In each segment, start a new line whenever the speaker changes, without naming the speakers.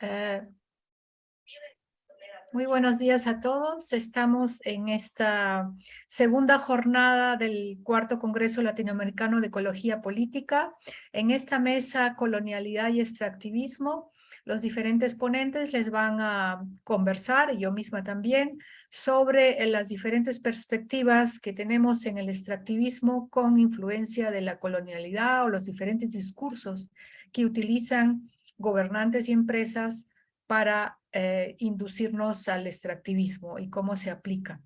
Eh, muy buenos días a todos. Estamos en esta segunda jornada del Cuarto Congreso Latinoamericano de Ecología Política. En esta mesa Colonialidad y Extractivismo, los diferentes ponentes les van a conversar, yo misma también, sobre las diferentes perspectivas que tenemos en el extractivismo con influencia de la colonialidad o los diferentes discursos que utilizan gobernantes y empresas para eh, inducirnos al extractivismo y cómo se aplica.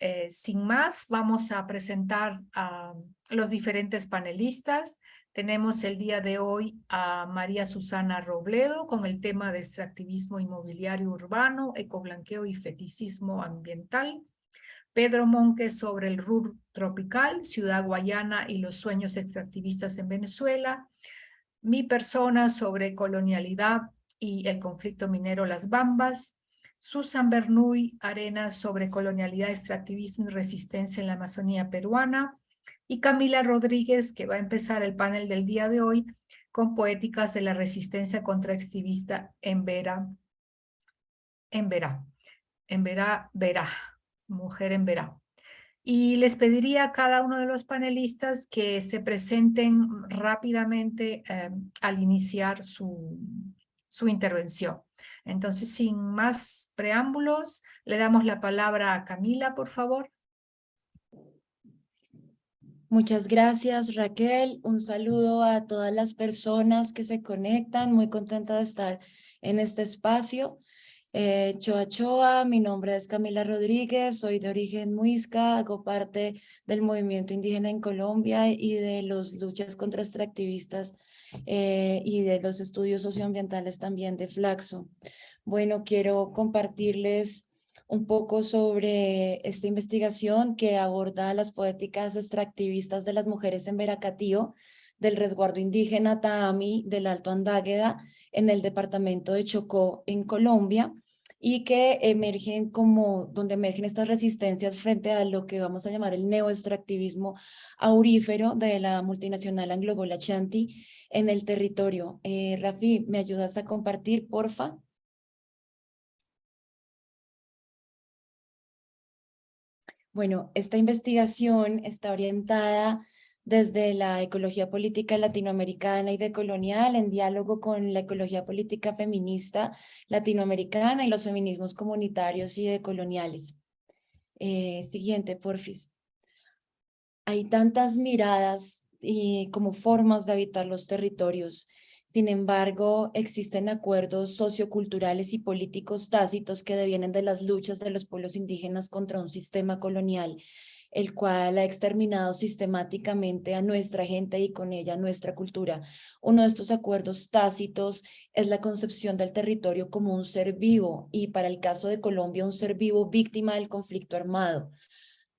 Eh, sin más, vamos a presentar a los diferentes panelistas. Tenemos el día de hoy a María Susana Robledo con el tema de extractivismo inmobiliario urbano, ecoblanqueo y feticismo ambiental. Pedro Monque sobre el RUR tropical, Ciudad Guayana y los sueños extractivistas en Venezuela mi persona sobre colonialidad y el conflicto minero Las Bambas, Susan Bernuy Arenas sobre colonialidad, extractivismo y resistencia en la Amazonía peruana, y Camila Rodríguez, que va a empezar el panel del día de hoy con poéticas de la resistencia contra extractivista en Vera, en Vera, en Vera, Vera, mujer en Vera. Y les pediría a cada uno de los panelistas que se presenten rápidamente eh, al iniciar su, su intervención. Entonces, sin más preámbulos, le damos la palabra a Camila, por favor.
Muchas gracias, Raquel. Un saludo a todas las personas que se conectan. Muy contenta de estar en este espacio. Eh, Choa Choa, mi nombre es Camila Rodríguez, soy de origen muisca, hago parte del movimiento indígena en Colombia y de las luchas contra extractivistas eh, y de los estudios socioambientales también de Flaxo. Bueno, quiero compartirles un poco sobre esta investigación que aborda las poéticas extractivistas de las mujeres en Veracatío, del resguardo indígena Taami del Alto Andágueda en el departamento de Chocó en Colombia y que emergen como, donde emergen estas resistencias frente a lo que vamos a llamar el neoextractivismo aurífero de la multinacional Anglo-Gola Chanti en el territorio. Eh, Rafi, ¿me ayudas a compartir, porfa? Bueno, esta investigación está orientada desde la ecología política latinoamericana y decolonial en diálogo con la ecología política feminista latinoamericana y los feminismos comunitarios y decoloniales. Eh, siguiente, porfis. Hay tantas miradas y como formas de habitar los territorios. Sin embargo, existen acuerdos socioculturales y políticos tácitos que devienen de las luchas de los pueblos indígenas contra un sistema colonial el cual ha exterminado sistemáticamente a nuestra gente y con ella nuestra cultura. Uno de estos acuerdos tácitos es la concepción del territorio como un ser vivo y para el caso de Colombia un ser vivo víctima del conflicto armado.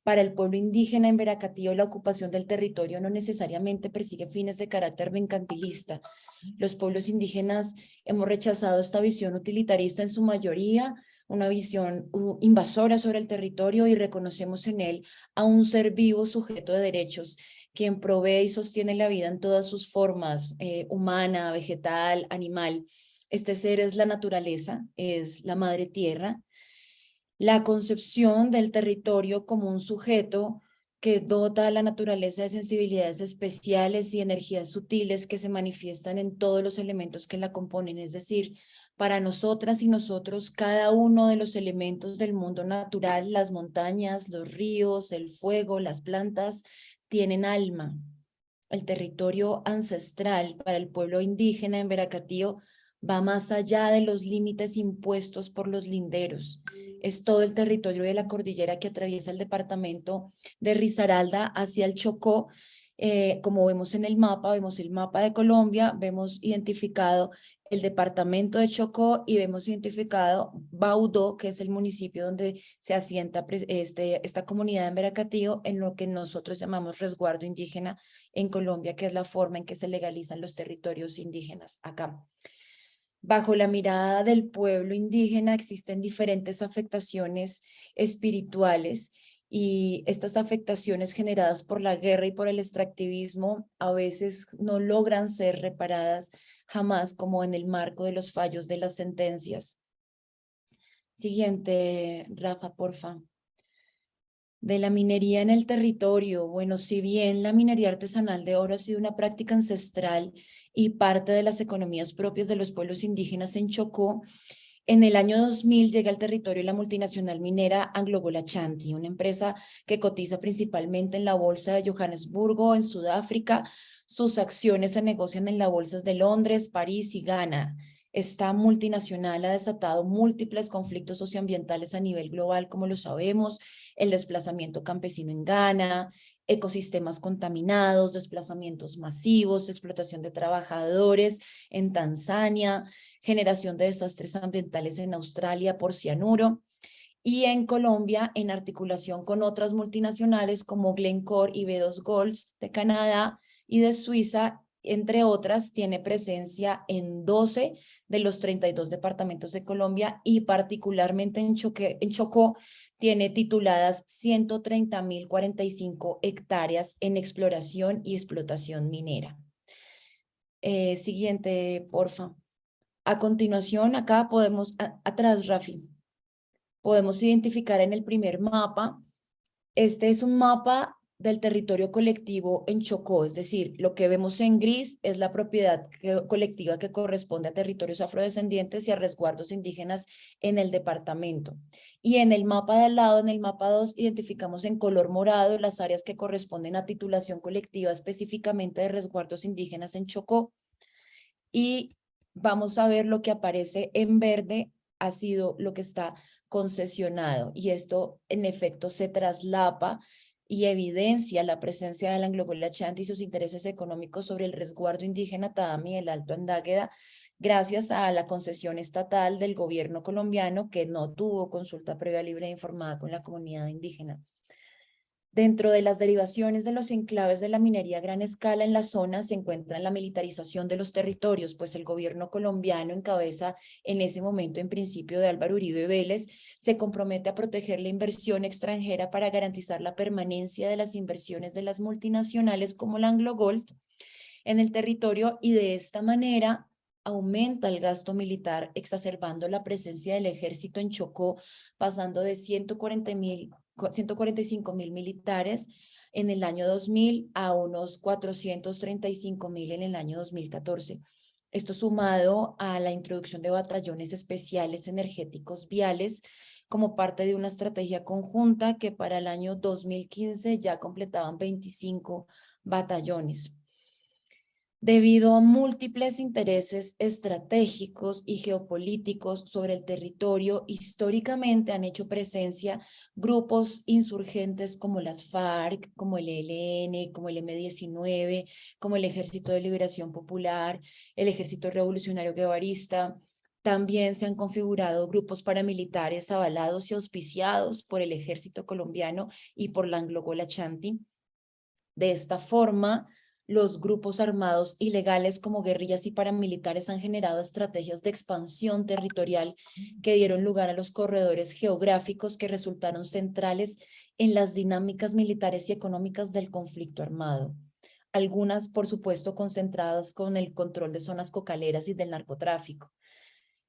Para el pueblo indígena en Veracatío, la ocupación del territorio no necesariamente persigue fines de carácter mercantilista. Los pueblos indígenas hemos rechazado esta visión utilitarista en su mayoría, una visión invasora sobre el territorio y reconocemos en él a un ser vivo sujeto de derechos quien provee y sostiene la vida en todas sus formas, eh, humana, vegetal, animal. Este ser es la naturaleza, es la madre tierra. La concepción del territorio como un sujeto que dota a la naturaleza de sensibilidades especiales y energías sutiles que se manifiestan en todos los elementos que la componen, es decir, para nosotras y nosotros cada uno de los elementos del mundo natural, las montañas, los ríos, el fuego, las plantas, tienen alma. El territorio ancestral para el pueblo indígena en Veracatío va más allá de los límites impuestos por los linderos. Es todo el territorio de la cordillera que atraviesa el departamento de Risaralda hacia el Chocó eh, como vemos en el mapa, vemos el mapa de Colombia, vemos identificado el departamento de Chocó y vemos identificado Baudó, que es el municipio donde se asienta este, esta comunidad en Veracatío, en lo que nosotros llamamos resguardo indígena en Colombia, que es la forma en que se legalizan los territorios indígenas acá. Bajo la mirada del pueblo indígena existen diferentes afectaciones espirituales y estas afectaciones generadas por la guerra y por el extractivismo a veces no logran ser reparadas jamás como en el marco de los fallos de las sentencias. Siguiente, Rafa, porfa. De la minería en el territorio. Bueno, si bien la minería artesanal de oro ha sido una práctica ancestral y parte de las economías propias de los pueblos indígenas en Chocó, en el año 2000 llega al territorio la multinacional minera AngloGold Ashanti, una empresa que cotiza principalmente en la bolsa de Johannesburgo, en Sudáfrica. Sus acciones se negocian en las bolsas de Londres, París y Ghana. Esta multinacional ha desatado múltiples conflictos socioambientales a nivel global, como lo sabemos, el desplazamiento campesino en Ghana, ecosistemas contaminados, desplazamientos masivos, explotación de trabajadores en Tanzania, generación de desastres ambientales en Australia por cianuro, y en Colombia, en articulación con otras multinacionales como Glencore y B2 Golds de Canadá y de Suiza, entre otras, tiene presencia en 12 de los 32 departamentos de Colombia y particularmente en, en Chocó tiene tituladas 130.045 hectáreas en exploración y explotación minera. Eh, siguiente, porfa. A continuación, acá podemos, atrás, Rafi, podemos identificar en el primer mapa, este es un mapa del territorio colectivo en Chocó, es decir, lo que vemos en gris es la propiedad colectiva que corresponde a territorios afrodescendientes y a resguardos indígenas en el departamento. Y en el mapa de al lado, en el mapa 2, identificamos en color morado las áreas que corresponden a titulación colectiva específicamente de resguardos indígenas en Chocó. Y vamos a ver lo que aparece en verde ha sido lo que está concesionado y esto en efecto se traslapa y evidencia la presencia de la Anglogola y sus intereses económicos sobre el resguardo indígena Tadami del Alto Andágueda gracias a la concesión estatal del gobierno colombiano que no tuvo consulta previa libre e informada con la comunidad indígena. Dentro de las derivaciones de los enclaves de la minería a gran escala en la zona se encuentra la militarización de los territorios, pues el gobierno colombiano en en ese momento en principio de Álvaro Uribe Vélez se compromete a proteger la inversión extranjera para garantizar la permanencia de las inversiones de las multinacionales como la Anglo Gold en el territorio y de esta manera aumenta el gasto militar exacerbando la presencia del ejército en Chocó pasando de 140 mil 145 mil militares en el año 2000 a unos 435 mil en el año 2014. Esto sumado a la introducción de batallones especiales energéticos viales como parte de una estrategia conjunta que para el año 2015 ya completaban 25 batallones debido a múltiples intereses estratégicos y geopolíticos sobre el territorio, históricamente han hecho presencia grupos insurgentes como las FARC, como el ELN, como el M-19, como el Ejército de Liberación Popular, el Ejército Revolucionario Guevarista, también se han configurado grupos paramilitares avalados y auspiciados por el ejército colombiano y por la Anglogola Chanti. De esta forma, los grupos armados ilegales como guerrillas y paramilitares han generado estrategias de expansión territorial que dieron lugar a los corredores geográficos que resultaron centrales en las dinámicas militares y económicas del conflicto armado. Algunas, por supuesto, concentradas con el control de zonas cocaleras y del narcotráfico.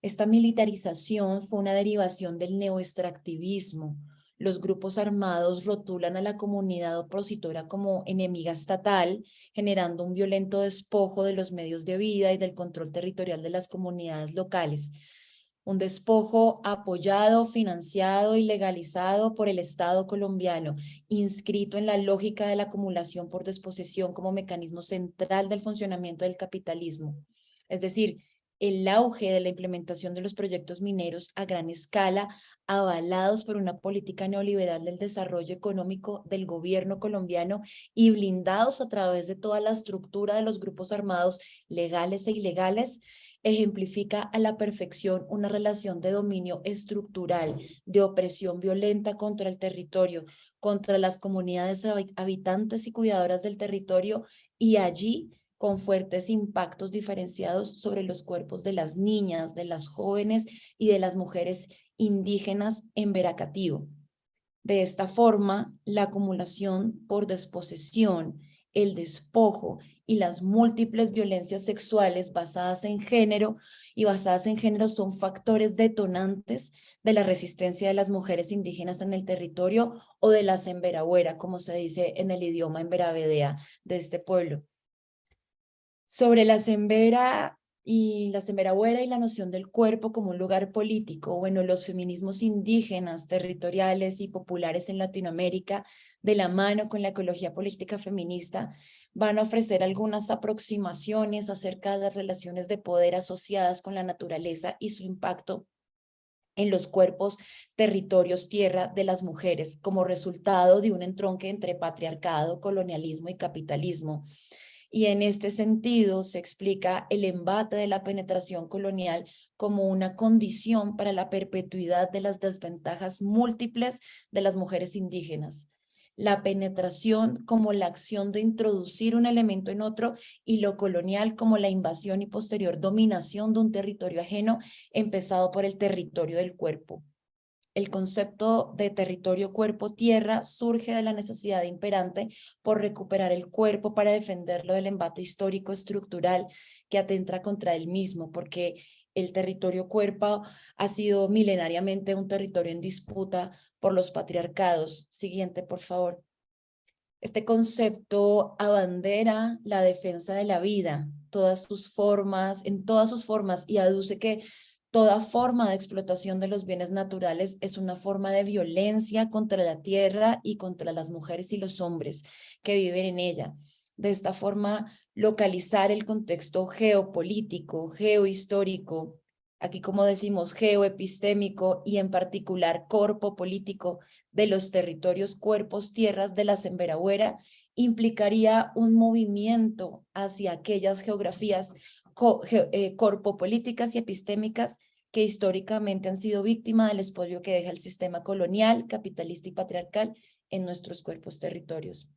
Esta militarización fue una derivación del neoextractivismo, los grupos armados rotulan a la comunidad opositora como enemiga estatal, generando un violento despojo de los medios de vida y del control territorial de las comunidades locales. Un despojo apoyado, financiado y legalizado por el Estado colombiano, inscrito en la lógica de la acumulación por desposesión como mecanismo central del funcionamiento del capitalismo. Es decir, el auge de la implementación de los proyectos mineros a gran escala, avalados por una política neoliberal del desarrollo económico del gobierno colombiano y blindados a través de toda la estructura de los grupos armados legales e ilegales, ejemplifica a la perfección una relación de dominio estructural, de opresión violenta contra el territorio, contra las comunidades habitantes y cuidadoras del territorio y allí con fuertes impactos diferenciados sobre los cuerpos de las niñas, de las jóvenes y de las mujeres indígenas en Veracativo. De esta forma, la acumulación por desposesión, el despojo y las múltiples violencias sexuales basadas en género y basadas en género son factores detonantes de la resistencia de las mujeres indígenas en el territorio o de la semberagüera, como se dice en el idioma emberavedea de este pueblo. Sobre la sembera y la semberagüera y la noción del cuerpo como un lugar político, bueno, los feminismos indígenas, territoriales y populares en Latinoamérica, de la mano con la ecología política feminista, van a ofrecer algunas aproximaciones acerca de las relaciones de poder asociadas con la naturaleza y su impacto en los cuerpos, territorios, tierra de las mujeres como resultado de un entronque entre patriarcado, colonialismo y capitalismo. Y en este sentido se explica el embate de la penetración colonial como una condición para la perpetuidad de las desventajas múltiples de las mujeres indígenas la penetración como la acción de introducir un elemento en otro y lo colonial como la invasión y posterior dominación de un territorio ajeno empezado por el territorio del cuerpo. El concepto de territorio cuerpo-tierra surge de la necesidad imperante por recuperar el cuerpo para defenderlo del embate histórico estructural que atenta contra él mismo, porque el territorio cuerpo ha sido milenariamente un territorio en disputa por los patriarcados. Siguiente, por favor. Este concepto abandera la defensa de la vida, todas sus formas, en todas sus formas, y aduce que toda forma de explotación de los bienes naturales es una forma de violencia contra la tierra y contra las mujeres y los hombres que viven en ella. De esta forma, localizar el contexto geopolítico, geohistórico, aquí como decimos geoepistémico y en particular corpo político de los territorios, cuerpos, tierras de la Semberagüera, implicaría un movimiento hacia aquellas geografías eh, corpopolíticas y epistémicas que históricamente han sido víctimas del espolio que deja el sistema colonial, capitalista y patriarcal en nuestros cuerpos territorios.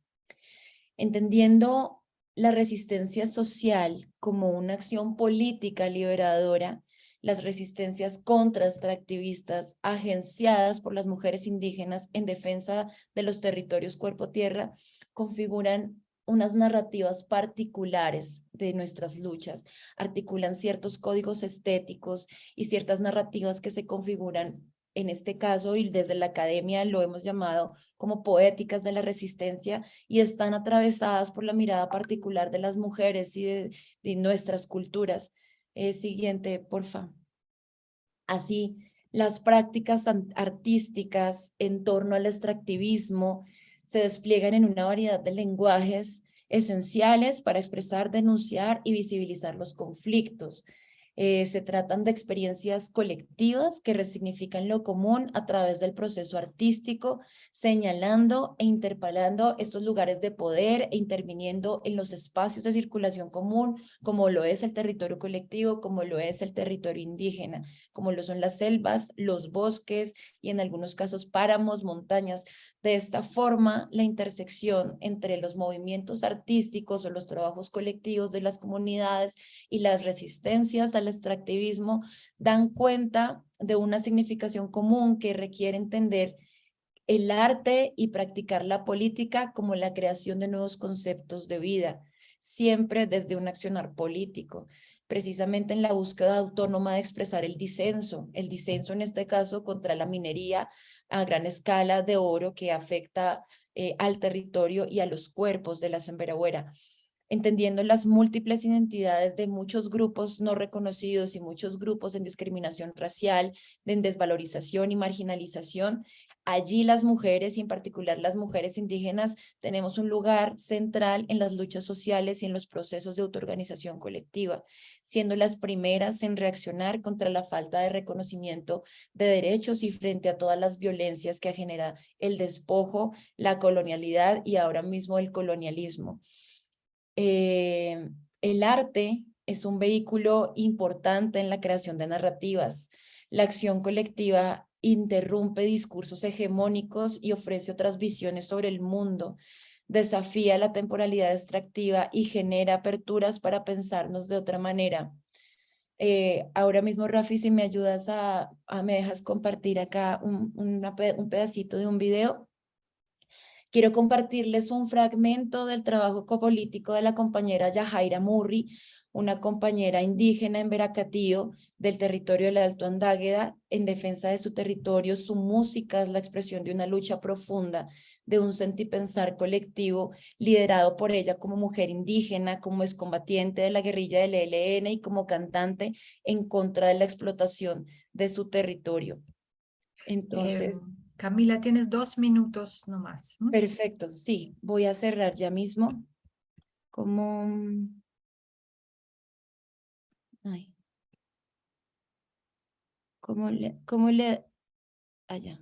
Entendiendo la resistencia social como una acción política liberadora, las resistencias contra extractivistas agenciadas por las mujeres indígenas en defensa de los territorios cuerpo-tierra configuran unas narrativas particulares de nuestras luchas, articulan ciertos códigos estéticos y ciertas narrativas que se configuran en este caso y desde la academia lo hemos llamado como poéticas de la resistencia y están atravesadas por la mirada particular de las mujeres y de, nuestras culturas. Eh, siguiente, porfa. Así, las prácticas artísticas en torno al extractivismo se despliegan en una variedad de lenguajes esenciales para expresar, denunciar y visibilizar los conflictos, eh, se tratan de experiencias colectivas que resignifican lo común a través del proceso artístico, señalando e interpelando estos lugares de poder e interviniendo en los espacios de circulación común, como lo es el territorio colectivo, como lo es el territorio indígena, como lo son las selvas, los bosques y en algunos casos páramos, montañas. De esta forma, la intersección entre los movimientos artísticos o los trabajos colectivos de las comunidades y las resistencias extractivismo dan cuenta de una significación común que requiere entender el arte y practicar la política como la creación de nuevos conceptos de vida, siempre desde un accionar político precisamente en la búsqueda autónoma de expresar el disenso, el disenso en este caso contra la minería a gran escala de oro que afecta eh, al territorio y a los cuerpos de la Semberagüera entendiendo las múltiples identidades de muchos grupos no reconocidos y muchos grupos en discriminación racial, en desvalorización y marginalización, Allí las mujeres y en particular las mujeres indígenas tenemos un lugar central en las luchas sociales y en los procesos de autoorganización colectiva, siendo las primeras en reaccionar contra la falta de reconocimiento de derechos y frente a todas las violencias que genera el despojo, la colonialidad y ahora mismo el colonialismo. Eh, el arte es un vehículo importante en la creación de narrativas. La acción colectiva interrumpe discursos hegemónicos y ofrece otras visiones sobre el mundo, desafía la temporalidad extractiva y genera aperturas para pensarnos de otra manera. Eh, ahora mismo, Rafi, si me ayudas a, me dejas compartir acá un, un pedacito de un video. Quiero compartirles un fragmento del trabajo copolítico de la compañera Yajaira Murri, una compañera indígena en Veracatío del territorio del Alto Andágueda en defensa de su territorio. Su música es la expresión de una lucha profunda, de un sentipensar colectivo liderado por ella como mujer indígena, como excombatiente de la guerrilla del ELN y como cantante en contra de la explotación de su territorio. Entonces...
Em, Camila, tienes dos minutos nomás.
Perfecto, sí, voy a cerrar ya mismo. Como... ¿Cómo le, cómo le, allá?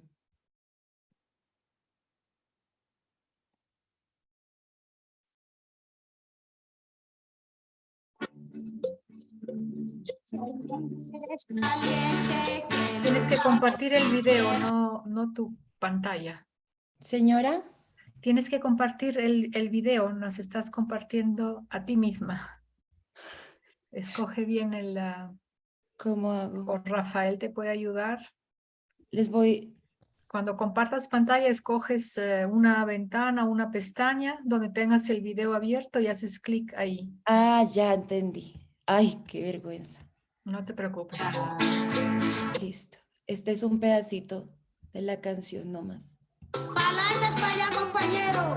Tienes que compartir el video, no, no tu pantalla.
Señora.
Tienes que compartir el, el video, nos estás compartiendo a ti misma. Escoge bien el...
¿Cómo hago?
O Rafael te puede ayudar.
Les voy...
Cuando compartas pantalla, escoges eh, una ventana, una pestaña donde tengas el video abierto y haces clic ahí.
Ah, ya entendí. Ay, qué vergüenza.
No te preocupes.
Listo. Este es un pedacito de la canción nomás.
Palante España, compañero.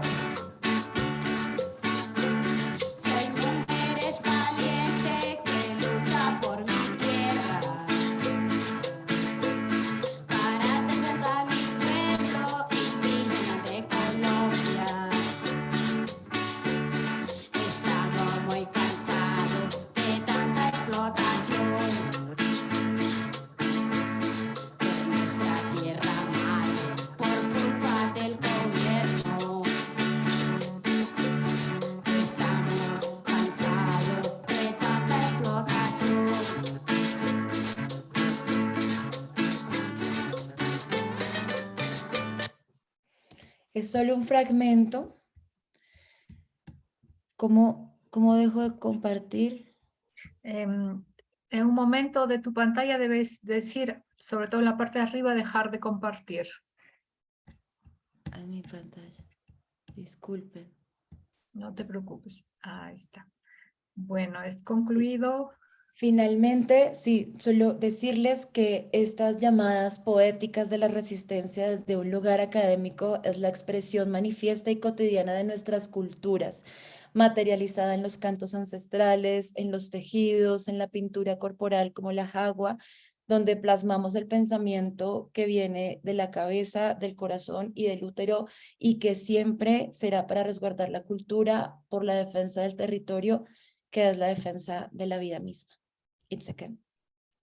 Es solo un fragmento. ¿Cómo, cómo dejo de compartir?
Em, en un momento de tu pantalla debes decir, sobre todo en la parte de arriba, dejar de compartir.
A mi pantalla. Disculpen.
No te preocupes. Ahí está. Bueno, es concluido.
Finalmente, sí, solo decirles que estas llamadas poéticas de la resistencia desde un lugar académico es la expresión manifiesta y cotidiana de nuestras culturas, materializada en los cantos ancestrales, en los tejidos, en la pintura corporal como la jagua, donde plasmamos el pensamiento que viene de la cabeza, del corazón y del útero y que siempre será para resguardar la cultura por la defensa del territorio, que es la defensa de la vida misma. It's okay.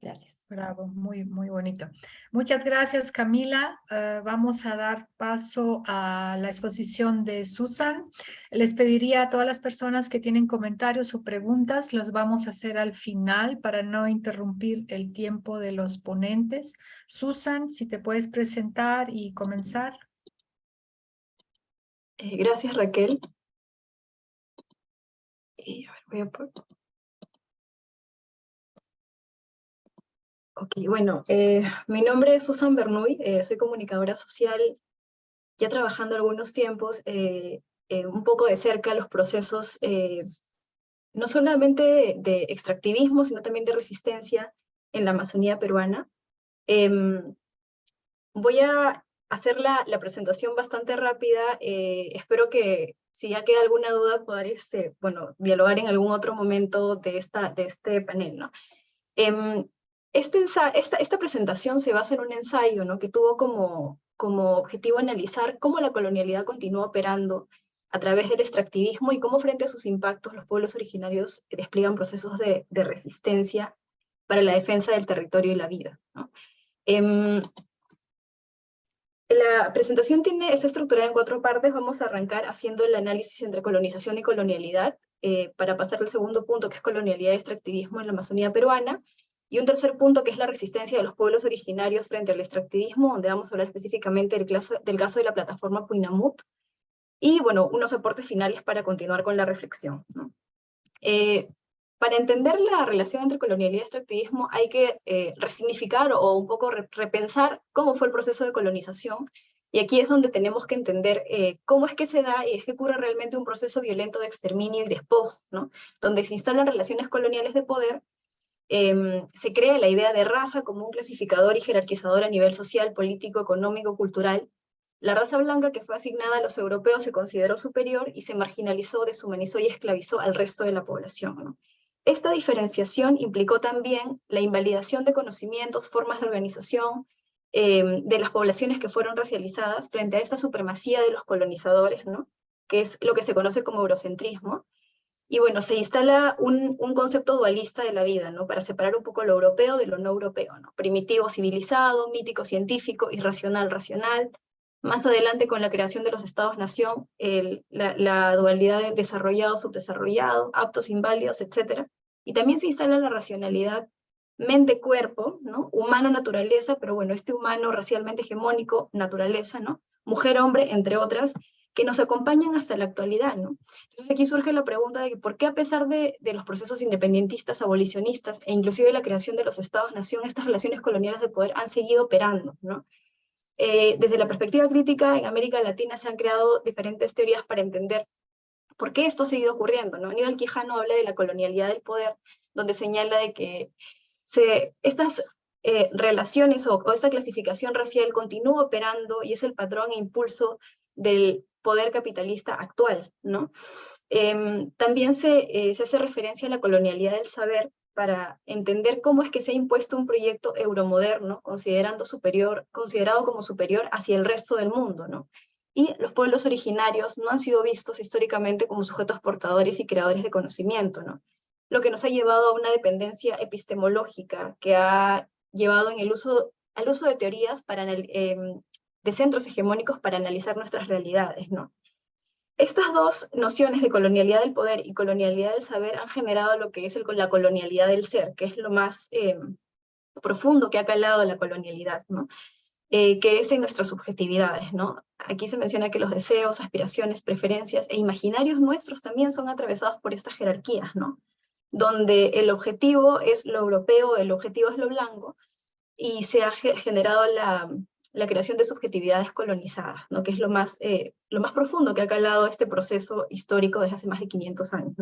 Gracias.
Bravo, muy, muy bonito. Muchas gracias, Camila. Eh, vamos a dar paso a la exposición de Susan. Les pediría a todas las personas que tienen comentarios o preguntas, los vamos a hacer al final para no interrumpir el tiempo de los ponentes. Susan, si te puedes presentar y comenzar.
Eh, gracias, Raquel. Y a ver, voy a Ok, bueno, eh, mi nombre es Susan Bernuy, eh, soy comunicadora social, ya trabajando algunos tiempos, eh, un poco de cerca los procesos, no solamente de, extractivismo, sino también de resistencia en la Amazonía peruana. Em, voy a hacer la, la, presentación bastante rápida, espero que si ya queda alguna duda poder este, bueno, dialogar en algún otro momento de, esta, de este panel. ¿no? Este esta, esta, presentación se basa en un ensayo ¿no? que tuvo como, como objetivo analizar cómo la colonialidad continúa operando a través del extractivismo y cómo frente a sus impactos los pueblos originarios despliegan procesos de, de resistencia para la defensa del territorio y la vida. ¿no? Em, la presentación tiene, está estructurada en cuatro partes, vamos a arrancar haciendo el análisis entre colonización y colonialidad, eh, para pasar al segundo punto que es colonialidad y extractivismo en la Amazonía peruana, y un tercer punto que es la resistencia de los pueblos originarios frente al extractivismo, donde vamos a hablar específicamente del caso, del caso de la plataforma Puinamut, y bueno, unos aportes finales para continuar con la reflexión. Eh, para entender la relación entre colonialidad y extractivismo hay que eh, resignificar o un poco repensar cómo fue el proceso de colonización y aquí es donde tenemos que entender eh, cómo es que se da y es que ocurre realmente un proceso violento de exterminio y despojo, ¿no? donde se instalan relaciones coloniales de poder, em, se crea la idea de raza como un clasificador y jerarquizador a nivel social, político, económico, cultural. La raza blanca que fue asignada a los europeos se consideró superior y se marginalizó, deshumanizó y esclavizó al resto de la población. Esta diferenciación implicó también la invalidación de conocimientos, formas de organización, Em, de las poblaciones que fueron racializadas frente a esta supremacía de los colonizadores, ¿no? que es lo que se conoce como eurocentrismo. Y bueno, se instala un, un, concepto dualista de la vida, ¿no? para separar un poco lo europeo de lo no europeo, ¿no? primitivo civilizado, mítico científico, irracional racional. Más adelante con la creación de los estados-nación, la, la, dualidad de desarrollado, subdesarrollado, aptos, inválidos, etc. Y también se instala la racionalidad mente-cuerpo, ¿no? Humano-naturaleza, pero bueno, este humano racialmente hegemónico, naturaleza, ¿no? Mujer-hombre, entre otras, que nos acompañan hasta la actualidad, ¿no? Entonces aquí surge la pregunta de por qué a pesar de, los procesos independentistas, abolicionistas, e inclusive la creación de los estados-nación, estas relaciones coloniales de poder han seguido operando, ¿no? Eh, desde la perspectiva crítica, en América Latina se han creado diferentes teorías para entender por qué esto ha seguido ocurriendo, ¿no? Aníbal Quijano habla de la colonialidad del poder, donde señala de que estas eh, relaciones o, esta clasificación racial continúa operando y es el patrón e impulso del poder capitalista actual. ¿no? Em, también se, eh, se hace referencia a la colonialidad del saber para entender cómo es que se ha impuesto un proyecto euromoderno considerando superior, considerado como superior hacia el resto del mundo. ¿no? Y los pueblos originarios no han sido vistos históricamente como sujetos portadores y creadores de conocimiento. ¿no? lo que nos ha llevado a una dependencia epistemológica que ha llevado en uso, al uso de teorías para, em, de centros hegemónicos para analizar nuestras realidades. ¿no? Estas dos nociones de colonialidad del poder y colonialidad del saber han generado lo que es el, la colonialidad del ser, que es lo más em, profundo que ha calado la colonialidad, ¿no? Eh, que es en nuestras subjetividades. ¿no? Aquí se menciona que los deseos, aspiraciones, preferencias e imaginarios nuestros también son atravesados por estas jerarquías. ¿no? donde el objetivo es lo europeo, el objetivo es lo blanco, y se ha generado la, creación de subjetividades colonizadas, ¿no? que es lo más, eh, lo más profundo que ha calado este proceso histórico desde hace más de 500 años.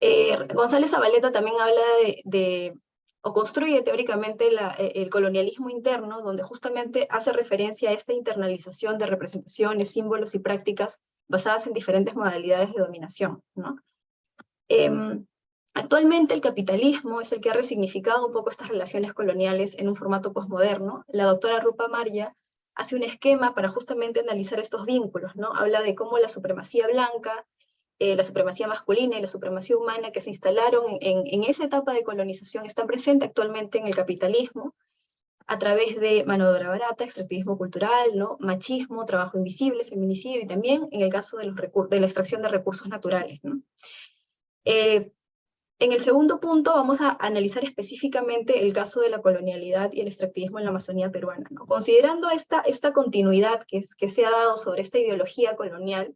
Eh, González Zabaleta también habla de, o construye teóricamente eh, el colonialismo interno, donde justamente hace referencia a esta internalización de representaciones, símbolos y prácticas basadas en diferentes modalidades de dominación. ¿no? Em, Actualmente el capitalismo es el que ha resignificado un poco estas relaciones coloniales en un formato posmoderno. La doctora Rupa Marya hace un esquema para justamente analizar estos vínculos, ¿no? Habla de cómo la supremacía blanca, eh, la supremacía masculina y la supremacía humana que se instalaron en, esa etapa de colonización están presentes actualmente en el capitalismo a través de mano de obra barata, extractivismo cultural, machismo, trabajo invisible, feminicidio y también en el caso de, la extracción de recursos naturales. Eh, en el segundo punto vamos a analizar específicamente el caso de la colonialidad y el extractivismo en la Amazonía peruana. Considerando esta, esta continuidad que, se ha dado sobre esta ideología colonial,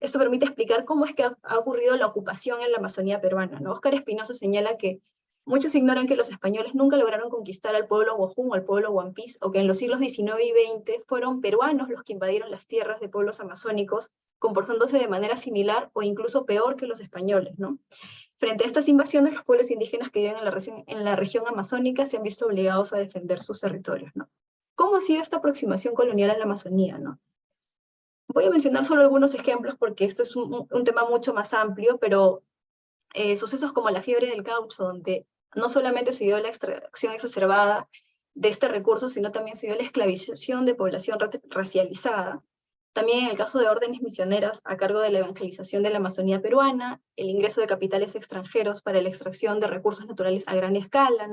esto permite explicar cómo es que ha, ocurrido la ocupación en la Amazonía peruana. ¿no? Oscar Espinosa señala que muchos ignoran que los españoles nunca lograron conquistar al pueblo Guajún o al pueblo Huampis, o que en los siglos XIX y XX fueron peruanos los que invadieron las tierras de pueblos amazónicos, comportándose de manera similar o incluso peor que los españoles. ¿no? Frente a estas invasiones, los pueblos indígenas que viven en la, región, en la región amazónica se han visto obligados a defender sus territorios. ¿no? ¿Cómo ha sido esta aproximación colonial a la Amazonía? ¿no? Voy a mencionar solo algunos ejemplos porque este es un, tema mucho más amplio, pero eh, sucesos como la fiebre del caucho, donde no solamente se dio la extracción exacerbada de este recurso, sino también se dio la esclavización de población racializada, también en el caso de órdenes misioneras a cargo de la evangelización de la Amazonía peruana, el ingreso de capitales extranjeros para la extracción de recursos naturales a gran escala.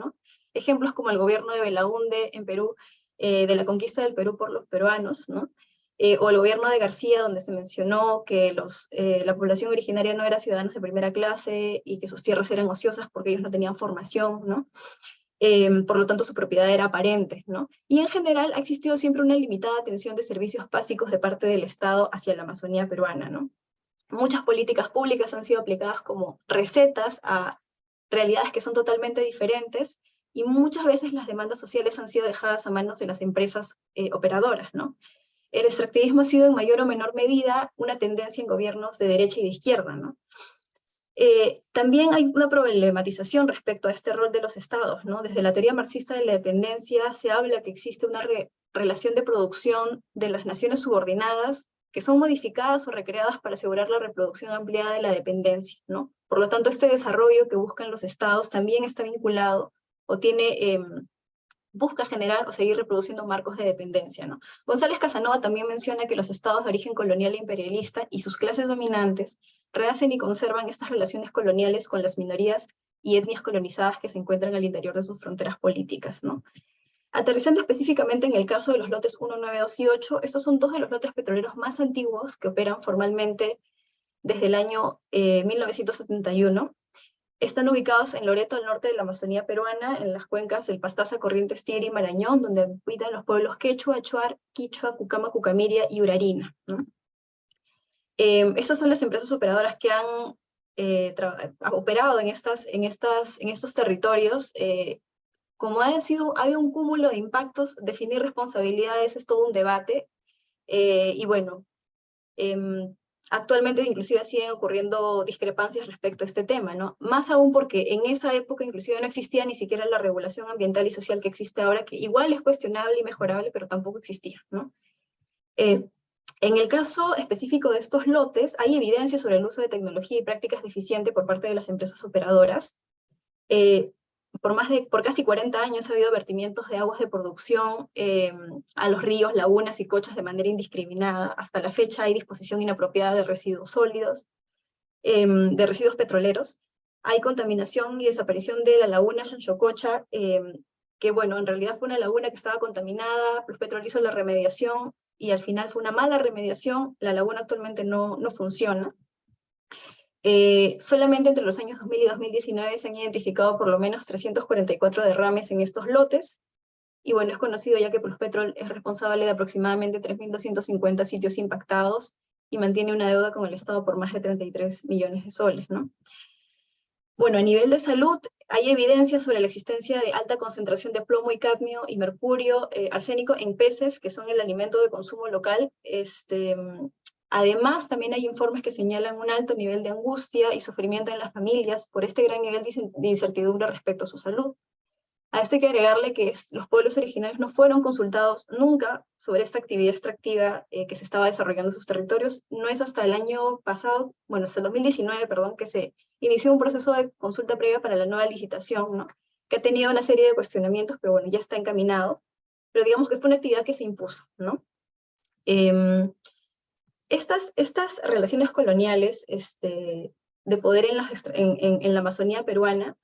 Ejemplos como el gobierno de Belaunde en Perú, eh, de la conquista del Perú por los peruanos, ¿no? Eh, o el gobierno de García, donde se mencionó que eh, la población originaria no era ciudadanos de primera clase y que sus tierras eran ociosas porque ellos no tenían formación. Em, por lo tanto su propiedad era aparente. ¿no? Y en general ha existido siempre una limitada atención de servicios básicos de parte del Estado hacia la Amazonía peruana. ¿no? Muchas políticas públicas han sido aplicadas como recetas a realidades que son totalmente diferentes, y muchas veces las demandas sociales han sido dejadas a manos de las empresas eh, operadoras, ¿no? El extractivismo ha sido en mayor o menor medida una tendencia en gobiernos de derecha y de izquierda, ¿no? Eh, también hay una problematización respecto a este rol de los estados, ¿no? Desde la teoría marxista de la dependencia se habla que existe una relación de producción de las naciones subordinadas que son modificadas o recreadas para asegurar la reproducción ampliada de la dependencia, ¿no? Por lo tanto, este desarrollo que buscan los estados también está vinculado o tiene, em, busca generar o seguir reproduciendo marcos de dependencia. ¿no? González Casanova también menciona que los estados de origen colonial e imperialista y sus clases dominantes rehacen y conservan estas relaciones coloniales con las minorías y etnias colonizadas que se encuentran al interior de sus fronteras políticas. ¿no? Aterrizando específicamente en el caso de los lotes 1, 9, 2 y 8, estos son dos de los lotes petroleros más antiguos que operan formalmente desde el año 1971, eh, están ubicados en Loreto, al norte de la Amazonía peruana, en las cuencas del Pastaza, Corrientes, Tigre y Marañón, donde habitan los pueblos Quechua, Achuar, Quichua, Cucama, Cucamiria y Urarina. Em, estas son las empresas operadoras que han eh, operado en, estas, en, estas, en estos territorios. Eh, como ha sido, hay un cúmulo de impactos, definir responsabilidades es todo un debate. Eh, y bueno, em, actualmente inclusive siguen ocurriendo discrepancias respecto a este tema, ¿no? Más aún porque en esa época inclusive no existía ni siquiera la regulación ambiental y social que existe ahora, que igual es cuestionable y mejorable, pero tampoco existía, ¿no? Eh, en el caso específico de estos lotes, hay evidencia sobre el uso de tecnología y prácticas deficientes por parte de las empresas operadoras. Eh, por, más de, por casi 40 años ha habido vertimientos de aguas de producción eh, a los ríos, lagunas y cochas de manera indiscriminada. Hasta la fecha hay disposición inapropiada de residuos sólidos, em, de residuos petroleros. Hay contaminación y desaparición de la laguna Chanchococha, em, que bueno, en realidad fue una laguna que estaba contaminada, los Petrol hizo la remediación, y al final fue una mala remediación, la laguna actualmente no, no funciona. Eh, solamente entre los años 2000 y 2019 se han identificado por lo menos 344 derrames en estos lotes, y bueno, es conocido ya que Pluspetrol es responsable de aproximadamente 3.250 sitios impactados y mantiene una deuda con el Estado por más de 33 millones de soles. ¿no? Bueno, a nivel de salud, hay evidencia sobre la existencia de alta concentración de plomo y cadmio y mercurio, eh, arsénico en peces, que son el alimento de consumo local, este, Además, también hay informes que señalan un alto nivel de angustia y sufrimiento en las familias por este gran nivel de incertidumbre respecto a su salud. A esto hay que agregarle que los pueblos originarios no fueron consultados nunca sobre esta actividad extractiva eh, que se estaba desarrollando en sus territorios. No es hasta el año pasado, bueno, hasta el 2019, perdón, que se inició un proceso de consulta previa para la nueva licitación, ¿no? que ha tenido una serie de cuestionamientos, pero bueno, ya está encaminado. Pero digamos que fue una actividad que se impuso, ¿no? Eh, estas, estas relaciones coloniales este, de poder en la, Amazonía peruana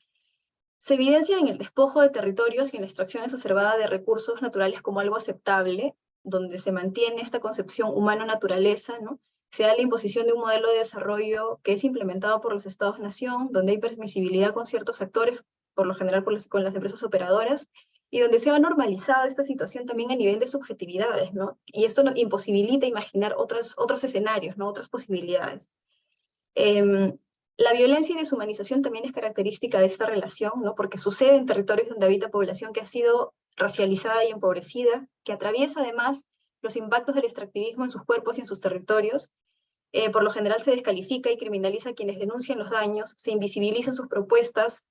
se evidencian en el despojo de territorios y en la extracción exacerbada de recursos naturales como algo aceptable, donde se mantiene esta concepción humano-naturaleza, ¿no? se da la imposición de un modelo de desarrollo que es implementado por los estados-nación, donde hay permisibilidad con ciertos actores, por lo general con las empresas operadoras, y donde se ha normalizado esta situación también a nivel de subjetividades, ¿no? Y esto nos imposibilita imaginar otros, otros escenarios, ¿no? Otras posibilidades. Em, la violencia y deshumanización también es característica de esta relación, ¿no? Porque sucede en territorios donde habita población que ha sido racializada y empobrecida, que atraviesa además los impactos del extractivismo en sus cuerpos y en sus territorios, eh, por lo general se descalifica y criminaliza a quienes denuncian los daños, se invisibilizan sus propuestas,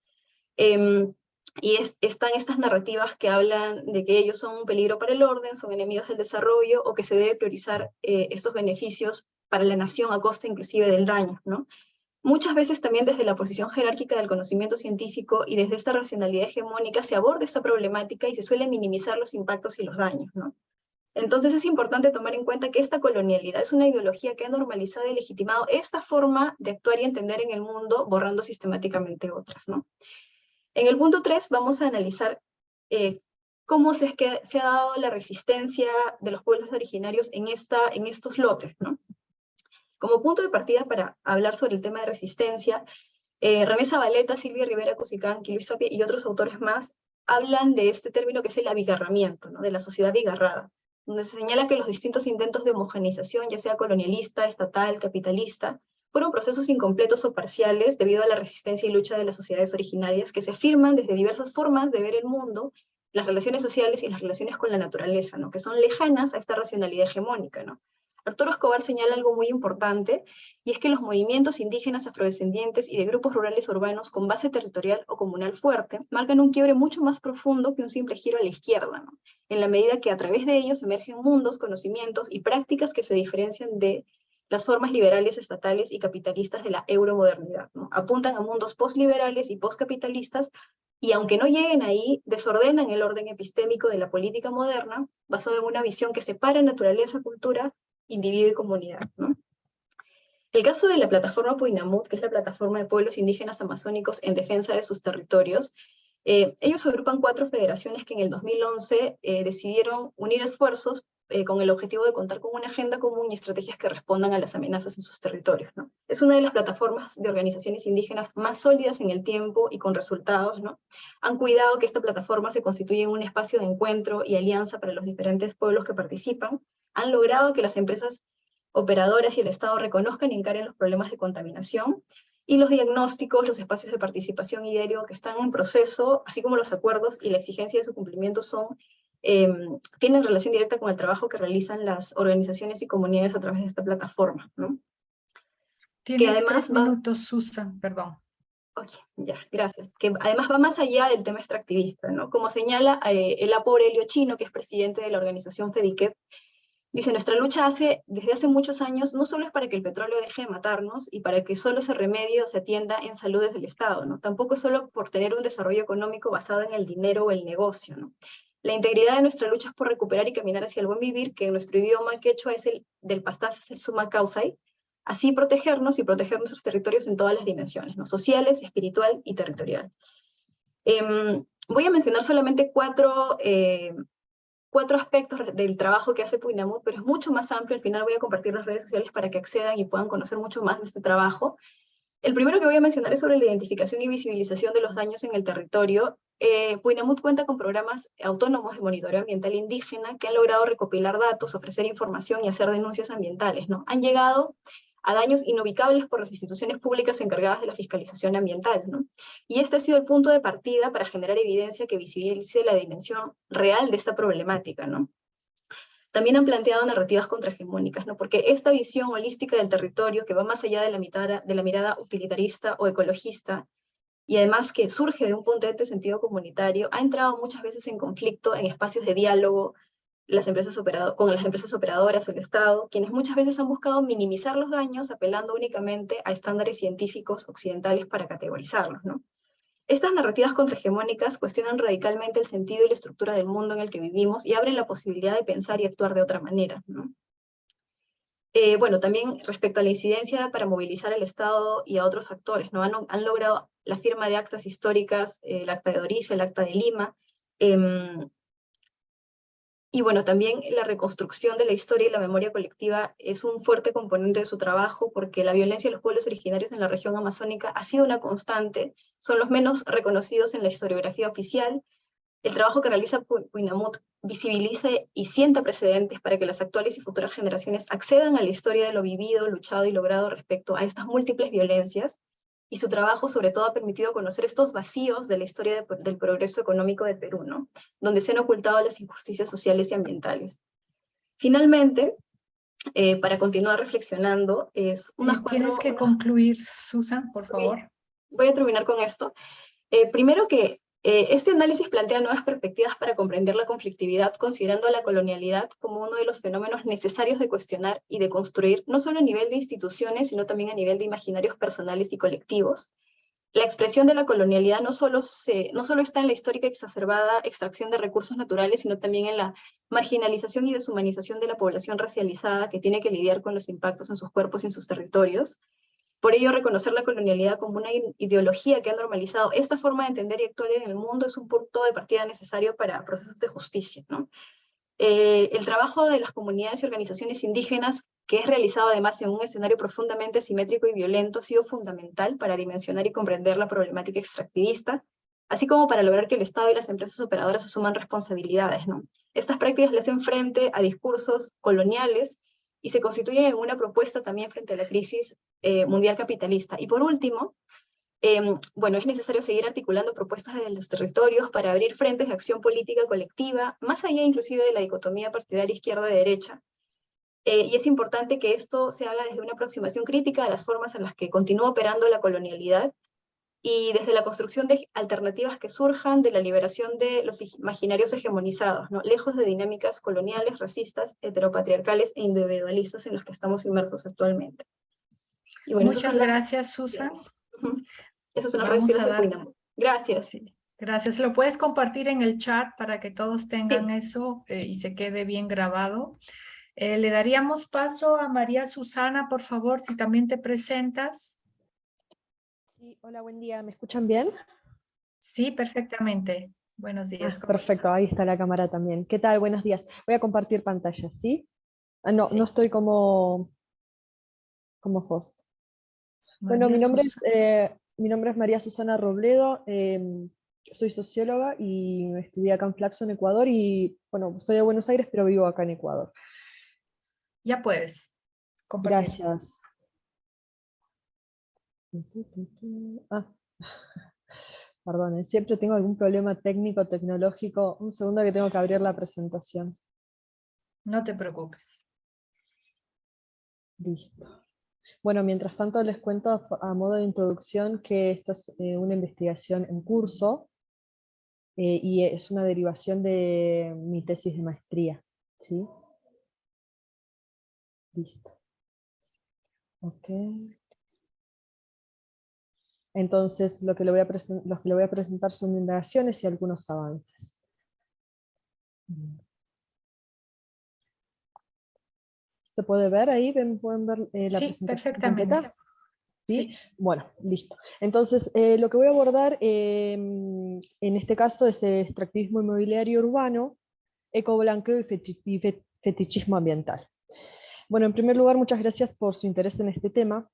eh, y están estas narrativas que hablan de que ellos son un peligro para el orden, son enemigos del desarrollo, o que se debe priorizar eh, estos beneficios para la nación a costa inclusive del daño. Muchas veces también desde la posición jerárquica del conocimiento científico y desde esta racionalidad hegemónica se aborda esta problemática y se suele minimizar los impactos y los daños. Entonces es importante tomar en cuenta que esta colonialidad es una ideología que ha normalizado y legitimado esta forma de actuar y entender en el mundo, borrando sistemáticamente otras. En el punto 3 vamos a analizar eh, cómo se, es que se ha dado la resistencia de los pueblos originarios en, esta, en estos lotes. Como punto de partida para hablar sobre el tema de resistencia, eh, René Zabaleta, Silvia Rivera Cusicán, Luis y otros autores más hablan de este término que es el abigarramiento, ¿no? de la sociedad bigarrada, donde se señala que los distintos intentos de homogeneización, ya sea colonialista, estatal, capitalista, fueron procesos incompletos o parciales debido a la resistencia y lucha de las sociedades originarias que se afirman desde diversas formas de ver el mundo, las relaciones sociales y las relaciones con la naturaleza, ¿no? que son lejanas a esta racionalidad hegemónica. ¿no? Arturo Escobar señala algo muy importante, y es que los movimientos indígenas afrodescendientes y de grupos rurales urbanos con base territorial o comunal fuerte marcan un quiebre mucho más profundo que un simple giro a la izquierda, ¿no? en la medida que a través de ellos emergen mundos, conocimientos y prácticas que se diferencian de las formas liberales estatales y capitalistas de la euromodernidad. Apuntan a mundos postliberales y postcapitalistas, y aunque no lleguen ahí, desordenan el orden epistémico de la política moderna, basado en una visión que separa naturaleza, cultura individuo y comunidad. El caso de la plataforma Puinamut, que es la plataforma de pueblos indígenas amazónicos en defensa de sus territorios, eh, ellos agrupan cuatro federaciones que en el 2011 eh, decidieron unir esfuerzos eh, con el objetivo de contar con una agenda común y estrategias que respondan a las amenazas en sus territorios. Es una de las plataformas de organizaciones indígenas más sólidas en el tiempo y con resultados. ¿no? Han cuidado que esta plataforma se constituya en un espacio de encuentro y alianza para los diferentes pueblos que participan, han logrado que las empresas operadoras y el Estado reconozcan y encaren los problemas de contaminación, y los diagnósticos, los espacios de participación y diario que están en proceso, así como los acuerdos y la exigencia de su cumplimiento son, em, tienen relación directa con el trabajo que realizan las organizaciones y comunidades a través de esta plataforma. ¿no?
Tienes que además tres minutos, Susan, perdón.
Ok, ya, gracias. Que además va más allá del tema extractivista, ¿no? Como señala eh, el Apo Aurelio Chino, que es presidente de la organización FEDICEP, Dice, nuestra lucha hace, desde hace muchos años no solo es para que el petróleo deje de matarnos y para que solo ese remedio se atienda en salud desde el Estado, ¿no? Tampoco es solo por tener un desarrollo económico basado en el dinero o el negocio, ¿no? La integridad de nuestra lucha es por recuperar y caminar hacia el buen vivir, que en nuestro idioma quechua es el del pastaz, es el suma causa, así protegernos y proteger nuestros territorios en todas las dimensiones, ¿no? sociales, espiritual y territorial. Em, voy a mencionar solamente cuatro eh, cuatro aspectos del trabajo que hace Puinamut, pero es mucho más amplio. Al final voy a compartir las redes sociales para que accedan y puedan conocer mucho más de este trabajo. El primero que voy a mencionar es sobre la identificación y visibilización de los daños en el territorio. Eh, Puinamut cuenta con programas autónomos de monitoreo ambiental indígena que han logrado recopilar datos, ofrecer información y hacer denuncias ambientales. ¿no? Han llegado a daños inubicables por las instituciones públicas encargadas de la fiscalización ambiental. ¿no? Y este ha sido el punto de partida para generar evidencia que visibilice la dimensión real de esta problemática. ¿no? También han planteado narrativas contrahegemónicas, ¿no? porque esta visión holística del territorio, que va más allá de la, de la mirada utilitarista o ecologista, y además que surge de un potente sentido comunitario, ha entrado muchas veces en conflicto en espacios de diálogo, las empresas con las empresas operadoras, el Estado, quienes muchas veces han buscado minimizar los daños apelando únicamente a estándares científicos occidentales para categorizarlos. ¿no? Estas narrativas contrahegemónicas cuestionan radicalmente el sentido y la estructura del mundo en el que vivimos y abren la posibilidad de pensar y actuar de otra manera. ¿no? Eh, bueno, también respecto a la incidencia para movilizar al Estado y a otros actores, ¿no? han, han logrado la firma de actas históricas, eh, el acta de Dorice, el acta de Lima, eh, y bueno, también la reconstrucción de la historia y la memoria colectiva es un fuerte componente de su trabajo porque la violencia de los pueblos originarios en la región amazónica ha sido una constante, son los menos reconocidos en la historiografía oficial. El trabajo que realiza Puinamut visibiliza y sienta precedentes para que las actuales y futuras generaciones accedan a la historia de lo vivido, luchado y logrado respecto a estas múltiples violencias y su trabajo sobre todo ha permitido conocer estos vacíos de la historia del progreso económico de Perú, ¿no? donde se han ocultado las injusticias sociales y ambientales. Finalmente, eh, para continuar reflexionando, es unas
cuatro... Tienes que concluir, Susan, por favor.
Voy a terminar con esto. Eh, primero que eh, este análisis plantea nuevas perspectivas para comprender la conflictividad, considerando la colonialidad como uno de los fenómenos necesarios de cuestionar y de construir, no solo a nivel de instituciones, sino también a nivel de imaginarios personales y colectivos. La expresión de la colonialidad no solo, no solo está en la histórica exacerbada extracción de recursos naturales, sino también en la marginalización y deshumanización de la población racializada que tiene que lidiar con los impactos en sus cuerpos y en sus territorios. Por ello, reconocer la colonialidad como una ideología que ha normalizado esta forma de entender y actuar en el mundo es un punto de partida necesario para procesos de justicia. Eh, el trabajo de las comunidades y organizaciones indígenas, que es realizado además en un escenario profundamente simétrico y violento, ha sido fundamental para dimensionar y comprender la problemática extractivista, así como para lograr que el Estado y las empresas operadoras asuman responsabilidades. Estas prácticas le hacen frente a discursos coloniales y se constituyen en una propuesta también frente a la crisis eh, mundial capitalista. Y por último, em, bueno, es necesario seguir articulando propuestas de los territorios para abrir frentes de acción política colectiva, más allá inclusive de la dicotomía partidaria izquierda-derecha. Eh, y es importante que esto se haga desde una aproximación crítica a las formas en las que continúa operando la colonialidad y desde la construcción de alternativas que surjan de la liberación de los imaginarios hegemonizados, ¿no? lejos de dinámicas coloniales, racistas, heteropatriarcales e individualistas en los que estamos inmersos actualmente.
Muchas gracias, Susan.
Esas son las de Gracias.
Gracias. Lo puedes compartir en el chat para que todos tengan eso eh, y se quede bien grabado. Eh, le daríamos paso a María Susana, por favor, si también te presentas.
Sí, hola, buen día. ¿Me escuchan bien?
Sí, perfectamente. Buenos días.
Ah, perfecto, ahí está la cámara también. ¿Qué tal? Buenos días. Voy a compartir pantalla, ¿sí? Ah, no, no estoy como, como host. bueno, mi nombre, es, eh, mi nombre es María Susana Robledo, em, soy socióloga y estudié acá en Flaxo, Ecuador, y bueno, soy de Buenos Aires, pero vivo acá en Ecuador.
Ya puedes. Compartir.
Gracias. Ah. Perdón, eh, siempre tengo algún problema técnico, tecnológico. Un segundo que tengo que abrir la presentación.
No te preocupes.
Listo. Bueno, mientras tanto les cuento a modo de introducción que esta es eh, una investigación en curso eh, y es una derivación de mi tesis de maestría. ¿sí? Listo. Ok. Entonces, lo que, le voy a lo que le voy a presentar son indagaciones y algunos avances. ¿Se puede ver ahí? ¿Pueden ver eh, la
sí,
presentación
perfectamente.
¿Sí? Bueno, listo. Entonces, eh, lo que voy a abordar em, en este caso es el extractivismo inmobiliario urbano, ecoblanqueo y fetichismo ambiental. Bueno, en primer lugar, muchas gracias por su interés en este tema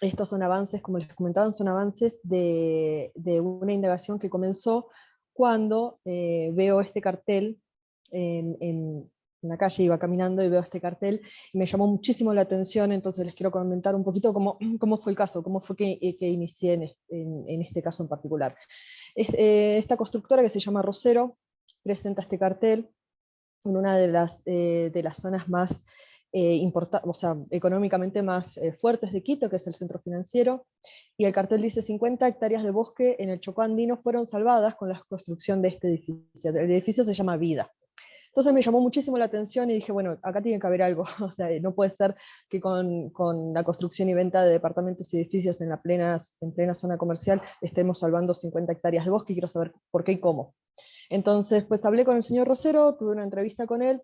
estos son avances, como les comentaban, son avances de, una indagación que comenzó cuando eh, veo este cartel en, la calle, iba caminando y veo este cartel, y me llamó muchísimo la atención, entonces les quiero comentar un poquito cómo, cómo fue el caso, cómo fue que, eh, inicié en, este caso en particular. Eh, esta constructora que se llama Rosero presenta este cartel en una de las, de las zonas más eh, o sea, económicamente más eh, fuertes de Quito, que es el centro financiero, y el cartel dice 50 hectáreas de bosque en el Chocó andino fueron salvadas con la construcción de este edificio. El edificio se llama Vida. Entonces me llamó muchísimo la atención y dije, bueno, acá tiene que haber algo, o sea, no puede ser que con, con la construcción y venta de departamentos y edificios en, la plena, en plena zona comercial estemos salvando 50 hectáreas de bosque y quiero saber por qué y cómo. Entonces, pues hablé con el señor Rosero, tuve una entrevista con él,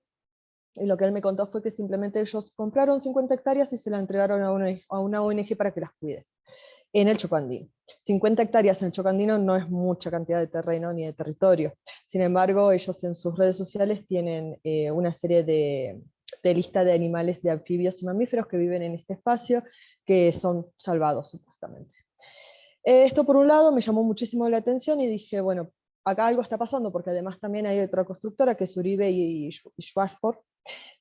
y lo que él me contó fue que simplemente ellos compraron 50 hectáreas y se la entregaron a una, ONG para que las cuide, en el Chocandino. 50 hectáreas en el Chocandino no es mucha cantidad de terreno ni de territorio. Sin embargo, ellos en sus redes sociales tienen eh, una serie de, de lista de animales, de anfibios y mamíferos que viven en este espacio, que son salvados supuestamente. Esto por un lado me llamó muchísimo la atención y dije, bueno, acá algo está pasando, porque además también hay otra constructora que es Uribe y, Schwarzford,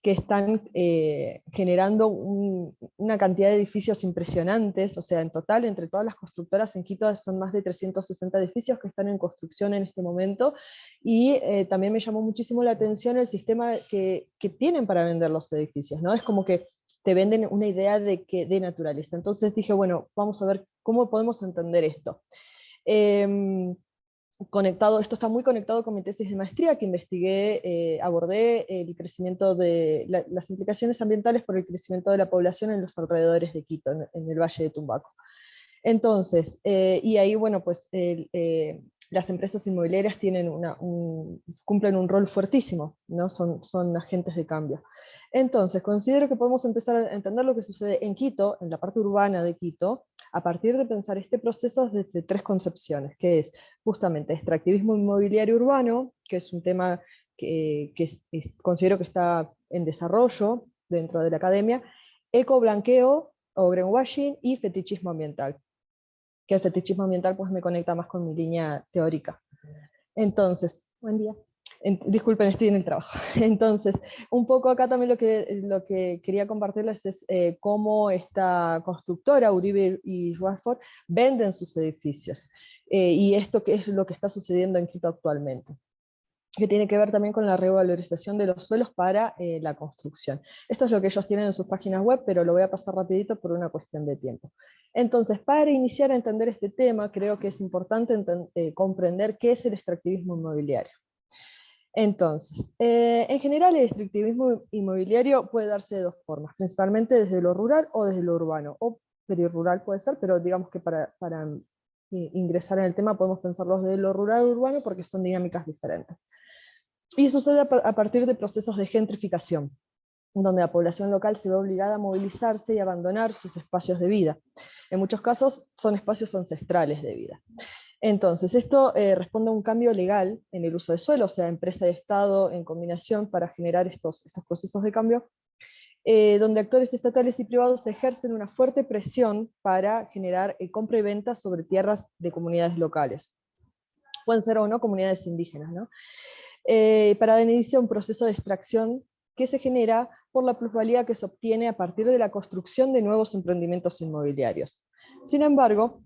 que están eh, generando una cantidad de edificios impresionantes, o sea, en total, entre todas las constructoras en Quito son más de 360 edificios que están en construcción en este momento, y eh, también me llamó muchísimo la atención el sistema que, tienen para vender los edificios, ¿no? Es como que te venden una idea de, que, de naturaleza. Entonces dije, bueno, vamos a ver cómo podemos entender esto. Eh, conectado, esto está muy conectado con mi tesis de maestría que investigué, eh, abordé el crecimiento de las implicaciones ambientales por el crecimiento de la población en los alrededores de Quito, en, el Valle de Tumbaco. Entonces, eh, y ahí, bueno, pues eh, las empresas inmobiliarias cumplen un rol fuertísimo, ¿no? son agentes de cambio. Entonces, considero que podemos empezar a entender lo que sucede en Quito, en la parte urbana de Quito, a partir de pensar este proceso desde tres concepciones, que es justamente extractivismo inmobiliario urbano, que es un tema que, considero que está en desarrollo dentro de la academia, eco-blanqueo o greenwashing y fetichismo ambiental, que el fetichismo ambiental pues me conecta más con mi línea teórica. Entonces, buen día. En- disculpen, estoy en el trabajo. Entonces, un poco acá también lo que, lo que quería compartirles es eh, cómo esta constructora, Uribe y Rushford, venden sus edificios. Eh, y esto que es lo que está sucediendo en Quito actualmente que tiene que ver también con la revalorización de los suelos para eh, la construcción. Esto es lo que ellos tienen en sus páginas web, pero lo voy a pasar rapidito por una cuestión de tiempo. Entonces, para iniciar a entender este tema, creo que es importante eh, comprender qué es el extractivismo inmobiliario. Entonces, eh, en general el extractivismo inmobiliario puede darse de dos formas, principalmente desde lo rural o desde lo urbano, o perirural puede ser, pero digamos que para, para eh, ingresar en el tema podemos pensarlos de lo rural o urbano porque son dinámicas diferentes. Y sucede a, pa- a partir de procesos de gentrificación, donde la población local se ve obligada a movilizarse y abandonar sus espacios de vida. En muchos casos son espacios ancestrales de vida. Entonces, esto eh, responde a un cambio legal en el uso de suelo, o sea, empresa y Estado en combinación para generar estos, estos procesos de cambio, eh, donde actores estatales y privados ejercen una fuerte presión para generar eh, compra y venta sobre tierras de comunidades locales. Pueden ser o no comunidades indígenas, ¿no? Eh, para dar inicio a un proceso de extracción que se genera por la plusvalía que se obtiene a partir de la construcción de nuevos emprendimientos inmobiliarios. Sin embargo,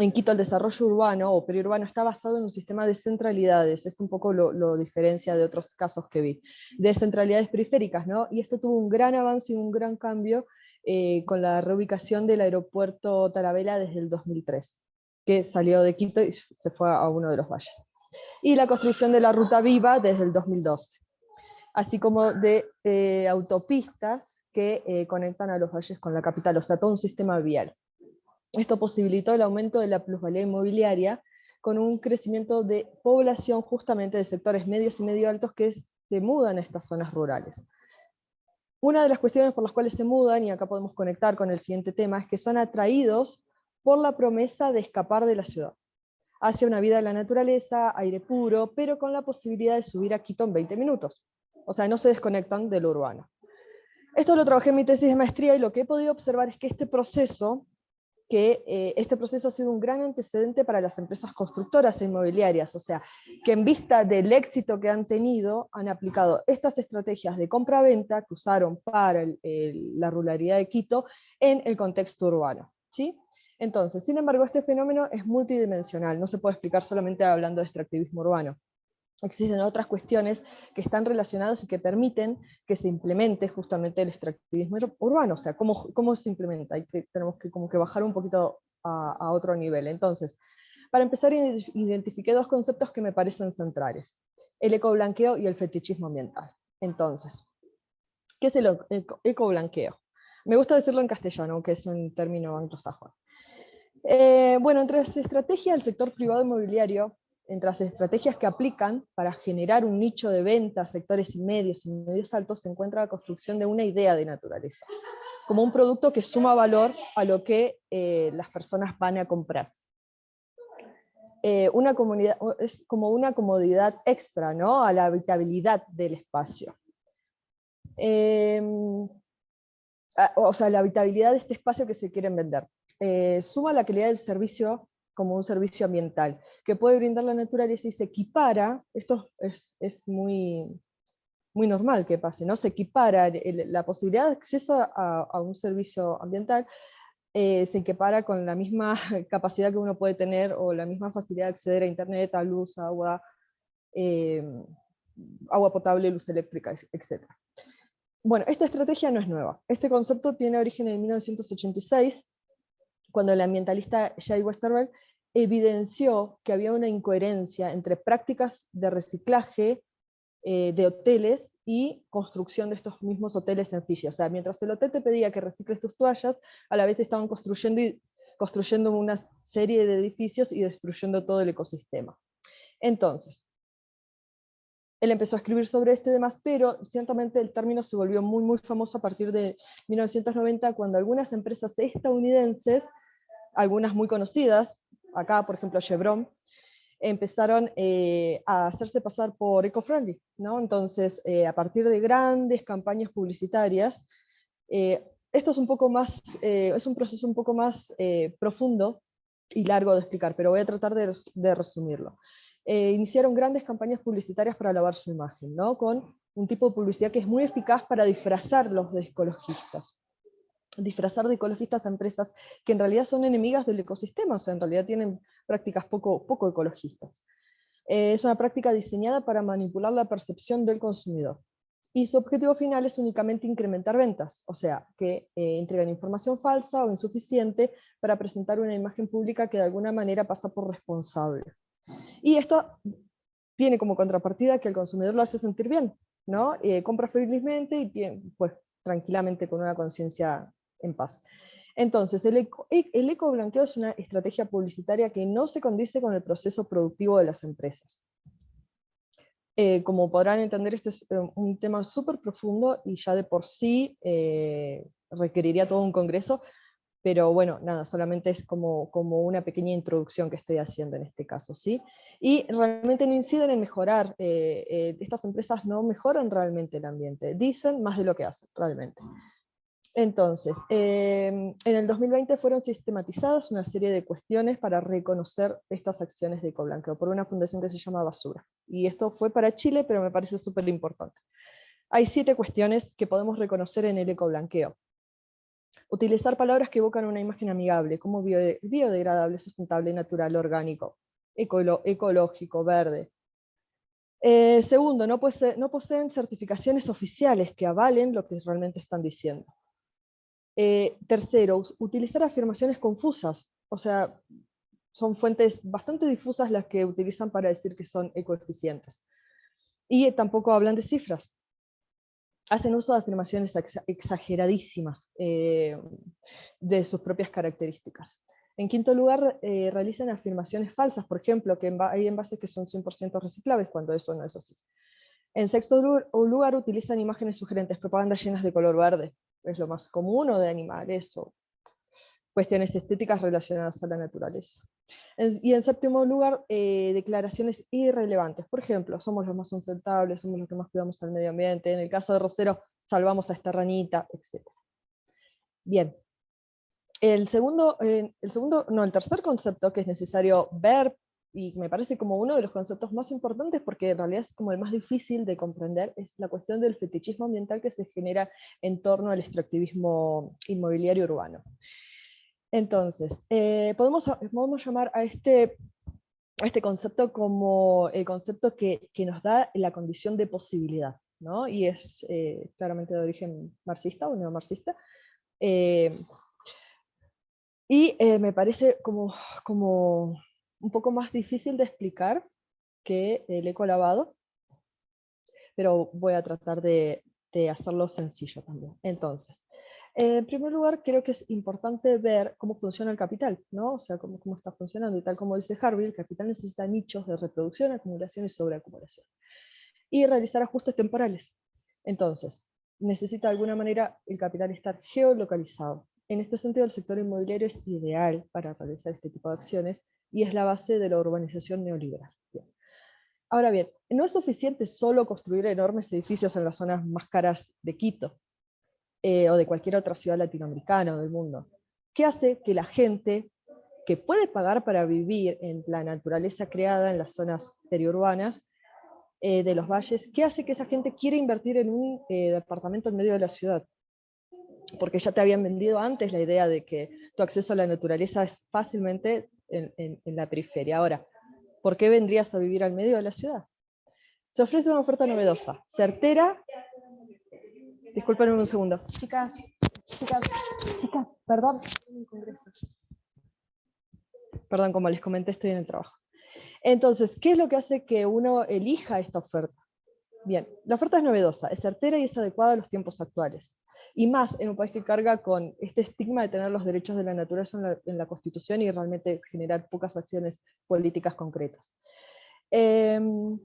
en Quito el desarrollo urbano o periurbano está basado en un sistema de centralidades, esto un poco lo, diferencia de otros casos que vi, de centralidades periféricas, ¿no? y esto tuvo un gran avance y un gran cambio eh, con la reubicación del aeropuerto Tarabela desde el 2003, que salió de Quito y se fue a uno de los valles y la construcción de la Ruta Viva desde el 2012, así como de eh, autopistas que eh, conectan a los valles con la capital, o sea, todo un sistema vial. Esto posibilitó el aumento de la plusvalía inmobiliaria con un crecimiento de población justamente de sectores medios y medio altos que se mudan a estas zonas rurales. Una de las cuestiones por las cuales se mudan, y acá podemos conectar con el siguiente tema, es que son atraídos por la promesa de escapar de la ciudad hacia una vida en la naturaleza, aire puro, pero con la posibilidad de subir a Quito en 20 minutos. O sea, no se desconectan de lo urbano. Esto lo trabajé en mi tesis de maestría y lo que he podido observar es que este proceso, que eh, este proceso ha sido un gran antecedente para las empresas constructoras e inmobiliarias, o sea, que en vista del éxito que han tenido, han aplicado estas estrategias de compra-venta que usaron para la ruralidad de Quito en el contexto urbano. ¿sí? Entonces, sin embargo, este fenómeno es multidimensional, no se puede explicar solamente hablando de extractivismo urbano. Existen otras cuestiones que están relacionadas y que permiten que se implemente justamente el extractivismo ur- urbano, o sea, cómo, cómo se implementa, tenemos que como que bajar un poquito a, a otro nivel. Entonces, para empezar, ide- identifiqué dos conceptos que me parecen centrales, el ecoblanqueo y el fetichismo ambiental. Entonces, ¿qué es el eco- eco- ecoblanqueo? Me gusta decirlo en castellano, aunque es un término anglosajón. Eh, bueno, entre las estrategias del sector privado inmobiliario, entre las estrategias que aplican para generar un nicho de venta sectores medios y medios altos, se encuentra la construcción de una idea de naturaleza, como un producto que suma valor a lo que eh, las personas van a comprar. Eh, una comunidad, es como una comodidad extra ¿no? a la habitabilidad del espacio. Em, o sea, la habitabilidad de este espacio que se quieren vender eh, suma la calidad del servicio como un servicio ambiental, que puede brindar la naturaleza y se equipara, esto es, es muy, muy normal que pase, ¿no? se equipara el- la posibilidad de acceso a, a un servicio ambiental, eh, se equipara con la misma capacidad que uno puede tener o la misma facilidad de acceder a internet, a luz, agua, eh, agua potable, luz eléctrica, etc. Bueno, esta estrategia no es nueva. Este concepto tiene origen en 1986, cuando el ambientalista Jay Westerberg evidenció que había una incoherencia entre prácticas de reciclaje eh, de hoteles y construcción de estos mismos hoteles en Fiji. O sea, mientras el hotel te pedía que recicles tus toallas, a la vez estaban construyendo, y, construyendo una serie de edificios y destruyendo todo el ecosistema. Entonces, él empezó a escribir sobre esto y demás, pero ciertamente el término se volvió muy, muy famoso a partir de 1990, cuando algunas empresas estadounidenses, algunas muy conocidas, acá por ejemplo Chevron, empezaron eh, a hacerse pasar por eco-friendly, ¿no? Entonces, eh, a partir de grandes campañas publicitarias, eh, esto es un poco más, eh, es un proceso un poco más eh, profundo y largo de explicar, pero voy a tratar de, res- de resumirlo. eh, iniciaron grandes campañas publicitarias para lavar su imagen, ¿no? con un tipo de publicidad que es muy eficaz para disfrazar los de ecologistas disfrazar de ecologistas a empresas que en realidad son enemigas del ecosistema, o sea, en realidad tienen prácticas poco, poco ecologistas. Eh, es una práctica diseñada para manipular la percepción del consumidor. Y su objetivo final es únicamente incrementar ventas, o sea, que eh, entregan información falsa o insuficiente para presentar una imagen pública que de alguna manera pasa por responsable. Y esto tiene como contrapartida que el consumidor lo hace sentir bien, ¿no? Eh, compra felizmente y tiene, pues tranquilamente con una conciencia en paz. Entonces, el, eco, e, el ecoblanqueo es una estrategia publicitaria que no se condice con el proceso productivo de las empresas. Eh, como podrán entender, este es eh, un tema súper profundo y ya de por sí eh, requeriría todo un congreso, pero bueno, nada, solamente es como, como una pequeña introducción que estoy haciendo en este caso, ¿sí? Y realmente no inciden en mejorar, estas empresas no mejoran realmente el ambiente, dicen más de lo que hacen, realmente. Entonces, em, en el 2020 fueron sistematizadas una serie de cuestiones para reconocer estas acciones de ecoblanqueo por una fundación que se llama Basura. Y esto fue para Chile, pero me parece súper importante. Hay siete cuestiones que podemos reconocer en el ecoblanqueo. Utilizar palabras que evocan una imagen amigable, como biodegradable, sustentable, natural, orgánico, ecológico, verde, eh, segundo, no, no, poseen certificaciones oficiales que avalen lo que realmente están diciendo. Eh, tercero, utilizar afirmaciones confusas, o sea, son fuentes bastante difusas las que utilizan para decir que son ecoeficientes. Y tampoco hablan de cifras. Hacen uso de afirmaciones exageradísimas eh, de sus propias características. En quinto lugar, eh, realizan afirmaciones falsas, por ejemplo, que hay envases que son 100% reciclables, cuando eso no es así. En sexto lugar, utilizan imágenes sugerentes, propagandas llenas de color verde, es lo más común, o de animales, o cuestiones estéticas relacionadas a la naturaleza. y en séptimo lugar, eh, declaraciones irrelevantes. Por ejemplo, somos los más sustentables, somos los que más cuidamos al medio ambiente, en el caso de Rosero, salvamos a esta ranita, etc. Bien. El segundo, eh, el segundo, no, el tercer concepto que es necesario ver, y me parece como uno de los conceptos más importantes porque en realidad es como el más difícil de comprender, es la cuestión del fetichismo ambiental que se genera en torno al extractivismo inmobiliario urbano. Entonces, eh, podemos, podemos llamar a este, este concepto como el concepto que, que nos da la condición de posibilidad, ¿no? y es eh, claramente de origen marxista o neomarxista, eh, y me parece como, como un poco más difícil de explicar que el eco lavado, pero voy a tratar de, hacerlo sencillo también. Entonces, en primer lugar, creo que es importante ver cómo funciona el capital, ¿no? o sea, cómo, cómo está funcionando, y tal como dice Harvey, el capital necesita nichos de reproducción, acumulación y sobreacumulación, y realizar ajustes temporales. Entonces, necesita de alguna manera el capital estar geolocalizado. En este sentido, el sector inmobiliario es ideal para realizar este tipo de acciones, y es la base de la urbanización neoliberal. Ahora bien, no es suficiente solo construir enormes edificios en las zonas más caras de Quito, eh, o de cualquier otra ciudad latinoamericana o del mundo. ¿Qué hace que la gente que puede pagar para vivir en la naturaleza creada en las zonas periurbanas eh, de los valles, qué hace que esa gente quiera invertir en un eh, departamento en medio de la ciudad? Porque ya te habían vendido antes la idea de que tu acceso a la naturaleza es fácilmente en, la periferia. Ahora, ¿por qué vendrías a vivir al medio de la ciudad? Se ofrece una oferta novedosa, certera. Disculpen un segundo. Chicas, chicas, chicas, perdón. Perdón, como les comenté, estoy en el trabajo. Entonces, ¿qué es lo que hace que uno elija esta oferta? Bien, la oferta es novedosa, es certera y es adecuada a los tiempos actuales y más en un país que carga con este estigma de tener los derechos de la naturaleza en la, Constitución y realmente generar pocas acciones políticas concretas. Em,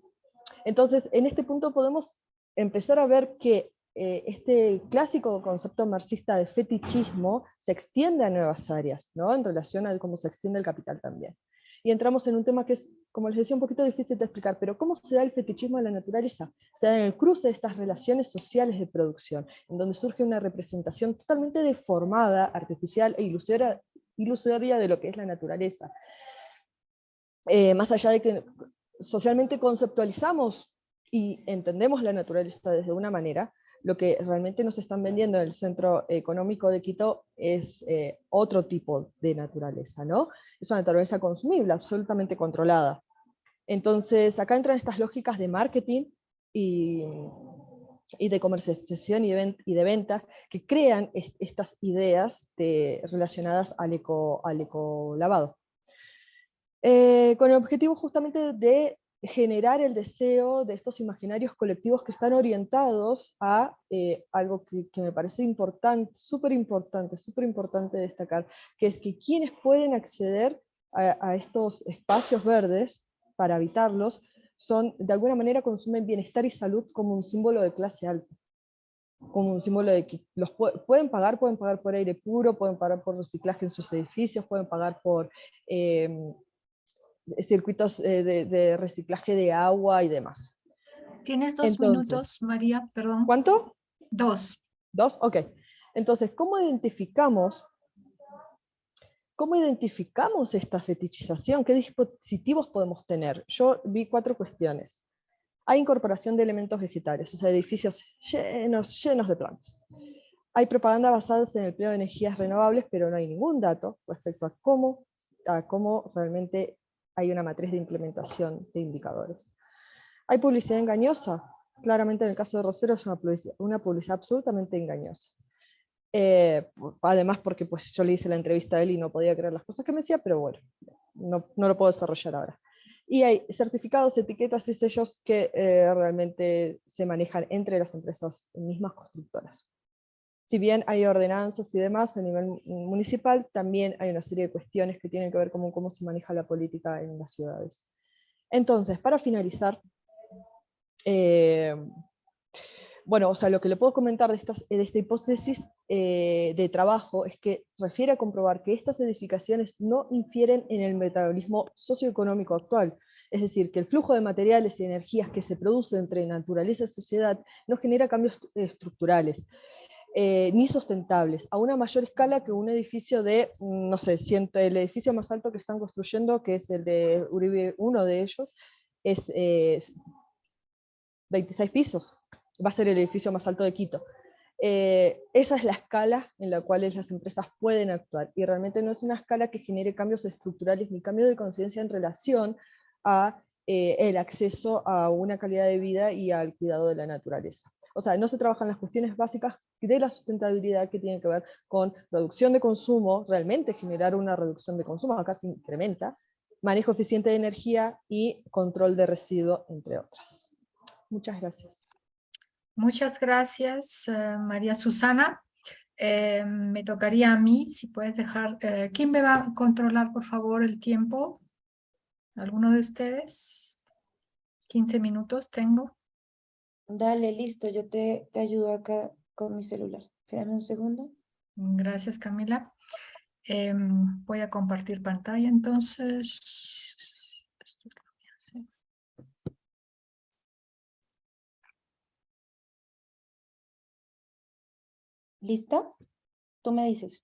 entonces, en este punto podemos empezar a ver que eh, este clásico concepto marxista de fetichismo se extiende a nuevas áreas, ¿no? en relación a cómo se extiende el capital también y entramos en un tema que es, como les decía, un poquito difícil de explicar, pero ¿cómo se da el fetichismo de la naturaleza? Se da en el cruce de estas relaciones sociales de producción, en donde surge una representación totalmente deformada, artificial e ilusoria, de lo que es la naturaleza. Eh, más allá de que socialmente conceptualizamos y entendemos la naturaleza desde una manera, lo que realmente nos están vendiendo en el centro económico de Quito es eh, otro tipo de naturaleza, ¿no? Es una naturaleza consumible, absolutamente controlada. Entonces, acá entran estas lógicas de marketing y, y de comercialización y de, y de venta que crean estas ideas relacionadas al eco, al eco lavado. Eh, con el objetivo justamente de generar el deseo de estos imaginarios colectivos que están orientados a eh, algo que, me parece importante, súper importante, súper importante destacar, que es que quienes pueden acceder a, estos espacios verdes para habitarlos, son, de alguna manera consumen bienestar y salud como un símbolo de clase alta como un símbolo de que los pueden pagar, pueden pagar por aire puro, pueden pagar por reciclaje en sus edificios, pueden pagar por em, circuitos eh, de, reciclaje de agua y demás.
Tienes dos minutos, María, perdón.
¿Cuánto?
Dos.
Dos, ok. Entonces, ¿cómo identificamos, cómo identificamos esta fetichización? ¿Qué dispositivos podemos tener? Yo vi cuatro cuestiones. Hay incorporación de elementos vegetales, o sea, edificios llenos, llenos de plantas. Hay propaganda basada en el empleo de energías renovables, pero no hay ningún dato respecto a cómo, a cómo realmente hay una matriz de implementación de indicadores. Hay publicidad engañosa, claramente en el caso de Rosero es una publicidad, absolutamente engañosa. Eh, además porque pues, yo le hice la entrevista a él y no podía creer las cosas que me decía, pero bueno, no, no lo puedo desarrollar ahora. Y hay certificados, etiquetas y sellos que eh, realmente se manejan entre las empresas mismas constructoras si bien hay ordenanzas y demás a nivel municipal, también hay una serie de cuestiones que tienen que ver con cómo se maneja la política en las ciudades. Entonces, para finalizar, eh, bueno, o sea, lo que le puedo comentar de, de esta hipótesis eh, de trabajo es que refiere a comprobar que estas edificaciones no infieren en el metabolismo socioeconómico actual, es decir, que el flujo de materiales y energías que se produce entre naturaleza y sociedad no genera cambios estructurales, eh, ni sustentables, a una mayor escala que un edificio de, mm, no sé, siento, el edificio más alto que están construyendo, que es el de Uribe, uno de ellos, es 26 pisos, va a ser el edificio más alto de Quito. Eh, esa es la escala en la cual las empresas pueden actuar, y realmente no es una escala que genere cambios estructurales ni cambios de conciencia en relación a eh, el acceso a una calidad de vida y al cuidado de la naturaleza. O sea, no se trabajan las cuestiones básicas de la sustentabilidad que tiene que ver con reducción de consumo, realmente generar una reducción de consumo, acá se incrementa, manejo eficiente de energía y control de residuos, entre otras. Muchas gracias.
Muchas gracias, eh, María Susana. Eh, me tocaría a mí, si puedes dejar... Eh, ¿Quién me va a controlar, por favor, el tiempo? ¿Alguno de ustedes? 15 minutos tengo.
Dale, listo, yo te, te ayudo acá con mi celular. Espérame un segundo.
Gracias, Camila. Em, voy a compartir pantalla entonces.
¿Lista? Tú me dices.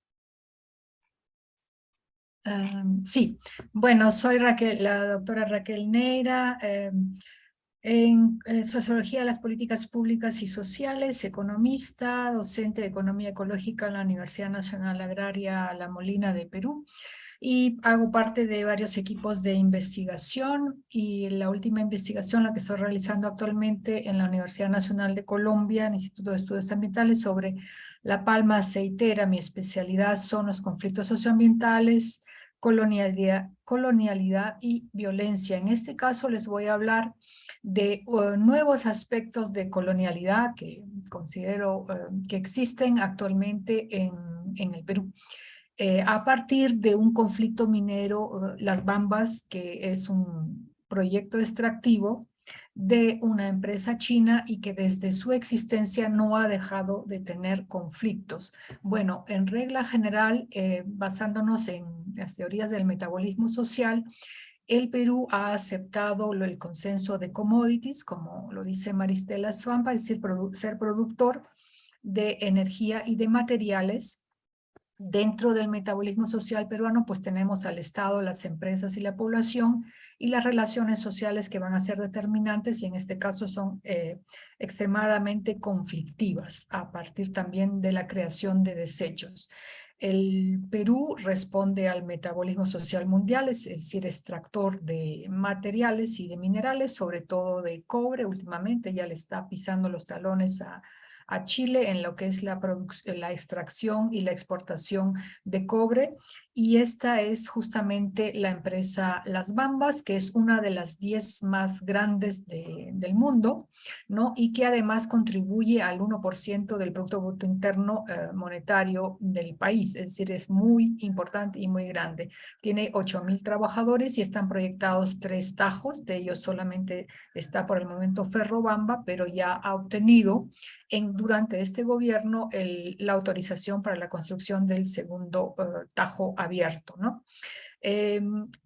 Em, sí, bueno, soy Raquel, la doctora Raquel Neira. Em, en, Sociología de las Políticas Públicas y Sociales, economista, docente de Economía Ecológica en la Universidad Nacional Agraria La Molina de Perú y hago parte de varios equipos de investigación y la última investigación la que estoy realizando actualmente en la Universidad Nacional de Colombia, en el Instituto de Estudios Ambientales, sobre la palma aceitera. Mi especialidad son los conflictos socioambientales, colonialidad, colonialidad y violencia. En este caso les voy a hablar de uh, nuevos aspectos de colonialidad que considero uh, que existen actualmente en, en el Perú. Eh, a partir de un conflicto minero, Las Bambas, que es un proyecto extractivo de una empresa china y que desde su existencia no ha dejado de tener conflictos. Bueno, en regla general, eh, basándonos en las teorías del metabolismo social, el Perú ha aceptado el consenso de commodities, como lo dice Maristela Swampa, es decir, ser productor de energía y de materiales Dentro del metabolismo social peruano, pues tenemos al Estado, las empresas y la población, y las relaciones sociales que van a ser determinantes y en este caso son eh, extremadamente conflictivas a partir también de la creación de desechos. El Perú responde al metabolismo social mundial, es decir, extractor de materiales y de minerales, sobre todo de cobre. Últimamente ya le está pisando los talones a, a Chile en lo que es la, la extracción y la exportación de cobre y esta es justamente la empresa Las Bambas, que es una de las 10 más grandes del mundo, ¿no? Y que además contribuye al 1% del Producto Interno eh, Monetario del país, es decir, es muy importante y muy grande. Tiene 8 mil trabajadores y están proyectados tres tajos, de ellos solamente está por el momento Ferrobamba, pero ya ha obtenido en, durante este gobierno la autorización para la construcción del segundo uh, tajo abierto. ¿no? Eh,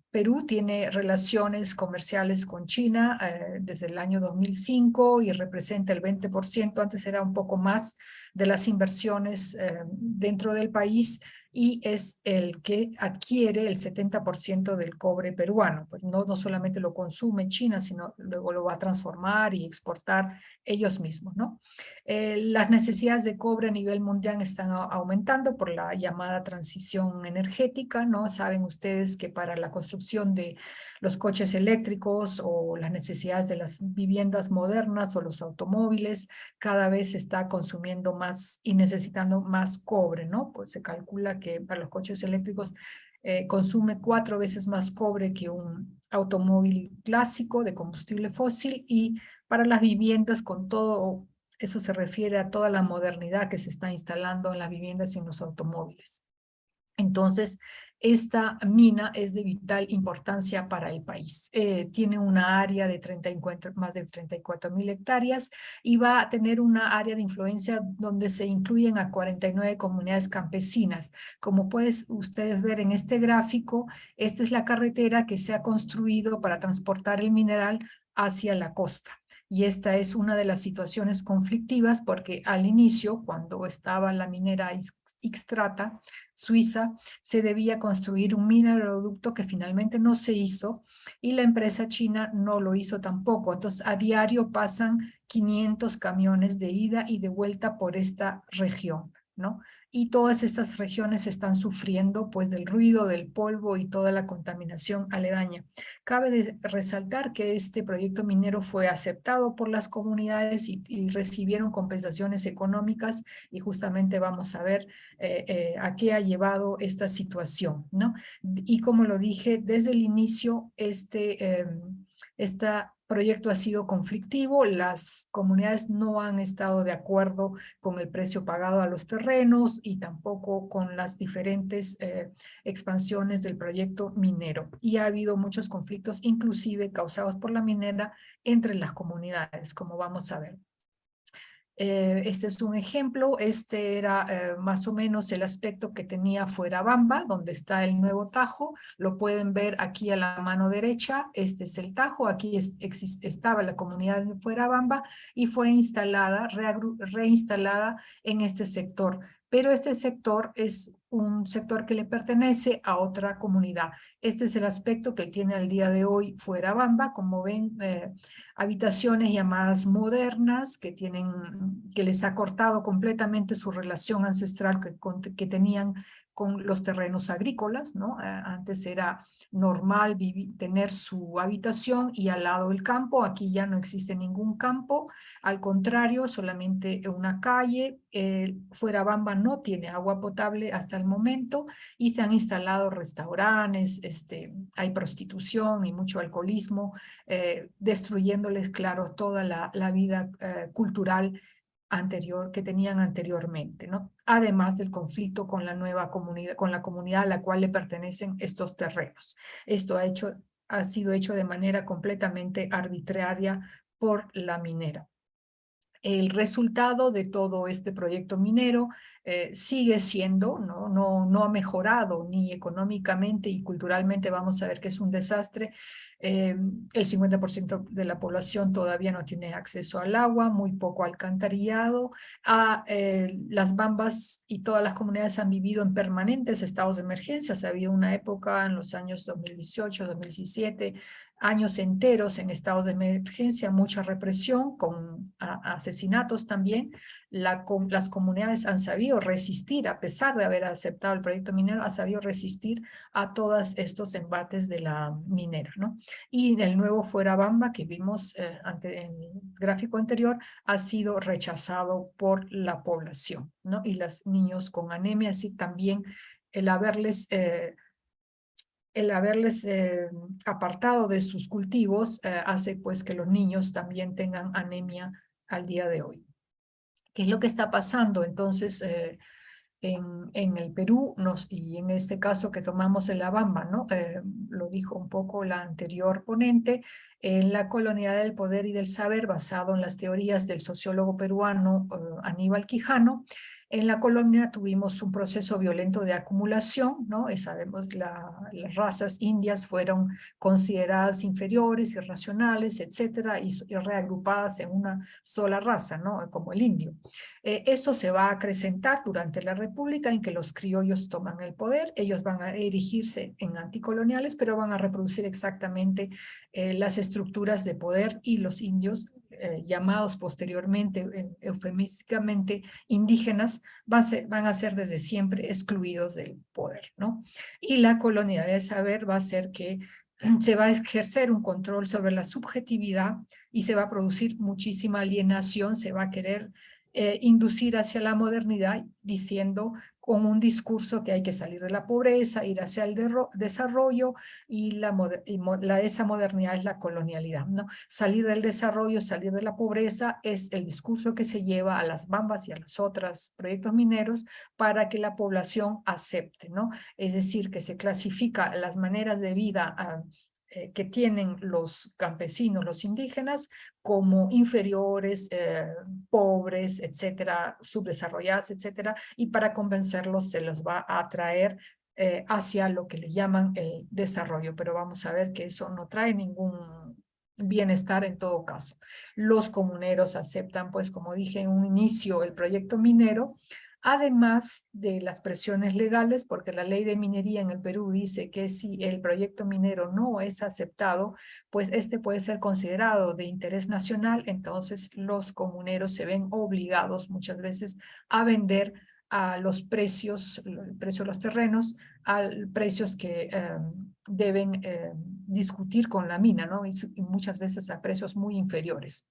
Perú tiene relaciones comerciales con China eh, desde el año 2005 y representa el 20%, antes era un poco más, de las inversiones eh, dentro del país y es el que adquiere el 70% del cobre peruano. Pues no, no solamente lo consume China, sino luego lo va a transformar y exportar ellos mismos. ¿no? Eh, las necesidades de cobre a nivel mundial están aumentando por la llamada transición energética. ¿no? Saben ustedes que para la construcción de los coches eléctricos o las necesidades de las viviendas modernas o los automóviles, cada vez se está consumiendo más y necesitando más cobre. ¿no? Pues se calcula que para los coches eléctricos eh, consume cuatro veces más cobre que un automóvil clásico de combustible fósil y para las viviendas con todo, eso se refiere a toda la modernidad que se está instalando en las viviendas y en los automóviles. Entonces, esta mina es de vital importancia para el país. Eh, tiene una área de 34, más de 34 mil hectáreas y va a tener una área de influencia donde se incluyen a 49 comunidades campesinas. Como pueden ustedes ver en este gráfico, esta es la carretera que se ha construido para transportar el mineral hacia la costa y esta es una de las situaciones conflictivas porque al inicio, cuando estaba la minera Xtrata, Suiza, se debía construir un mineroducto que finalmente no se hizo y la empresa china no lo hizo tampoco. Entonces, a diario pasan 500 camiones de ida y de vuelta por esta región. ¿no? Y todas estas regiones están sufriendo pues del ruido, del polvo y toda la contaminación aledaña. Cabe resaltar que este proyecto minero fue aceptado por las comunidades y, recibieron compensaciones económicas y justamente vamos a ver eh, eh, a qué ha llevado esta situación, ¿no? Y como lo dije, desde el inicio este, em, esta proyecto ha sido conflictivo, las comunidades no han estado de acuerdo con el precio pagado a los terrenos y tampoco con las diferentes eh, expansiones del proyecto minero. Y ha habido muchos conflictos, inclusive causados por la minera, entre las comunidades, como vamos a ver. Este es un ejemplo, este era eh, más o menos el aspecto que tenía Fuera Bamba, donde está el nuevo Tajo, lo pueden ver aquí a la mano derecha, este es el Tajo, aquí estaba la comunidad de Fuera Bamba y fue instalada, reinstalada en este sector pero este sector es un sector que le pertenece a otra comunidad. Este es el aspecto que tiene al día de hoy Fuera Bamba, como ven, eh, habitaciones llamadas modernas que, tienen, que les ha cortado completamente su relación ancestral que, que tenían con los terrenos agrícolas, ¿no? Eh, antes era normal tener su habitación y al lado el campo, aquí ya no existe ningún campo, al contrario, solamente una calle, Fuera Bamba no tiene agua potable hasta el momento y se han instalado restaurantes, este, hay prostitución y mucho alcoholismo, eh, destruyéndoles, claro, toda la, vida eh, cultural anterior que tenían anteriormente, ¿no? Además del conflicto con la nueva comunidad, con la comunidad a la cual le pertenecen estos terrenos. Esto ha, ha sido hecho de manera completamente arbitraria por la minera. el resultado de todo este proyecto minero eh, sigue siendo, ¿no? No, no ha mejorado ni económicamente y culturalmente, vamos a ver que es un desastre. Eh, el 50% de la población todavía no tiene acceso al agua, muy poco alcantarillado. A, eh, las bambas y todas las comunidades han vivido en permanentes estados de emergencia. Ha habido una época en los años 2018, 2017, años enteros en estados de emergencia, mucha represión con asesinatos también. La, las comunidades han sabido resistir, a pesar de haber aceptado el proyecto minero, ha sabido resistir a todos estos embates de la minera. ¿no? Y el nuevo Fuera Bamba que vimos eh, ante, en el gráfico anterior ha sido rechazado por la población. ¿no? Y los niños con anemia, así también el haberles... Eh, el haberles eh, apartado de sus cultivos eh, hace pues que los niños también tengan anemia al día de hoy. ¿Qué es lo que está pasando? Entonces, eh, en, el Perú, nos, y en este caso que tomamos en La Bamba, ¿no? lo dijo un poco la anterior ponente, en la colonialidad del poder y del saber basado en las teorías del sociólogo peruano Aníbal Quijano, en la colonia tuvimos un proceso violento de acumulación, ¿no? Y sabemos la, las razas indias fueron consideradas inferiores, irracionales, etcétera, y, reagrupadas en una sola raza, ¿no? Como el indio. Eh, esto se va a acrecentar durante la república en que los criollos toman el poder, ellos van a erigirse en anticoloniales, pero van a reproducir exactamente eh, las estructuras de poder y los indios eh, llamados posteriormente eufemísticamente indígenas, van a, ser, van a ser desde siempre excluidos del poder, ¿no? Y la colonialidad de saber va a ser que se va a ejercer un control sobre la subjetividad y se va a producir muchísima alienación, se va a querer eh, inducir hacia la modernidad diciendo con un discurso que hay que salir de la pobreza, ir hacia el desarrollo y, la, esa modernidad es la colonialidad. ¿no? Salir del desarrollo, salir de la pobreza es el discurso que se lleva a las bambas y a los otros proyectos mineros para que la población acepte. ¿no? Es decir, que se clasifica las maneras de vida ah, eh, que tienen los campesinos, los indígenas, como inferiores, eh, pobres, etcétera, subdesarrollados, etcétera, y para convencerlos se los va a atraer eh, hacia lo que le llaman el desarrollo, pero vamos a ver que eso no trae ningún bienestar en todo caso. Los comuneros aceptan, pues como dije en un inicio, el proyecto minero, además de las presiones legales, porque la ley de minería en el Perú dice que si el proyecto minero no es aceptado, pues este puede ser considerado de interés nacional, entonces los comuneros se ven obligados muchas veces a vender a los precios, el precio de los terrenos, a precios que em, deben em, discutir con la mina, ¿no? y muchas veces a precios muy inferiores.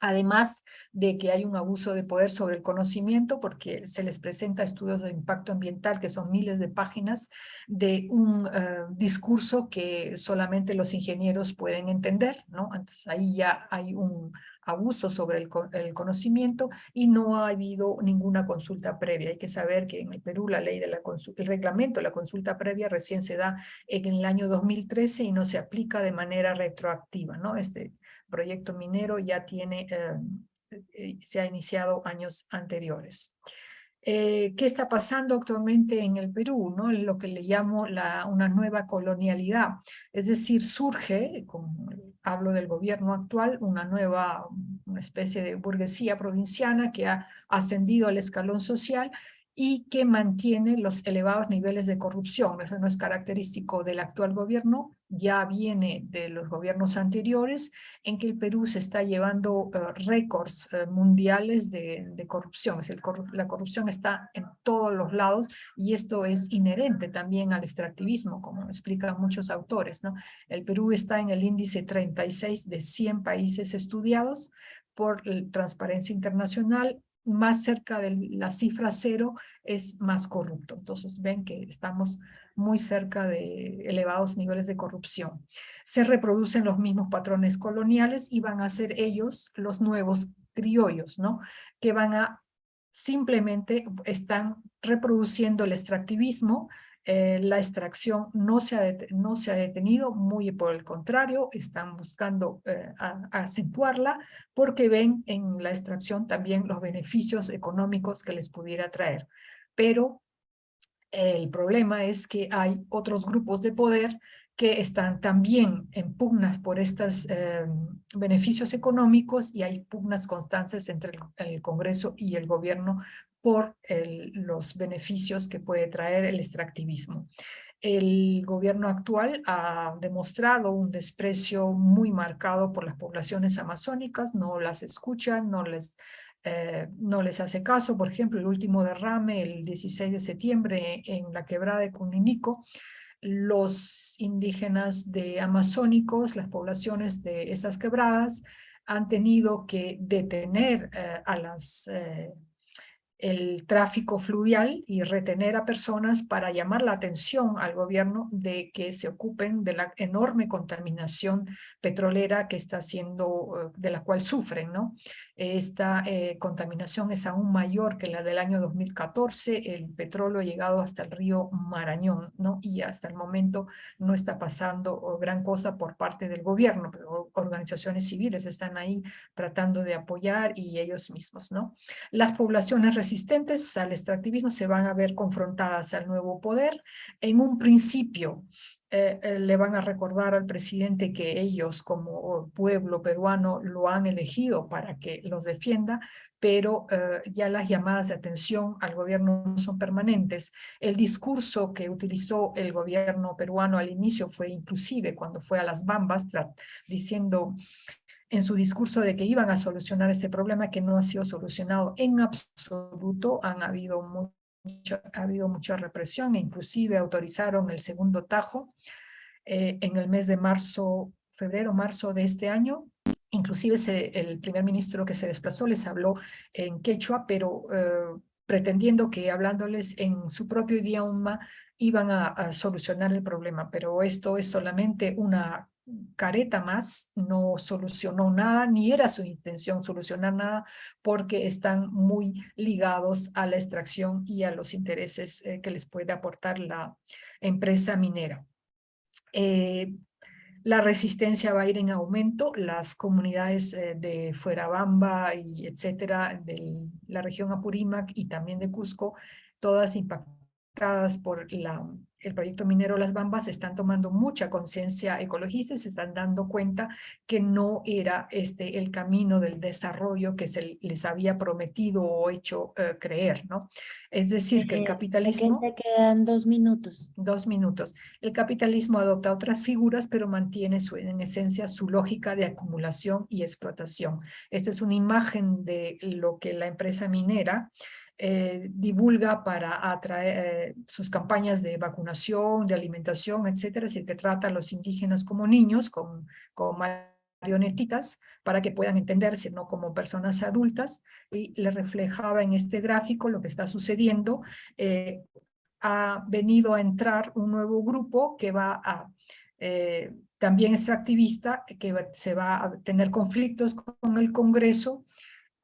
Además de que hay un abuso de poder sobre el conocimiento porque se les presenta estudios de impacto ambiental que son miles de páginas de un eh, discurso que solamente los ingenieros pueden entender, ¿no? Entonces ahí ya hay un abuso sobre el, conocimiento y no ha habido ninguna consulta previa. Hay que saber que en el Perú la ley de la consulta, el reglamento la consulta previa recién se da en el año 2013 y no se aplica de manera retroactiva, ¿no? Este, proyecto minero ya tiene, eh, se ha iniciado años anteriores. Eh, ¿Qué está pasando actualmente en el Perú? ¿no? Lo que le llamo la, una nueva colonialidad. Es decir, surge, hablo del gobierno actual, una nueva una especie de burguesía provinciana que ha ascendido al escalón social y que mantiene los elevados niveles de corrupción. Eso no es característico del actual gobierno, ya viene de los gobiernos anteriores, en que el Perú se está llevando eh, récords eh, mundiales de, corrupción. Es la corrupción está en todos los lados y esto es inherente también al extractivismo, como explican muchos autores. ¿no? El Perú está en el índice 36 de 100 países estudiados por Transparencia Internacional más cerca de la cifra cero es más corrupto. Entonces ven que estamos muy cerca de elevados niveles de corrupción. Se reproducen los mismos patrones coloniales y van a ser ellos los nuevos criollos, ¿no? Que van a simplemente están reproduciendo el extractivismo eh, la extracción no se, ha no se ha detenido, muy por el contrario, están buscando eh, acentuarla porque ven en la extracción también los beneficios económicos que les pudiera traer. Pero el problema es que hay otros grupos de poder que están también en pugnas por estos eh, beneficios económicos y hay pugnas constantes entre el, Congreso y el gobierno por los beneficios que puede traer el extractivismo. El gobierno actual ha demostrado un desprecio muy marcado por las poblaciones amazónicas, no las escuchan, no les, eh, no les hace caso. Por ejemplo, el último derrame, el 16 de septiembre en la quebrada de Cuninico, los indígenas de amazónicos, las poblaciones de esas quebradas, han tenido que detener eh, a las eh, el tráfico fluvial y retener a personas para llamar la atención al gobierno de que se ocupen de la enorme contaminación petrolera que está siendo, eh, de la cual sufren, ¿no? Esta eh, contaminación es aún mayor que la del año 2014, el petróleo ha llegado hasta el río Marañón, ¿no? Y hasta el momento no está pasando gran cosa por parte del gobierno, pero organizaciones civiles están ahí tratando de apoyar y ellos mismos, ¿no? Las poblaciones resistentes al extractivismo se van a ver confrontadas al nuevo poder. En un principio eh, eh, le van a recordar al presidente que ellos como pueblo peruano lo han elegido para que los defienda, pero eh, ya las llamadas de atención al gobierno no son permanentes. El discurso que utilizó el gobierno peruano al inicio fue inclusive cuando fue a las bambas diciendo en su discurso de que iban a solucionar ese problema que no ha sido solucionado en absoluto. Han habido, mucha, ha habido mucha represión e inclusive autorizaron el segundo tajo eh, en el mes de marzo, febrero, marzo de este año. Inclusive el primer ministro que se desplazó les habló en quechua, pero eh, pretendiendo que hablándoles en su propio idioma iban a solucionar el problema, pero esto es solamente una careta más, no solucionó nada, ni era su intención solucionar nada, porque están muy ligados a la extracción y a los intereses eh, que les puede aportar la empresa minera. Eh, la resistencia va a ir en aumento, las comunidades eh, de Fuerabamba y etcétera, de la región Apurímac y también de Cusco, todas impactadas por la el proyecto minero Las Bambas están tomando mucha conciencia ecologista y se están dando cuenta que no era este el camino del desarrollo que se les había prometido o hecho eh, creer, ¿no? Es decir, que el capitalismo...
Te quedan dos minutos.
Dos minutos. El capitalismo adopta otras figuras, pero mantiene su, en esencia su lógica de acumulación y explotación. Esta es una imagen de lo que la empresa minera eh, divulga para atraer eh, sus campañas de vacunación, de alimentación, etcétera, es decir, que trata a los indígenas como niños, con, con marionetitas, para que puedan entenderse no como personas adultas, y le reflejaba en este gráfico lo que está sucediendo. Eh, ha venido a entrar un nuevo grupo que va a también extractivista, que se va a tener conflictos con el Congreso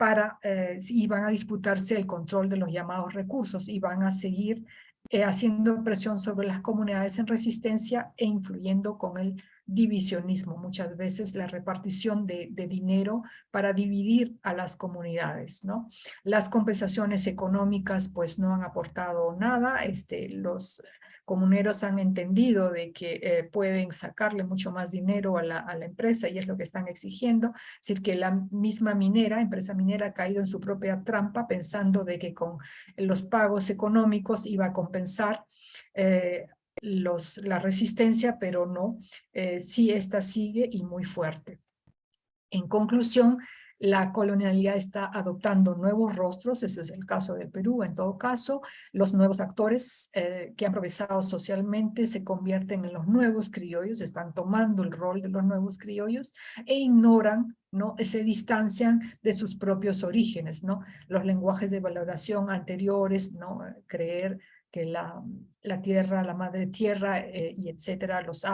para, eh, y van a disputarse el control de los llamados recursos y van a seguir eh, haciendo presión sobre las comunidades en resistencia e influyendo con el divisionismo, muchas veces la repartición de, de, dinero para dividir a las comunidades, ¿no? Las compensaciones económicas pues no han aportado nada, este, los comuneros han entendido de que eh, pueden sacarle mucho más dinero a la, empresa y es lo que están exigiendo. Es decir, que la misma minera, empresa minera, ha caído en su propia trampa pensando de que con los pagos económicos iba a compensar eh, los, la resistencia, pero no, eh, sí esta sigue y muy fuerte. En conclusión, la colonialidad está adoptando nuevos rostros, ese es el caso del Perú en todo caso, los nuevos actores eh, que han progresado socialmente se convierten en los nuevos criollos, están tomando el rol de los nuevos criollos e ignoran ¿no? se distancian de sus propios orígenes, ¿no? los lenguajes de valoración anteriores, ¿no? creer que la, tierra, la madre tierra eh, y etcétera, los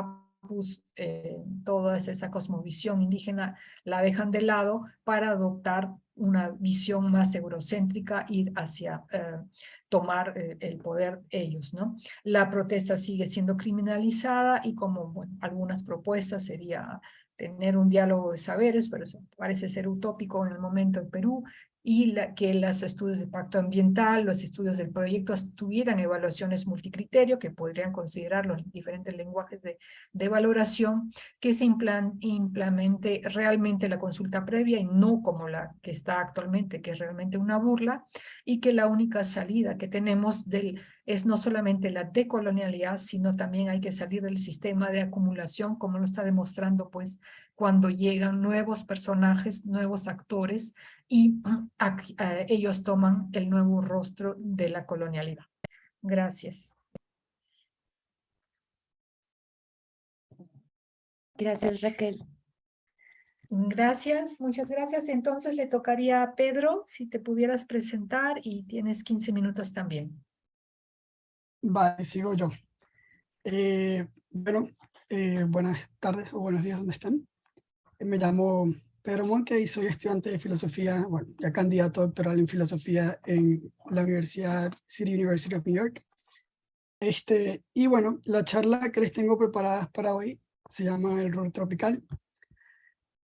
Eh, toda esa cosmovisión indígena la dejan de lado para adoptar una visión más eurocéntrica, ir hacia eh, tomar eh, el poder ellos, ¿no? La protesta sigue siendo criminalizada y como algunas propuestas sería tener un diálogo de saberes, pero parece ser utópico en el momento en Perú, y la, que los estudios de impacto ambiental, los estudios del proyecto tuvieran evaluaciones multicriterio que podrían considerar los diferentes lenguajes de, de valoración, que se implemente realmente la consulta previa y no como la que está actualmente, que es realmente una burla, y que la única salida que tenemos del, es no solamente la decolonialidad, sino también hay que salir del sistema de acumulación, como lo está demostrando pues cuando llegan nuevos personajes, nuevos actores, y eh, ellos toman el nuevo rostro de la colonialidad. Gracias.
Gracias, Raquel.
Gracias, muchas gracias. Entonces le tocaría a Pedro, si te pudieras presentar y tienes 15 minutos también.
Vale, sigo yo. Eh, bueno, eh, buenas tardes o buenos días, ¿dónde están? Me llamo Pedro Monque y soy estudiante de filosofía, bueno, ya candidato doctoral en filosofía en la Universidad City University of New York. Este, y bueno, la charla que les tengo preparada para hoy se llama El rol tropical,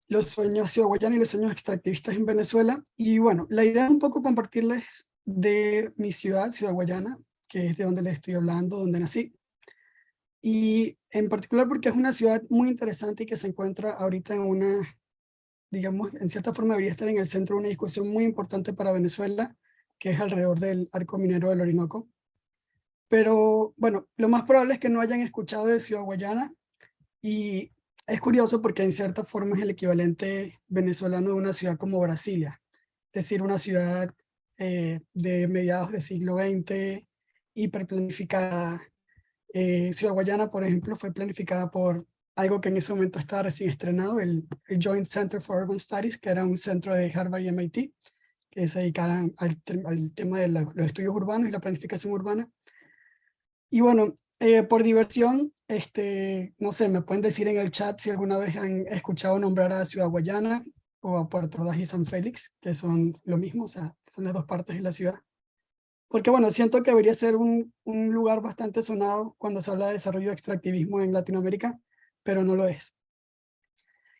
los sueños ciudad y los sueños extractivistas en Venezuela. Y bueno, la idea es un poco compartirles de mi ciudad, Ciudad Guayana, que es de donde les estoy hablando, donde nací. Y en particular porque es una ciudad muy interesante y que se encuentra ahorita en una digamos, en cierta forma debería estar en el centro de una discusión muy importante para Venezuela, que es alrededor del arco minero del Orinoco. Pero, bueno, lo más probable es que no hayan escuchado de Ciudad Guayana, y es curioso porque en cierta forma es el equivalente venezolano de una ciudad como Brasilia, es decir, una ciudad eh, de mediados del siglo XX, hiperplanificada. Eh, ciudad Guayana, por ejemplo, fue planificada por algo que en ese momento estaba recién estrenado, el, Joint Center for Urban Studies, que era un centro de Harvard y MIT, que se dedicaran al, tema de los estudios urbanos y la planificación urbana. Y bueno, eh, por diversión, este, no sé, me pueden decir en el chat si alguna vez han escuchado nombrar a Ciudad Guayana o a Puerto Ordaz y San Félix, que son lo mismo, o sea, son las dos partes de la ciudad. Porque bueno, siento que debería ser un, un lugar bastante sonado cuando se habla de desarrollo de extractivismo en Latinoamérica, pero no lo es.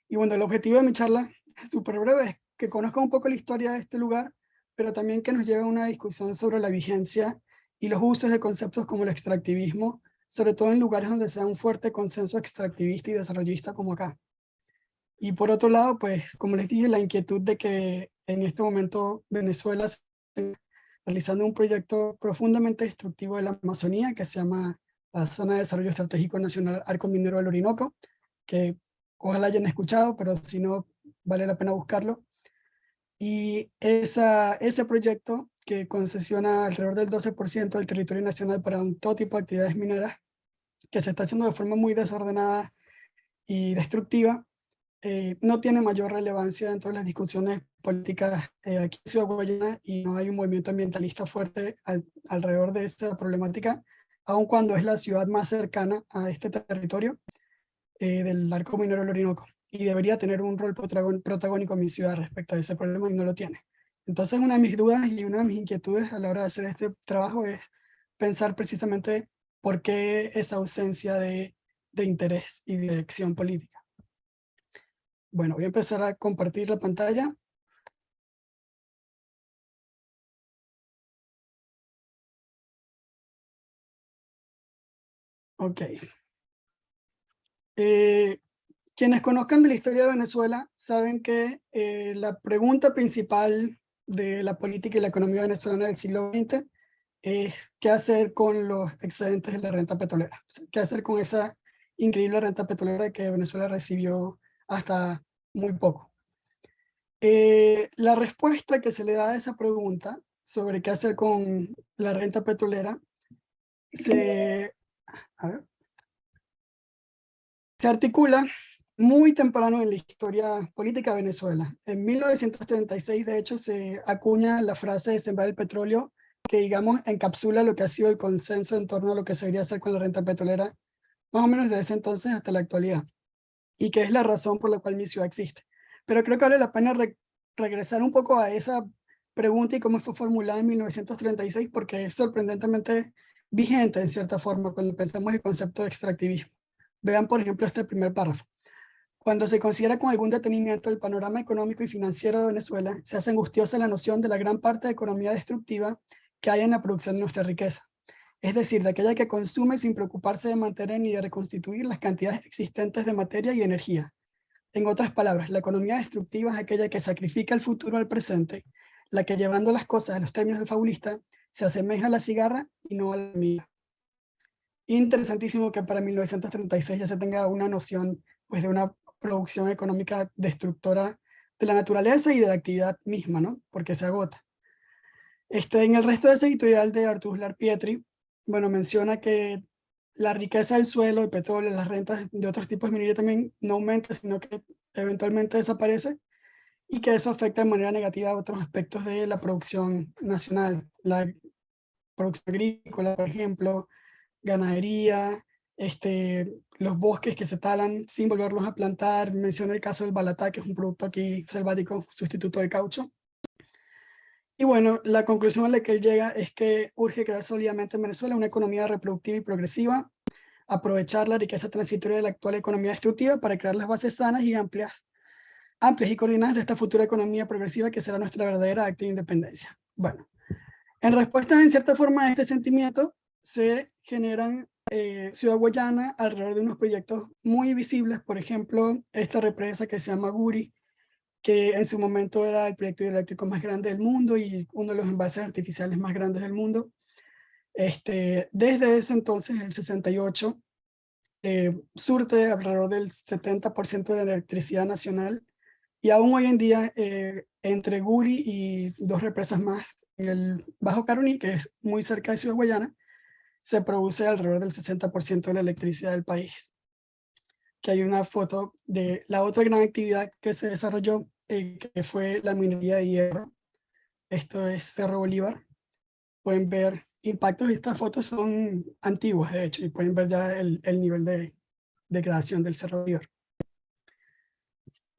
Y bueno, el objetivo de mi charla, súper breve, es que conozca un poco la historia de este lugar, pero también que nos lleve a una discusión sobre la vigencia y los usos de conceptos como el extractivismo, sobre todo en lugares donde sea un fuerte consenso extractivista y desarrollista como acá. Y por otro lado, pues, como les dije, la inquietud de que en este momento Venezuela está realizando un proyecto profundamente destructivo de la Amazonía que se llama la Zona de Desarrollo Estratégico Nacional Arco Minero del Orinoco, que ojalá hayan escuchado, pero si no, vale la pena buscarlo. Y esa, ese proyecto que concesiona alrededor del 12% del territorio nacional para un todo tipo de actividades mineras, que se está haciendo de forma muy desordenada y destructiva, eh, no tiene mayor relevancia dentro de las discusiones políticas eh, aquí en Ciudad Guayana y no hay un movimiento ambientalista fuerte alrededor de esta problemática, aun cuando es la ciudad más cercana a este territorio eh, del arco minero del Orinoco. Y debería tener un rol protagónico en mi ciudad respecto a ese problema y no lo tiene. Entonces una de mis dudas y una de mis inquietudes a la hora de hacer este trabajo es pensar precisamente por qué esa ausencia de, de interés y de acción política. Bueno, voy a empezar a compartir la pantalla. Ok. Eh, quienes conozcan de la historia de Venezuela saben que eh, la pregunta principal de la política y la economía venezolana del siglo XX es qué hacer con los excedentes de la renta petrolera, qué hacer con esa increíble renta petrolera que Venezuela recibió hasta muy poco. Eh, la respuesta que se le da a esa pregunta sobre qué hacer con la renta petrolera se se articula muy temprano en la historia política de Venezuela. En 1936, de hecho, se acuña la frase de sembrar el petróleo, que digamos encapsula lo que ha sido el consenso en torno a lo que se debería hacer con la renta petrolera más o menos desde ese entonces hasta la actualidad, y que es la razón por la cual mi ciudad existe. Pero creo que vale la pena regresar un poco a esa pregunta y cómo fue formulada en 1936, porque es sorprendentemente vigente en cierta forma cuando pensamos el concepto de extractivismo. Vean, por ejemplo, este primer párrafo. Cuando se considera con algún detenimiento el panorama económico y financiero de Venezuela, se hace angustiosa la noción de la gran parte de economía destructiva que hay en la producción de nuestra riqueza. Es decir, de aquella que consume sin preocuparse de mantener ni de reconstituir las cantidades existentes de materia y energía. En otras palabras, la economía destructiva es aquella que sacrifica el futuro al presente, la que llevando las cosas a los términos del fabulista, se asemeja a la cigarra y no a la mía. Interesantísimo que para 1936 ya se tenga una noción pues, de una producción económica destructora de la naturaleza y de la actividad misma, ¿no? Porque se agota. Este, en el resto de ese editorial de Artur Pietri, bueno, menciona que la riqueza del suelo, el petróleo, las rentas de otros tipos de minería también no aumenta, sino que eventualmente desaparece, y que eso afecta de manera negativa a otros aspectos de la producción nacional, la producción agrícola, por ejemplo, ganadería, este, los bosques que se talan sin volverlos a plantar. Menciona el caso del balatá, que es un producto aquí selvático, sustituto de caucho. Y bueno, la conclusión a la que él llega es que urge crear sólidamente en Venezuela una economía reproductiva y progresiva, aprovechar la riqueza transitoria de la actual economía destructiva para crear las bases sanas y amplias, amplias y coordinadas de esta futura economía progresiva que será nuestra verdadera acta de independencia. Bueno, en respuesta en cierta forma a este sentimiento, se generan eh, Ciudad Guayana alrededor de unos proyectos muy visibles, por ejemplo, esta represa que se llama Guri, que en su momento era el proyecto hidroeléctrico más grande del mundo y uno de los embalses artificiales más grandes del mundo. Este, desde ese entonces, el 68, eh, surte alrededor del 70% de la electricidad nacional y aún hoy en día eh, entre Guri y dos represas más el Bajo Caroní, que es muy cerca de Ciudad Guayana, se produce alrededor del 60% de la electricidad del país. Que hay una foto de la otra gran actividad que se desarrolló, eh, que fue la minería de hierro. Esto es Cerro Bolívar. Pueden ver impactos, estas fotos son antiguas de hecho, y pueden ver ya el, el nivel de degradación del Cerro Bolívar.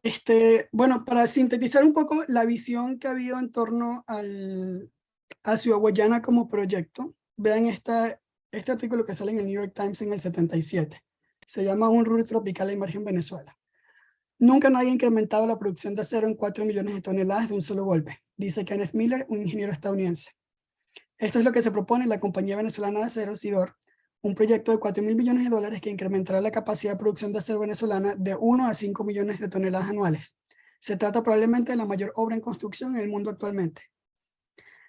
Este, bueno, para sintetizar un poco la visión que ha habido en torno al, a Ciudad Guayana como proyecto, vean esta este artículo que sale en el New York Times en el 77. Se llama Un rubro tropical en Venezuela. Nunca nadie ha incrementado la producción de acero en 4 millones de toneladas de un solo golpe, dice Kenneth Miller, un ingeniero estadounidense. Esto es lo que se propone la compañía venezolana de acero, SIDOR, un proyecto de 4 mil millones de dólares que incrementará la capacidad de producción de acero venezolana de 1 a 5 millones de toneladas anuales. Se trata probablemente de la mayor obra en construcción en el mundo actualmente.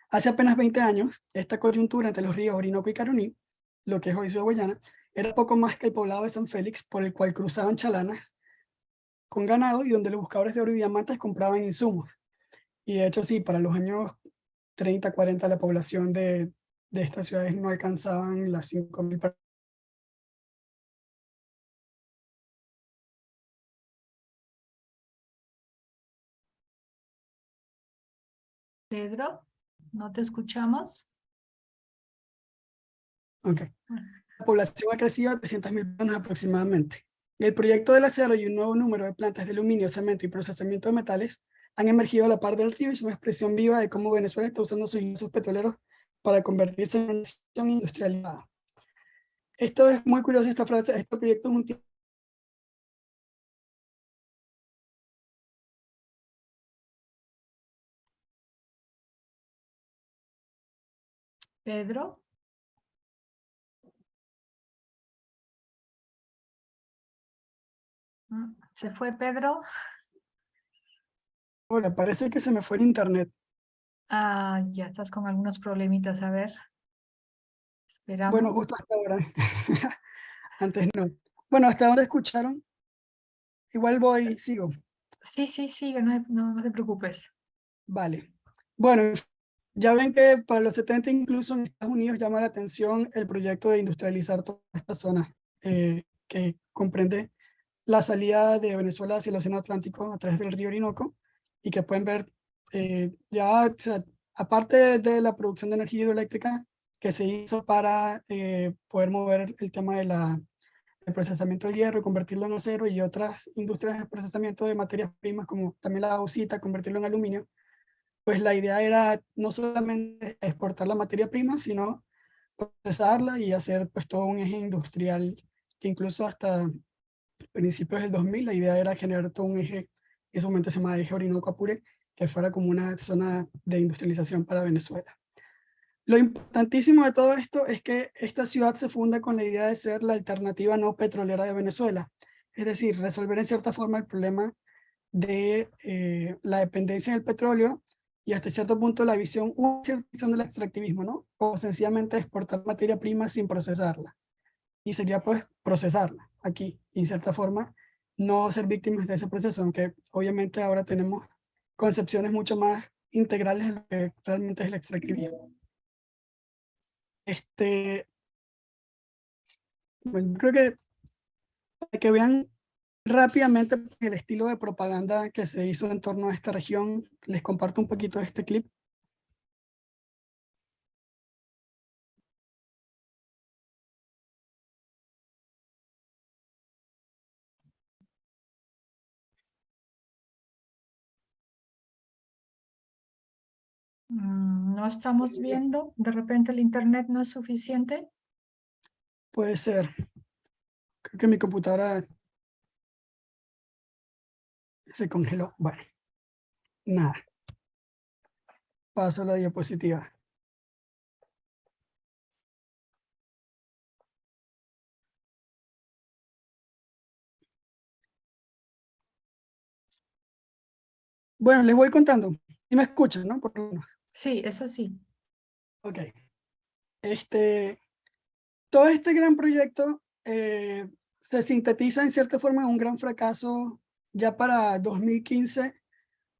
Hace apenas 20 años, esta coyuntura entre los ríos Orinoco y Caroní lo que es hoy Ciudad Guayana, era poco más que el poblado de San Félix por el cual cruzaban chalanas con ganado y donde los buscadores de oro y diamantes compraban insumos. Y de hecho sí, para los años 30, 40 la población de, de estas ciudades no alcanzaban las 5.000 personas.
Pedro, ¿no te escuchamos?
La población ha crecido a 300.000 personas aproximadamente. El proyecto del acero y un nuevo número de plantas de aluminio, cemento y procesamiento de metales han emergido a la par del río y son una expresión viva de cómo Venezuela está usando sus ingresos petroleros para convertirse en una nación industrializada. Esto es muy curioso, esta frase, este proyecto es un
Pedro. Mm, ¿Se fue Pedro?
Hola, parece que se me fue el internet.
Ah, ya estás con algunos problemitas, a ver. Esperamos.
Bueno, justo hasta ahora. Antes no. Bueno, ¿hasta dónde escucharon? Igual voy, sigo.
Sí, sí, sigue, no, no, no te preocupes.
Vale. Bueno, ya ven que para los 70 incluso en Estados Unidos llama la atención el proyecto de industrializar toda esta zona eh, que comprende la salida de Venezuela hacia el Océano Atlántico a través del río Orinoco y que pueden ver eh, ya, aparte de la producción de energía hidroeléctrica que se hizo para eh, poder mover el tema de la el procesamiento del hierro, convertirlo en acero y otras industrias de procesamiento de materias primas como también la bauxita, convertirlo en aluminio, pues la idea era no solamente exportar la materia prima, sino procesarla y hacer pues todo un eje industrial que incluso hasta principios del 2000 la idea era generar todo un eje, en ese momento se llamaba eje Orinoco-Apure, que fuera como una zona de industrialización para Venezuela. Lo importantísimo de todo esto es que esta ciudad se funda con la idea de ser la alternativa no petrolera de Venezuela, es decir, resolver en cierta forma el problema de eh, la dependencia del petróleo y hasta cierto punto la visión, una cierta visión del extractivismo, ¿no? O sencillamente exportar materia prima sin procesarla. Y sería pues procesarla aquí, y en cierta forma no ser víctimas de ese proceso, aunque obviamente ahora tenemos concepciones mucho más integrales de lo que realmente es el extractivismo. Este, bueno, creo que para que vean rápidamente el estilo de propaganda que se hizo en torno a esta región, les comparto un poquito este clip.
No estamos viendo, de repente el internet no es suficiente.
Puede ser. Creo que mi computadora se congeló. Bueno, nada. Paso a la diapositiva. Bueno, les voy contando. Y me escuchan, ¿no? Por lo menos.
Sí, eso sí.
Ok. Este, todo este gran proyecto eh, se sintetiza en cierta forma en un gran fracaso ya para 2015,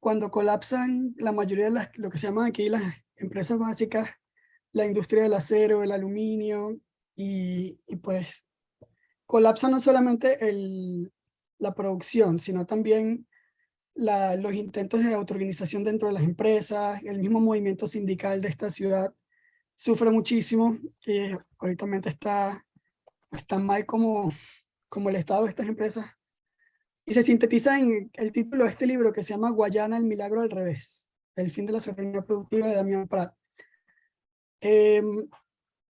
cuando colapsan la mayoría de las, lo que se llaman aquí las empresas básicas, la industria del acero, el aluminio, y, y pues colapsa no solamente el, la producción, sino también los intentos de autoorganización dentro de las empresas, el mismo movimiento sindical de esta ciudad sufre muchísimo, que ahorita está, tan mal como, como el estado de estas empresas. Y se sintetiza en el título de este libro que se llama Guayana, el milagro al revés, el fin de la soberanía productiva de Damián Prat. Em,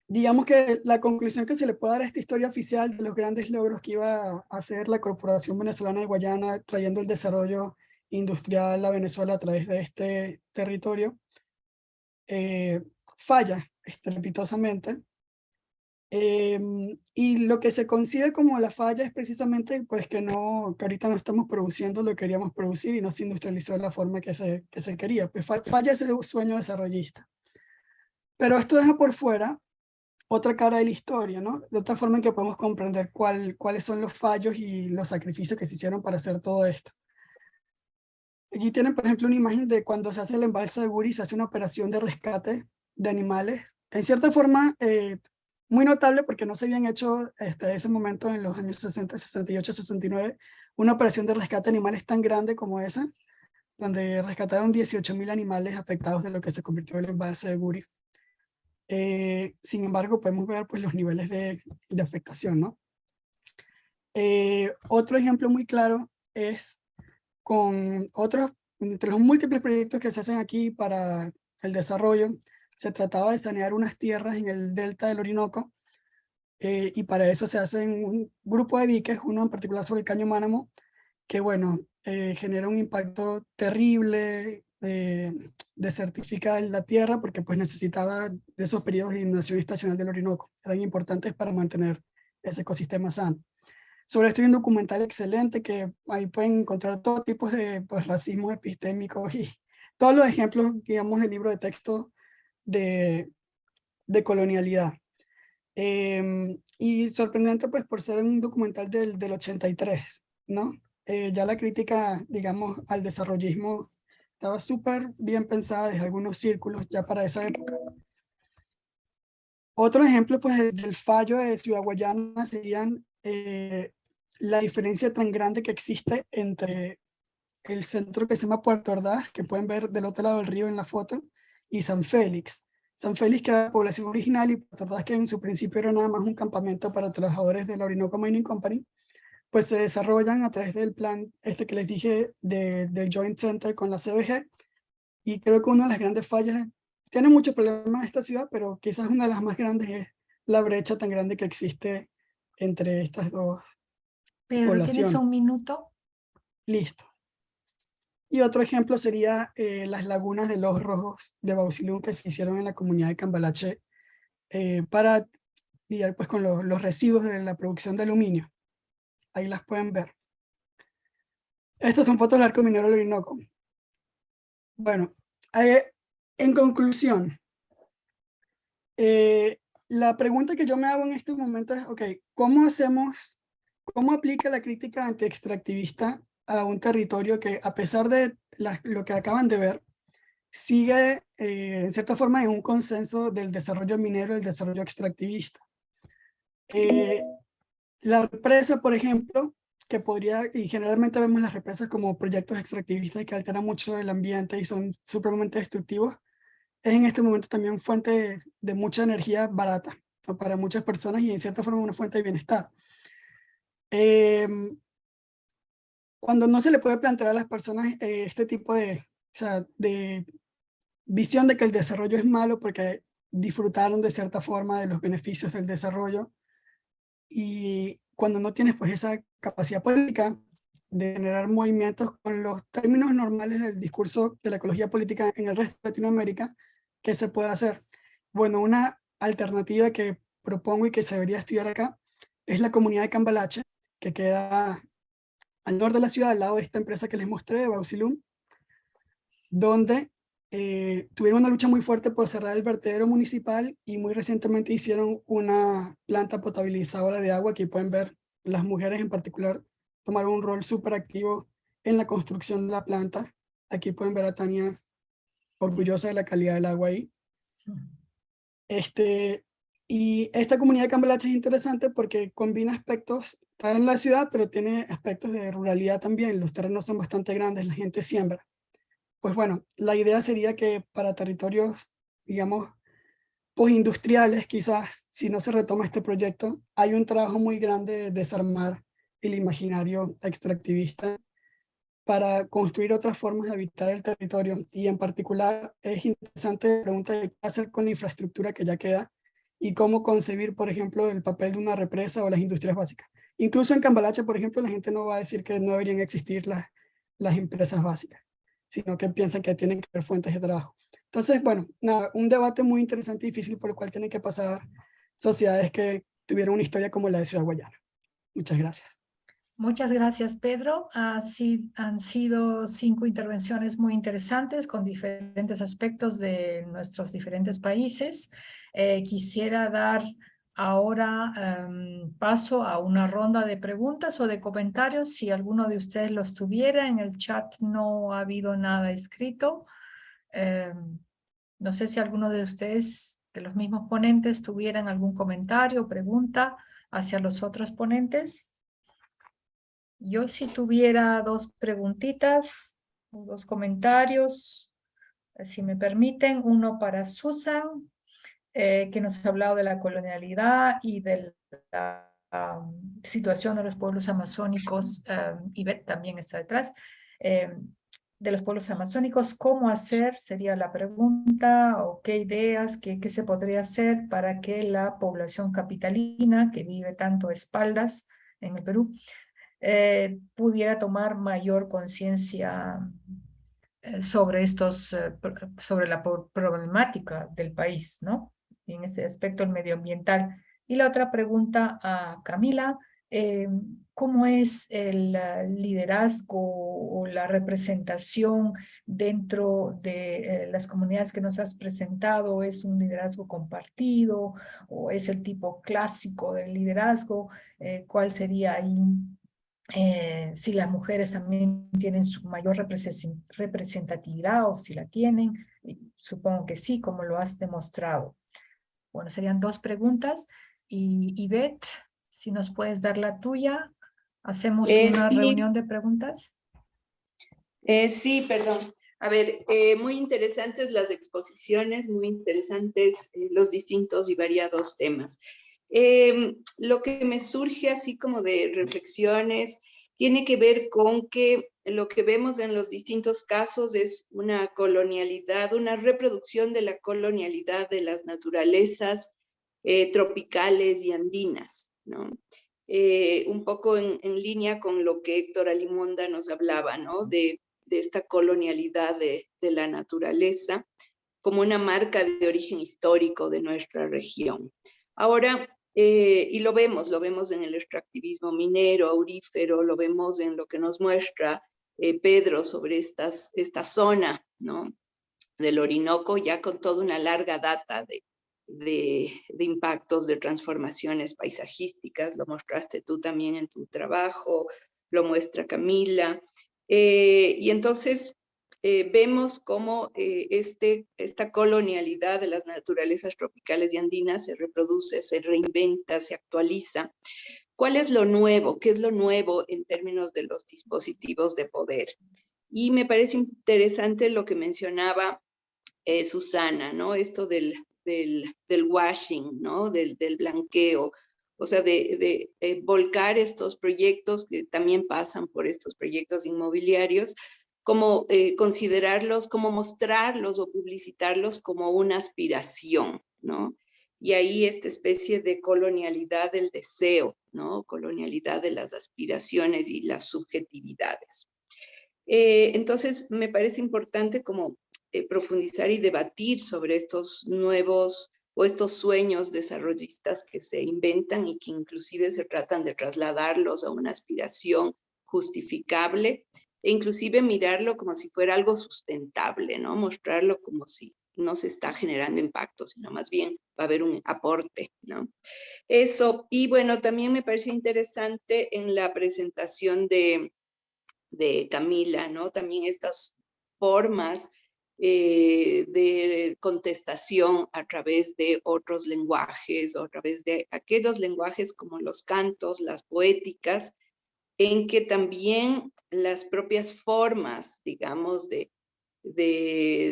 digamos que la conclusión que se le puede dar a esta historia oficial de los grandes logros que iba a hacer la Corporación Venezolana de Guayana trayendo el desarrollo industrial a Venezuela a través de este territorio, eh, falla estrepitosamente. Em, y lo que se concibe como la falla es precisamente pues que, no, que ahorita no estamos produciendo lo que queríamos producir y no se industrializó de la forma que se, que se quería. Pues falla ese sueño desarrollista. Pero esto deja por fuera otra cara de la historia, ¿no? De otra forma en que podemos comprender cuál, cuáles son los fallos y los sacrificios que se hicieron para hacer todo esto. Aquí tienen, por ejemplo, una imagen de cuando se hace el embalse de Guri, se hace una operación de rescate de animales. En cierta forma, eh, muy notable porque no se habían hecho hasta ese momento en los años 60, 68, 69, una operación de rescate de animales tan grande como esa, donde rescataron 18.000 animales afectados de lo que se convirtió en el embalse de Guri. Eh, sin embargo, podemos ver pues, los niveles de, de afectación. ¿no? Eh, otro ejemplo muy claro es con otros, entre los múltiples proyectos que se hacen aquí para el desarrollo, se trataba de sanear unas tierras en el delta del Orinoco, eh, y para eso se hacen un grupo de diques, uno en particular sobre el Caño Mánamo, que bueno, eh, genera un impacto terrible, eh, desertifica la tierra, porque pues necesitaba de esos periodos de inundación estacional del Orinoco, eran importantes para mantener ese ecosistema sano. Sobre esto hay un documental excelente que ahí pueden encontrar todo tipo de pues, racismo epistémico y todos los ejemplos, digamos, del libro de texto de, de colonialidad. Em, y sorprendente pues por ser un documental del, del 83, ¿no? Eh, ya la crítica, digamos, al desarrollismo estaba súper bien pensada desde algunos círculos ya para esa época. Otro ejemplo pues del fallo de Ciudad Guayana serían eh, la diferencia tan grande que existe entre el centro que se llama Puerto Ordaz, que pueden ver del otro lado del río en la foto, y San Félix. San Félix, que era la población original, y Puerto Ordaz, que en su principio era nada más un campamento para trabajadores de la Orinoco Mining Company, pues se desarrollan a través del plan este que les dije de, del Joint Center con la CBG, y creo que una de las grandes fallas, tiene muchos problemas esta ciudad, pero quizás una de las más grandes es la brecha tan grande que existe entre estas dos
Pedro, ¿tienes
poblaciones.
un minuto?
Listo. Y otro ejemplo sería eh, las lagunas de los rojos de Bausilum que se hicieron en la comunidad de Cambalache eh, para lidiar pues, con los, los residuos de la producción de aluminio. Ahí las pueden ver. Estas son fotos del arco minero del Orinoco. Bueno, eh, en conclusión, eh, la pregunta que yo me hago en este momento es, ok, ¿cómo hacemos, cómo aplica la crítica anti-extractivista a un territorio que a pesar de la- lo que acaban de ver, sigue eh, en cierta forma en un consenso del desarrollo minero y el desarrollo extractivista? Eh, la represa, por ejemplo, que podría, y generalmente vemos las represas como proyectos extractivistas que alteran mucho el ambiente y son supremamente destructivos, es en este momento también fuente de, de mucha energía barata para muchas personas y en cierta forma una fuente de bienestar. Em, cuando no se le puede plantear a las personas eh, este tipo de, o sea, de visión de que el desarrollo es malo porque disfrutaron de cierta forma de los beneficios del desarrollo y cuando no tienes pues esa capacidad política de generar movimientos con los términos normales del discurso de la ecología política en el resto de Latinoamérica, ¿qué se puede hacer? Bueno, una alternativa que propongo y que se debería estudiar acá es la comunidad de Cambalache, que queda al norte de la ciudad, al lado de esta empresa que les mostré, Bausilum, donde eh, tuvieron una lucha muy fuerte por cerrar el vertedero municipal y muy recientemente hicieron una planta potabilizadora de agua. Aquí pueden ver las mujeres en particular tomaron un rol súper activo en la construcción de la planta. Aquí pueden ver a Tania orgullosa de la calidad del agua ahí. Este, y esta comunidad de Cambalache es interesante porque combina aspectos, está en la ciudad, pero tiene aspectos de ruralidad también. Los terrenos son bastante grandes, la gente siembra. Pues bueno, la idea sería que para territorios, digamos, postindustriales, quizás, si no se retoma este proyecto, hay un trabajo muy grande de desarmar el imaginario extractivista para construir otras formas de habitar el territorio. Y en particular es interesante la pregunta de qué hacer con la infraestructura que ya queda y cómo concebir, por ejemplo, el papel de una represa o las industrias básicas. Incluso en Cambalache, por ejemplo, la gente no va a decir que no deberían existir las, las empresas básicas, sino que piensan que tienen que haber fuentes de trabajo. Entonces, bueno, nada, un debate muy interesante y difícil por el cual tienen que pasar sociedades que tuvieron una historia como la de Ciudad Guayana. Muchas gracias.
Muchas gracias, Pedro. Han sido cinco intervenciones muy interesantes con diferentes aspectos de nuestros diferentes países. Eh, quisiera dar ahora um, paso a una ronda de preguntas o de comentarios. Si alguno de ustedes los tuviera, en el chat no ha habido nada escrito. Eh, no sé si alguno de ustedes, de los mismos ponentes, tuvieran algún comentario o pregunta hacia los otros ponentes. Yo si tuviera dos preguntitas, dos comentarios, si me permiten, uno para Susan, eh, que nos ha hablado de la colonialidad y de la um, situación de los pueblos amazónicos, um, Beth también está detrás, eh, de los pueblos amazónicos, ¿cómo hacer? Sería la pregunta, o qué ideas, qué, qué se podría hacer para que la población capitalina, que vive tanto a espaldas en el Perú, eh, pudiera tomar mayor conciencia eh, sobre estos, sobre la problemática del país, ¿no? En este aspecto el medioambiental. Y la otra pregunta a Camila, eh, ¿cómo es el uh, liderazgo o la representación dentro de eh, las comunidades que nos has presentado? ¿Es un liderazgo compartido o es el tipo clásico del liderazgo? Eh, ¿Cuál sería ahí eh, si las mujeres también tienen su mayor representatividad o si la tienen, supongo que sí, como lo has demostrado. Bueno, serían dos preguntas. Y, Beth, si nos puedes dar la tuya, hacemos
Eh,
una
sí.
reunión de preguntas.
Eh, sí, perdón. A ver, eh, muy interesantes las exposiciones, muy interesantes los distintos y variados temas. Em, lo que me surge así como de reflexiones tiene que ver con que lo que vemos en los distintos casos es una colonialidad, una reproducción de la colonialidad de las naturalezas eh, tropicales y andinas, ¿no? Eh, un poco en, línea con lo que Héctor Alimonda nos hablaba, ¿no? De, esta colonialidad de, la naturaleza como una marca de origen histórico de nuestra región. Ahora, eh, y lo vemos, lo vemos en el extractivismo minero, aurífero, lo vemos en lo que nos muestra eh, Pedro sobre esta zona ¿no? del Orinoco, ya con toda una larga data de, de, impactos de transformaciones paisajísticas, lo mostraste tú también en tu trabajo, lo muestra Camila, eh, y entonces eh, vemos cómo eh, este, esta colonialidad de las naturalezas tropicales y andinas se reproduce, se reinventa, se actualiza. ¿Cuál es lo nuevo? ¿Qué es lo nuevo en términos de los dispositivos de poder? Y me parece interesante lo que mencionaba Susana, ¿no? Esto del, del, washing, ¿no? Del, blanqueo, o sea, de, eh, volcar estos proyectos que también pasan por estos proyectos inmobiliarios, como eh, considerarlos, como mostrarlos o publicitarlos como una aspiración, ¿no? Y ahí esta especie de colonialidad del deseo, ¿no? Colonialidad de las aspiraciones y las subjetividades. Eh, entonces, me parece importante como eh, profundizar y debatir sobre estos nuevos o estos sueños desarrollistas que se inventan y que inclusive se tratan de trasladarlos a una aspiración justificable e inclusive mirarlo como si fuera algo sustentable, ¿no? Mostrarlo como si no se está generando impacto, sino más bien va a haber un aporte, ¿no? Eso, y bueno, también me parece interesante en la presentación de, de Camila, ¿no? También estas formas eh, de contestación a través de otros lenguajes o a través de aquellos lenguajes como los cantos, las poéticas, en que también las propias formas, digamos, de,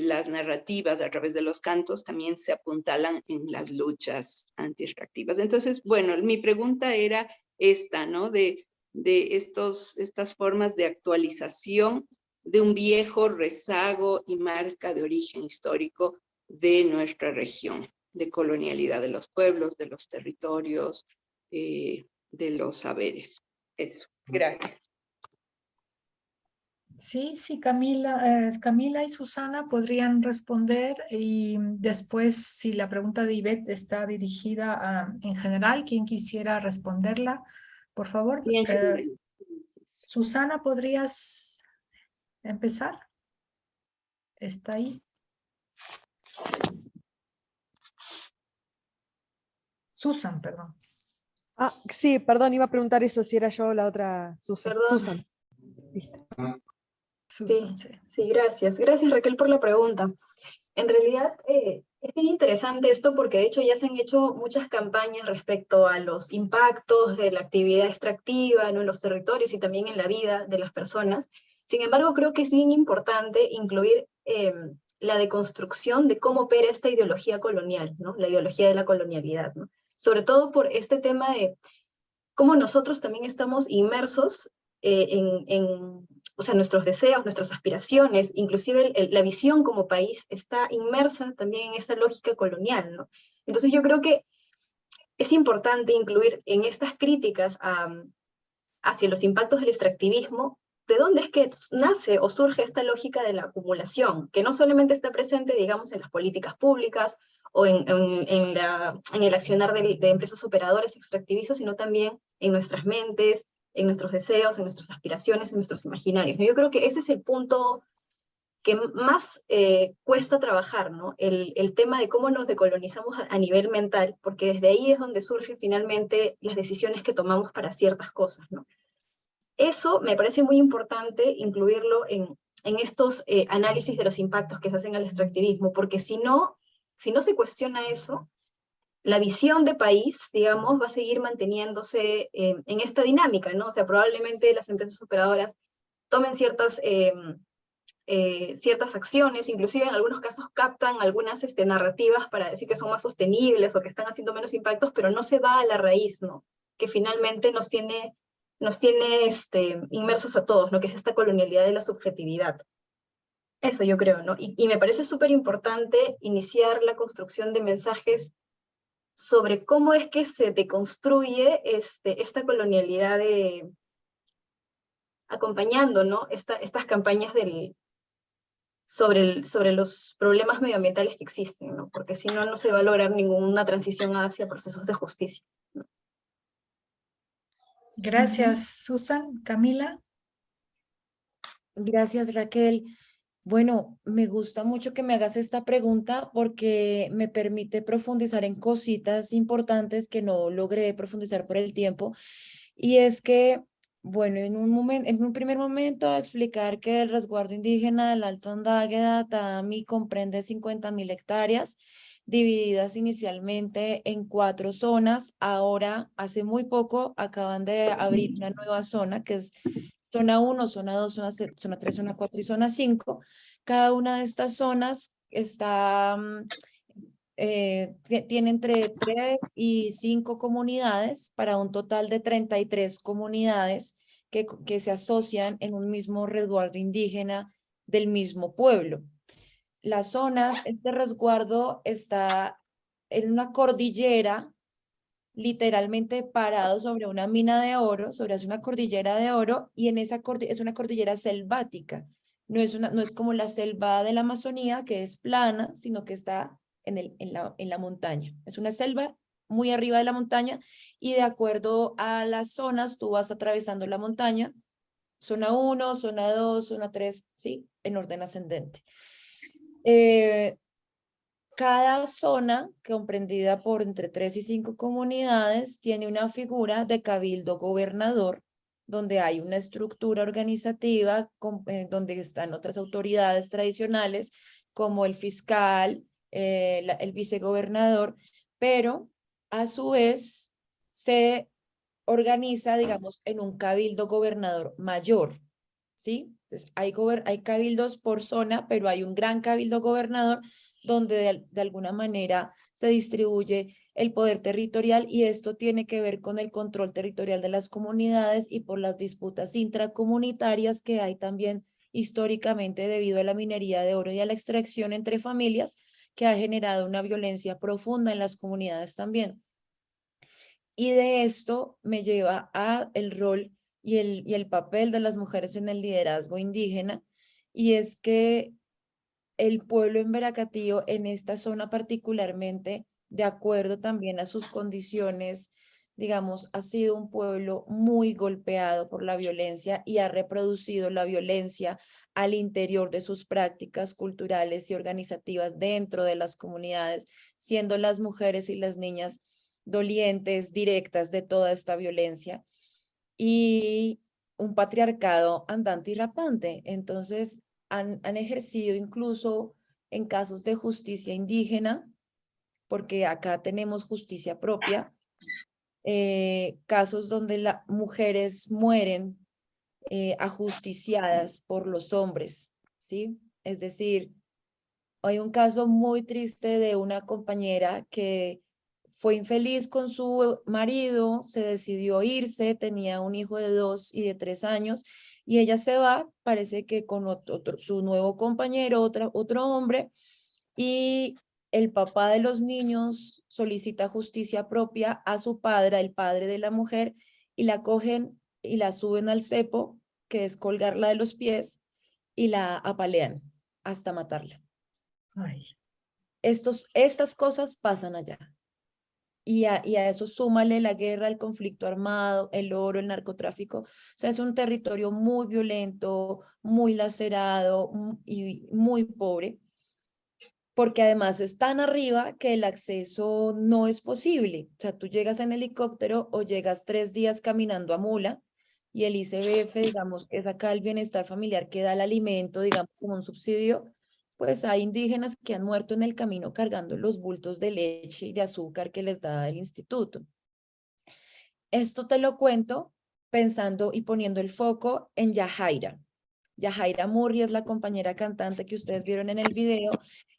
las narrativas a través de los cantos también se apuntalan en las luchas anti-extractivas. Entonces, bueno, mi pregunta era esta, ¿no? De, de estos, estas formas de actualización de un viejo rezago y marca de origen histórico de nuestra región, de colonialidad de los pueblos, de los territorios, eh, de los saberes. Eso, gracias.
Sí, sí, Camila, eh, Camila y Susana podrían responder y después si la pregunta de Ivette está dirigida en general, quien quisiera responderla, por favor. Eh, Susana, ¿podrías empezar? Está ahí. Susan, perdón.
Ah, sí, perdón, iba a preguntar eso, si era yo la otra Susan. Susan.
sí, sí. gracias. Gracias Raquel por la pregunta. En realidad eh, es bien interesante esto porque de hecho ya se han hecho muchas campañas respecto a los impactos de la actividad extractiva en los territorios y también en la vida de las personas. Sin embargo, creo que es bien importante incluir eh, la deconstrucción de cómo opera esta ideología colonial, ¿no? la ideología de la colonialidad, ¿no? Sobre todo por este tema de cómo nosotros también estamos inmersos eh, en, en, o sea, nuestros deseos, nuestras aspiraciones, inclusive la visión como país está inmersa también en esta lógica colonial. ¿no? Entonces yo creo que es importante incluir en estas críticas hacia los impactos del extractivismo ¿de dónde es que nace o surge esta lógica de la acumulación? Que no solamente está presente, digamos, en las políticas públicas o en, el accionar de, empresas operadoras extractivistas, sino también en nuestras mentes, en nuestros deseos, en nuestras aspiraciones, en nuestros imaginarios. Yo creo que ese es el punto que más eh, cuesta trabajar, ¿no? El, tema de cómo nos decolonizamos a, a, nivel mental, porque desde ahí es donde surgen finalmente las decisiones que tomamos para ciertas cosas, ¿no? Eso me parece muy importante incluirlo en, estos eh, análisis de los impactos que se hacen al extractivismo, porque si no, si no se cuestiona eso, la visión de país, digamos, va a seguir manteniéndose eh, en esta dinámica, ¿no? O sea, probablemente las empresas operadoras tomen ciertas, eh, eh, ciertas acciones, inclusive en algunos casos captan algunas este, narrativas para decir que son más sostenibles o que están haciendo menos impactos, pero no se va a la raíz, ¿no? Que finalmente nos tiene, nos tiene este, inmersos a todos, ¿no? Que es esta colonialidad de la subjetividad. Eso yo creo, ¿no? Y, y me parece súper importante iniciar la construcción de mensajes sobre cómo es que se deconstruye este, esta colonialidad de, acompañando ¿no? Esta, estas campañas del, sobre, el, sobre los problemas medioambientales que existen, ¿no? porque si no, no se va a lograr ninguna transición hacia procesos de justicia. ¿no?
Gracias, Susan. Camila.
Gracias, Raquel. Bueno, me gusta mucho que me hagas esta pregunta porque me permite profundizar en cositas importantes que no logré profundizar por el tiempo. Y es que, bueno, en un, momento, en un primer momento explicar que el resguardo indígena del Alto Andágueda, Tami, comprende 50 mil hectáreas divididas inicialmente en cuatro zonas. Ahora, hace muy poco, acaban de abrir una nueva zona que es zona 1, zona 2, zona, zona 3, zona 4 y zona 5. Cada una de estas zonas está, mm, eh, tiene entre 3 y 5 comunidades para un total de 33 comunidades que, que se asocian en un mismo resguardo indígena del mismo pueblo. La zona, este resguardo está en una cordillera literalmente parado sobre una mina de oro, sobre una cordillera de oro, y en esa cordillera, es una cordillera selvática. No es, una, no es como la selva de la Amazonía, que es plana, sino que está en, el, en, la, en la montaña. Es una selva muy arriba de la montaña, y de acuerdo a las zonas, tú vas atravesando la montaña, zona 1, zona 2, zona 3, ¿sí? En orden ascendente. Eh, cada zona, comprendida por entre tres y cinco comunidades, tiene una figura de cabildo gobernador, donde hay una estructura organizativa, eh, donde están otras autoridades tradicionales, como el fiscal, eh, el vicegobernador, pero a su vez se organiza, digamos, en un cabildo gobernador mayor, ¿sí? Entonces, hay, hay cabildos por zona, pero hay un gran cabildo gobernador donde de, alguna manera se distribuye el poder territorial y esto tiene que ver con el control territorial de las comunidades y por las disputas intracomunitarias que hay también históricamente debido a la minería de oro y a la extracción entre familias que ha generado una violencia profunda en las comunidades también. Y de esto me lleva a el rol y el, y el papel de las mujeres en el liderazgo indígena, y es que el pueblo en Veracatío, en esta zona particularmente, de acuerdo también a sus condiciones, digamos, ha sido un pueblo muy golpeado por la violencia y ha reproducido la violencia al interior de sus prácticas culturales y organizativas dentro de las comunidades, siendo las mujeres y las niñas dolientes, directas de toda esta violencia. Y un patriarcado andante y rapante. Entonces, han, ejercido incluso en casos de justicia indígena, porque acá tenemos justicia propia, eh, casos donde las mujeres mueren eh, ajusticiadas por los hombres, ¿sí? Es decir, hay un caso muy triste de una compañera que fue infeliz con su marido, se decidió irse, tenía un hijo de dos y de tres años, y ella se va, parece que con otro, su nuevo compañero, otra, otro hombre, y el papá de los niños solicita justicia propia a su padre, el padre de la mujer, y la cogen y la suben al cepo, que es colgarla de los pies, y la apalean hasta matarla. Estos, estas cosas pasan allá y a, eso súmale la guerra, el conflicto armado, el oro, el narcotráfico. O sea, es un territorio muy violento, muy lacerado y muy pobre, porque además es tan arriba que el acceso no es posible. O sea, tú llegas en helicóptero o llegas tres días caminando a mula y el ICBF, digamos, es acá el bienestar familiar que da el alimento, digamos, como un subsidio, pues hay indígenas que han muerto en el camino cargando los bultos de leche y de azúcar que les da el instituto. Esto te lo cuento pensando y poniendo el foco en Yajaira. Yajaira Murri es la compañera cantante que ustedes vieron en el video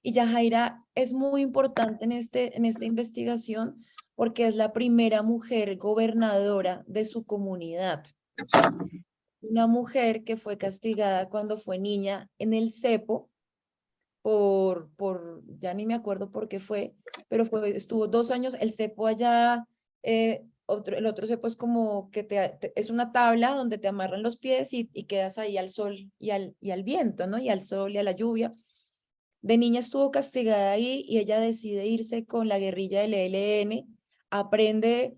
y Yajaira es muy importante en, este, en esta investigación porque es la primera mujer gobernadora de su comunidad. Una mujer que fue castigada cuando fue niña en el cepo por, por ya ni me acuerdo por qué fue, pero estuvo dos años, el cepo allá eh, otro, el otro cepo es como que te, es una tabla donde te amarran los pies y, y, quedas ahí al sol y al, y al viento, ¿no? Y al sol y a la lluvia. De niña estuvo castigada ahí y ella decide irse con la guerrilla del ELN, aprende,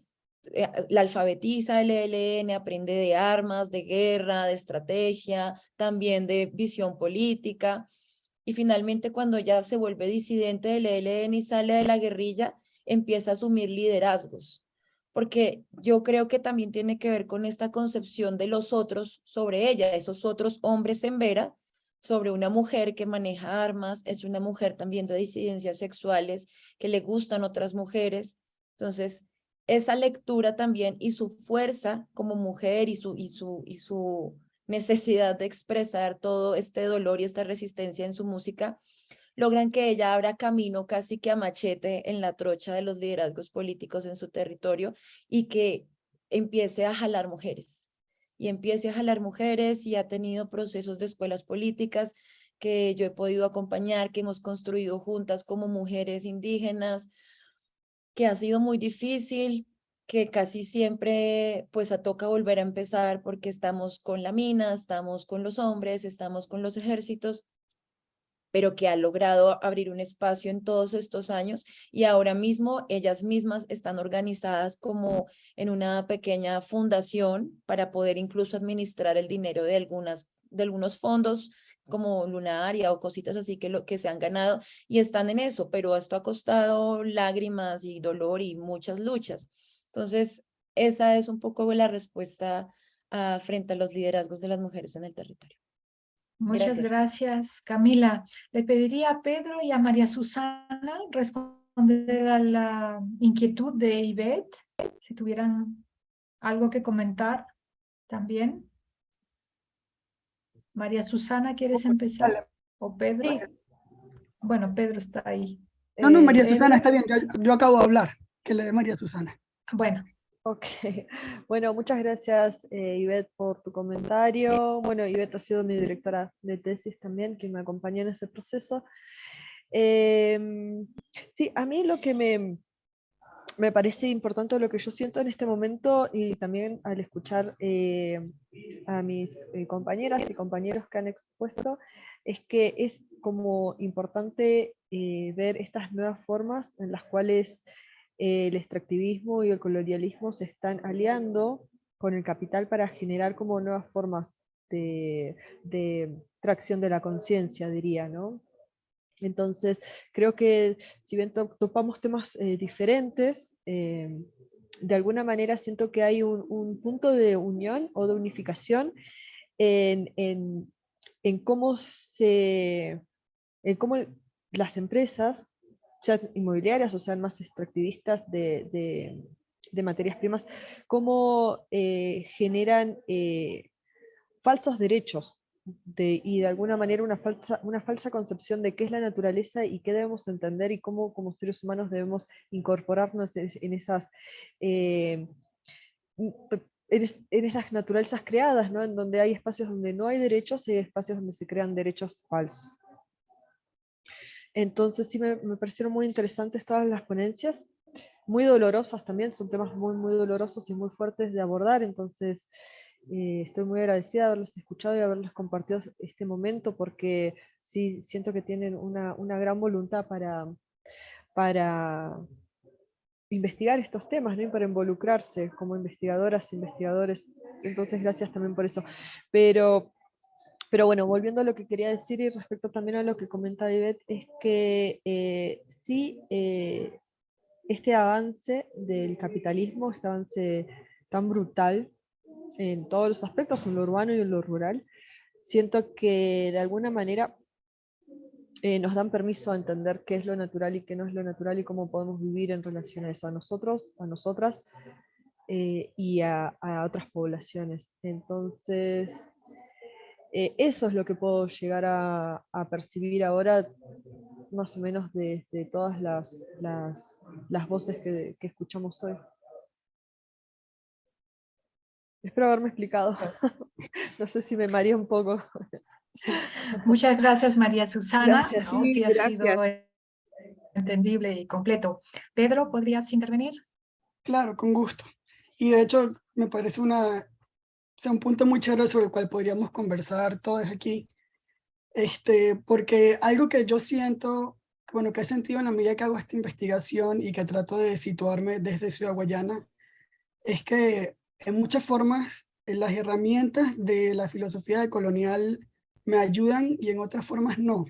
eh, la alfabetiza el ELN, aprende de armas, de guerra, de estrategia, también de visión política. Y finalmente cuando ella se vuelve disidente del ELN y sale de la guerrilla, empieza a asumir liderazgos porque yo creo que también tiene que ver con esta concepción de los otros sobre ella, esos otros hombres en Vera, sobre una mujer que maneja armas, es una mujer también de disidencias sexuales, que le gustan otras mujeres. Entonces, esa lectura también y su fuerza como mujer y su, y su, y su necesidad de expresar todo este dolor y esta resistencia en su música, logran que ella abra camino casi que a machete en la trocha de los liderazgos políticos en su territorio y que empiece a jalar mujeres. Y empiece a jalar mujeres y ha tenido procesos de escuelas políticas que yo he podido acompañar, que hemos construido juntas como mujeres indígenas, que ha sido muy difícil, que casi siempre pues toca volver a empezar porque estamos con la mina, estamos con los hombres, estamos con los ejércitos, pero que ha logrado abrir un espacio en todos estos años y ahora mismo ellas mismas están organizadas como en una pequeña fundación para poder incluso administrar el dinero de, algunas, de algunos fondos como Lunaria o cositas así que, lo, que se han ganado y están en eso, pero esto ha costado lágrimas y dolor y muchas luchas. Entonces, esa es un poco la respuesta ah, frente a los liderazgos de las mujeres en el territorio.
Muchas gracias. Camila. Le pediría a Pedro y a María Susana responder a la inquietud de Ivette, si tuvieran algo que comentar también. María Susana, ¿quieres empezar? ¿O Pedro? Bueno, Pedro está ahí.
No, no, María eh, Susana, está bien, yo, yo, acabo de hablar, que le de María Susana.
Bueno,
Ok, bueno, muchas gracias eh, Ivette por tu comentario. Bueno, Ivette ha sido mi directora de tesis también, que me acompañó en ese proceso. Em, sí, a mí lo que me, me parece importante, lo que yo siento en este momento y también al escuchar eh, a mis eh, compañeras y compañeros que han expuesto, es que es como importante ver estas nuevas formas en las cuales el extractivismo y el colonialismo se están aliando con el capital para generar como nuevas formas de, tracción de la conciencia, diría, ¿no? Entonces, creo que si bien topamos temas eh, diferentes, eh, de alguna manera siento que hay un, punto de unión o de unificación en, en cómo, se, en cómo las empresas sean inmobiliarias o sean más extractivistas de, materias primas, cómo eh, generan eh, falsos derechos y de alguna manera una falsa, una falsa concepción de qué es la naturaleza y qué debemos entender y cómo como seres humanos debemos incorporarnos en esas, eh, en esas naturalezas creadas, ¿no? en donde hay espacios donde no hay derechos y espacios donde se crean derechos falsos. Entonces sí me, parecieron muy interesantes todas las ponencias, muy dolorosas también, son temas muy, muy dolorosos y muy fuertes de abordar, entonces eh, estoy muy agradecida de haberlos escuchado y haberles compartido este momento porque sí siento que tienen una, una gran voluntad para, para investigar estos temas ¿no? y para involucrarse como investigadoras, investigadores, entonces gracias también por eso. Pero pero bueno, volviendo a lo que quería decir y respecto también a lo que comenta Ivette, es que eh, sí, eh, este avance del capitalismo, este avance tan brutal en todos los aspectos, en lo urbano y en lo rural, siento que de alguna manera eh, nos dan permiso a entender qué es lo natural y qué no es lo natural y cómo podemos vivir en relación a eso, a nosotros, a nosotras y a, a otras poblaciones. Entonces, Eh, eso es lo que puedo llegar a, a percibir ahora, más o menos de, de todas las, las, las voces que, que escuchamos hoy. Espero haberme explicado. no sé si me mareé un poco.
Sí. Muchas gracias, María Susana.
Gracias.
¿no?
Sí,
Sí, ha sido
gracias.
entendible y completo. Pedro, ¿podrías intervenir?
Claro, con gusto. Y de hecho, me parece una, o sea, un punto muy chévere sobre el cual podríamos conversar todos aquí. Este, porque algo que yo siento, bueno, que he sentido en la medida que hago esta investigación y que trato de situarme desde Ciudad Guayana, es que en muchas formas eh, las herramientas de la filosofía colonial me ayudan y en otras formas no.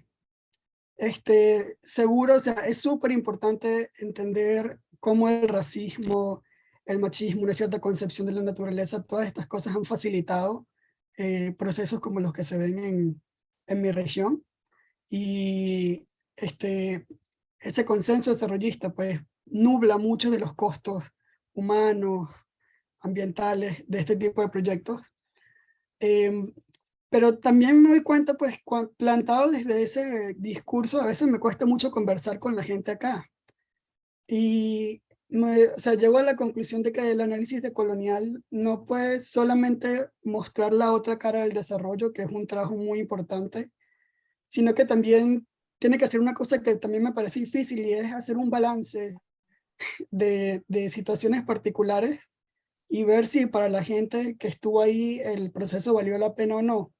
Este, seguro, o sea, es súper importante entender cómo el racismo, el machismo, una cierta concepción de la naturaleza, todas estas cosas han facilitado eh, procesos como los que se ven en, en mi región. Y este, ese consenso desarrollista pues nubla muchos de los costos humanos, ambientales de este tipo de proyectos. Em, pero también me doy cuenta, pues, plantado desde ese discurso, a veces me cuesta mucho conversar con la gente acá. Y, me, o sea, llego a la conclusión de que el análisis de colonial no puede solamente mostrar la otra cara del desarrollo, que es un trabajo muy importante, sino que también tiene que hacer una cosa que también me parece difícil y es hacer un balance de, de situaciones particulares y ver si para la gente que estuvo ahí el proceso valió la pena o no.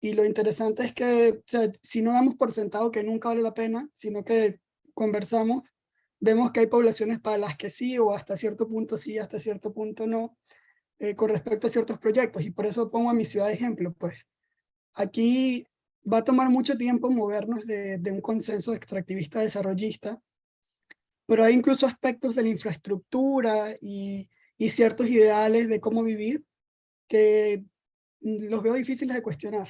Y lo interesante es que si no damos por sentado que nunca vale la pena, sino que conversamos, vemos que hay poblaciones para las que sí o hasta cierto punto sí, hasta cierto punto no, eh, con respecto a ciertos proyectos. Y por eso pongo a mi ciudad de ejemplo. Pues aquí va a tomar mucho tiempo movernos de, de un consenso extractivista desarrollista, pero hay incluso aspectos de la infraestructura y, y ciertos ideales de cómo vivir que los veo difíciles de cuestionar.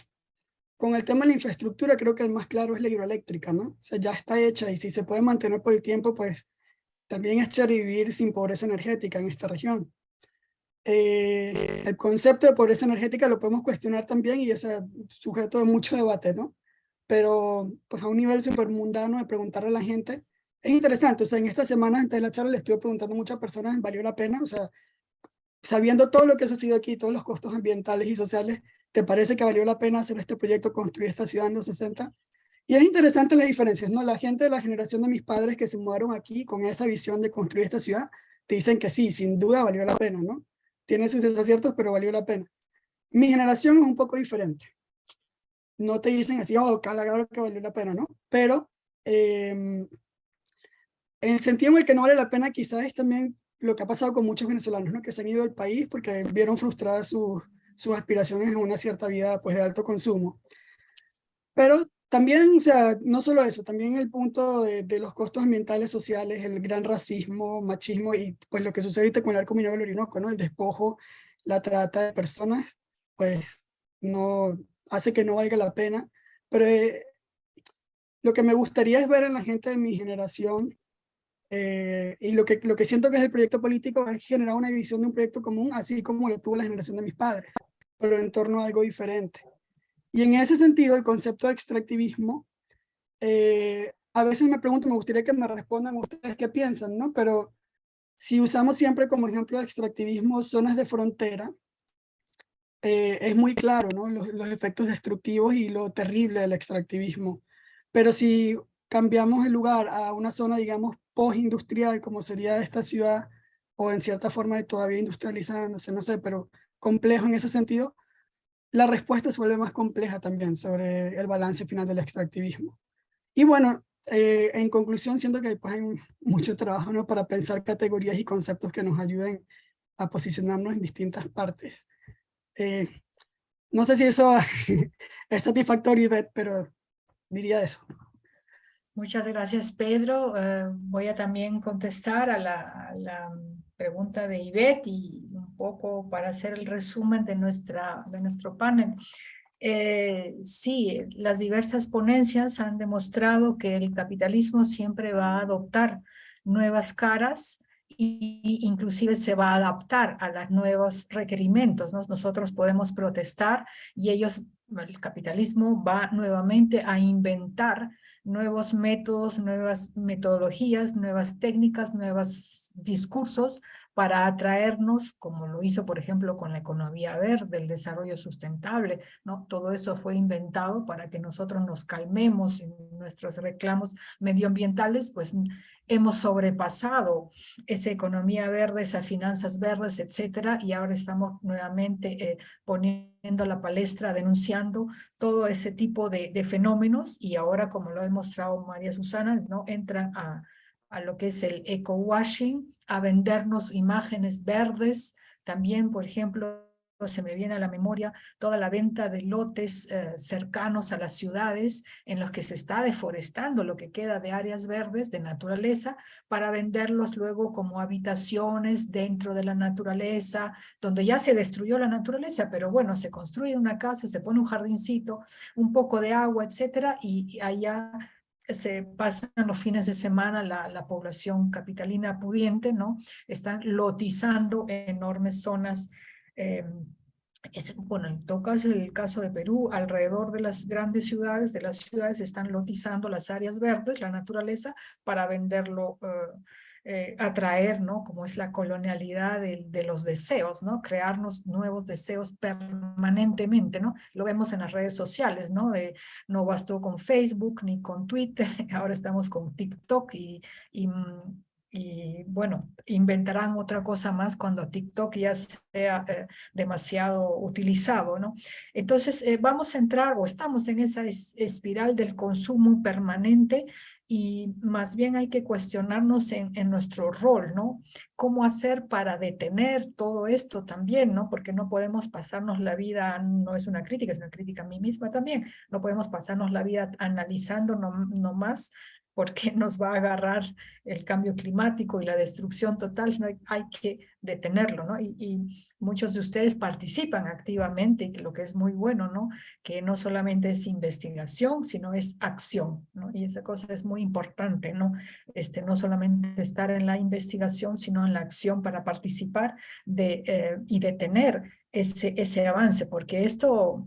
Con el tema de la infraestructura creo que el más claro es la hidroeléctrica, ¿no? O sea, ya está hecha y si se puede mantener por el tiempo, pues también es chévere vivir sin pobreza energética en esta región. Eh, el concepto de pobreza energética lo podemos cuestionar también y es sujeto de mucho debate, ¿no? Pero pues a un nivel súper mundano de preguntarle a la gente, es interesante, o sea, en esta semana antes de la charla le estuve preguntando a muchas personas, ¿valió la pena? O sea, sabiendo todo lo que ha sucedido aquí, todos los costos ambientales y sociales, ¿te parece que valió la pena hacer este proyecto, construir esta ciudad en los 60? Y es interesante las diferencias, ¿no? La gente de la generación de mis padres que se mudaron aquí con esa visión de construir esta ciudad, te dicen que sí, sin duda valió la pena, ¿no? Tiene sus desaciertos, pero valió la pena. Mi generación es un poco diferente. No te dicen así, oh, claro que valió la pena, ¿no? Pero eh, en el sentido en el que no vale la pena quizás es también lo que ha pasado con muchos venezolanos, ¿no? Que se han ido del país porque vieron frustradas sus, sus aspiraciones en una cierta vida pues, de alto consumo. Pero también, o sea, no solo eso, también el punto de, los costos ambientales, sociales, el gran racismo, machismo y pues lo que sucede ahorita con el arco minero del Orinoco, ¿no? El despojo, la trata de personas, pues no hace que no valga la pena. Pero eh, lo que me gustaría es ver en la gente de mi generación eh, y lo que, lo que siento que es el proyecto político es generar una visión de un proyecto común, así como lo tuvo la generación de mis padres, pero en torno a algo diferente. Y en ese sentido, el concepto de extractivismo, eh, a veces me pregunto, me gustaría que me respondan ustedes qué piensan, ¿no? Pero si usamos siempre como ejemplo de extractivismo zonas de frontera, eh, es muy claro, ¿no? Los, efectos destructivos y lo terrible del extractivismo. Pero si cambiamos el lugar a una zona, digamos, post-industrial, como sería esta ciudad, o en cierta forma de todavía industrializándose, no sé, pero complejo en ese sentido, la respuesta se vuelve más compleja también sobre el balance final del extractivismo. Y bueno, eh, en conclusión, siento que pues, hay mucho trabajo ¿no? para pensar categorías y conceptos que nos ayuden a posicionarnos en distintas partes. Eh, no sé si eso es satisfactorio, Ivette, pero diría eso.
Muchas gracias, Pedro. Uh, voy a también contestar a la, a la, pregunta de Ivette y un poco para hacer el resumen de, nuestra, de nuestro panel. Eh, sí, las diversas ponencias han demostrado que el capitalismo siempre va a adoptar nuevas caras y inclusive se va a adaptar a los nuevos requerimientos. ¿no? Nosotros podemos protestar y ellos el capitalismo va nuevamente a inventar nuevos métodos, nuevas metodologías, nuevas técnicas, nuevos discursos para atraernos, como lo hizo, por ejemplo, con la economía verde, el desarrollo sustentable, ¿no? Todo eso fue inventado para que nosotros nos calmemos en nuestros reclamos medioambientales, pues hemos sobrepasado esa economía verde, esas finanzas verdes, etcétera, y ahora estamos nuevamente eh, poniendo la palestra, denunciando todo ese tipo de, fenómenos, y ahora, como lo ha demostrado María Susana, ¿no? entran a, a lo que es el eco-washing, a vendernos imágenes verdes, también, por ejemplo, se me viene a la memoria toda la venta de lotes eh, cercanos a las ciudades en los que se está deforestando lo que queda de áreas verdes, de naturaleza, para venderlos luego como habitaciones dentro de la naturaleza, donde ya se destruyó la naturaleza, pero bueno, se construye una casa, se pone un jardincito, un poco de agua, etcétera, y allá se pasan los fines de semana la, la, población capitalina pudiente, ¿no? Están lotizando enormes zonas. Eh, es, bueno, en todo caso, el caso de Perú, alrededor de las grandes ciudades, de las ciudades están lotizando las áreas verdes, la naturaleza, para venderlo eh, eh, atraer, ¿no? Como es la colonialidad de, los deseos, ¿no? Crearnos nuevos deseos permanentemente, ¿no? Lo vemos en las redes sociales, ¿no? No bastó con Facebook ni con Twitter, ahora estamos con TikTok y, y y bueno, inventarán otra cosa más cuando TikTok ya sea eh, demasiado utilizado, ¿no? Entonces eh, vamos a entrar o estamos en esa es, espiral del consumo permanente y más bien hay que cuestionarnos en, en, nuestro rol, ¿no? ¿Cómo hacer para detener todo esto también, ¿no? Porque no podemos pasarnos la vida, no es una crítica, es una crítica a mí misma también, no podemos pasarnos la vida analizando nomás no porque nos va a agarrar el cambio climático y la destrucción total, sino hay, que detenerlo, ¿no? Y, y, muchos de ustedes participan activamente, lo que es muy bueno, ¿no? Que no solamente es investigación, sino es acción, ¿no? Y esa cosa es muy importante, ¿no? Este, no solamente estar en la investigación, sino en la acción para participar de, eh, y detener ese, ese avance, porque esto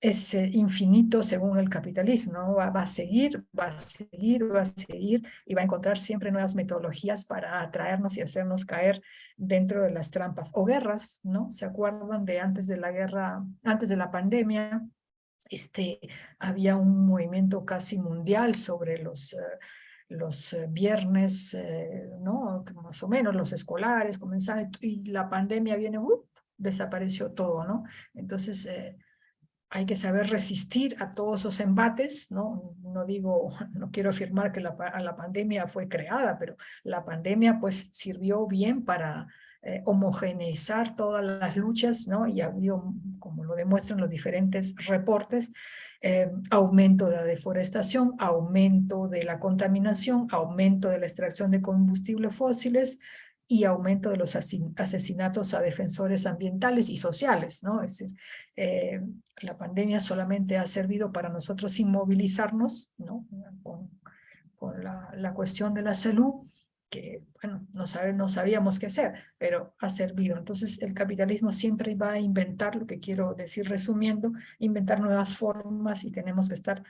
es eh, infinito según el capitalismo, ¿no? va, a seguir, va a seguir, va a seguir y va a encontrar siempre nuevas metodologías para atraernos y hacernos caer dentro de las trampas o guerras, ¿no? ¿Se acuerdan de antes de la guerra, antes de la pandemia? Este, había un movimiento casi mundial sobre los... Uh, los uh, viernes, uh, ¿no? Más o menos los escolares comenzaron y la pandemia viene, desapareció todo, ¿no? Entonces, eh, hay que saber resistir a todos esos embates, ¿no? No digo, no quiero afirmar que la, pandemia fue creada, pero la pandemia pues sirvió bien para eh, homogeneizar todas las luchas, ¿no? Y ha habido, como lo demuestran los diferentes reportes, eh, aumento de la deforestación, aumento de la contaminación, aumento de la extracción de combustibles fósiles, y aumento de los asesinatos a defensores ambientales y sociales, ¿no? Es decir, eh, la pandemia solamente ha servido para nosotros inmovilizarnos, ¿no? Con, con la, la, cuestión de la salud, que, bueno, no, sabe, no sabíamos qué hacer, pero ha servido. Entonces, el capitalismo siempre va a inventar, lo que quiero decir resumiendo, inventar nuevas formas y tenemos que estar,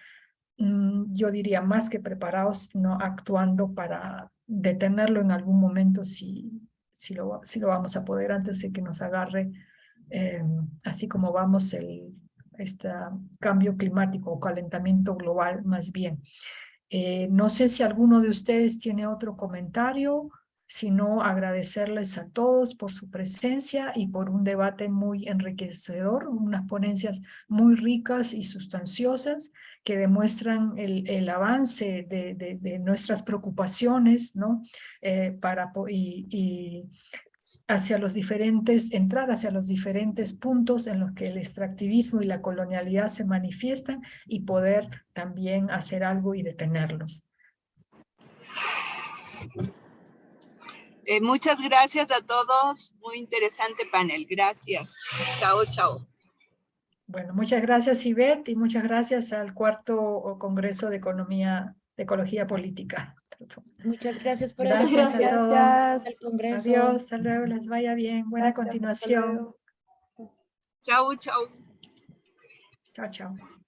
mmm, yo diría, más que preparados, no actuando para detenerlo en algún momento si, si, lo, si lo vamos a poder antes de que nos agarre, eh, así como vamos el este cambio climático o calentamiento global más bien. Eh, no sé si alguno de ustedes tiene otro comentario, sino agradecerles a todos por su presencia y por un debate muy enriquecedor, unas ponencias muy ricas y sustanciosas que demuestran el, el avance de, de, nuestras preocupaciones, ¿no? Eh, para, y, y hacia los diferentes, entrar hacia los diferentes puntos en los que el extractivismo y la colonialidad se manifiestan y poder también hacer algo y detenerlos.
Eh, muchas gracias a todos. Muy interesante panel. Gracias. Chao, chao.
Bueno, muchas gracias, Ivette, y muchas gracias al cuarto Congreso de Economía, de Ecología Política.
Muchas gracias por
gracias
gracias.
a todos.
Gracias.
Congreso. Adiós, hasta luego, les vaya bien. Buena
Gracias,
continuación.
Chao, chao.
Chao, chao.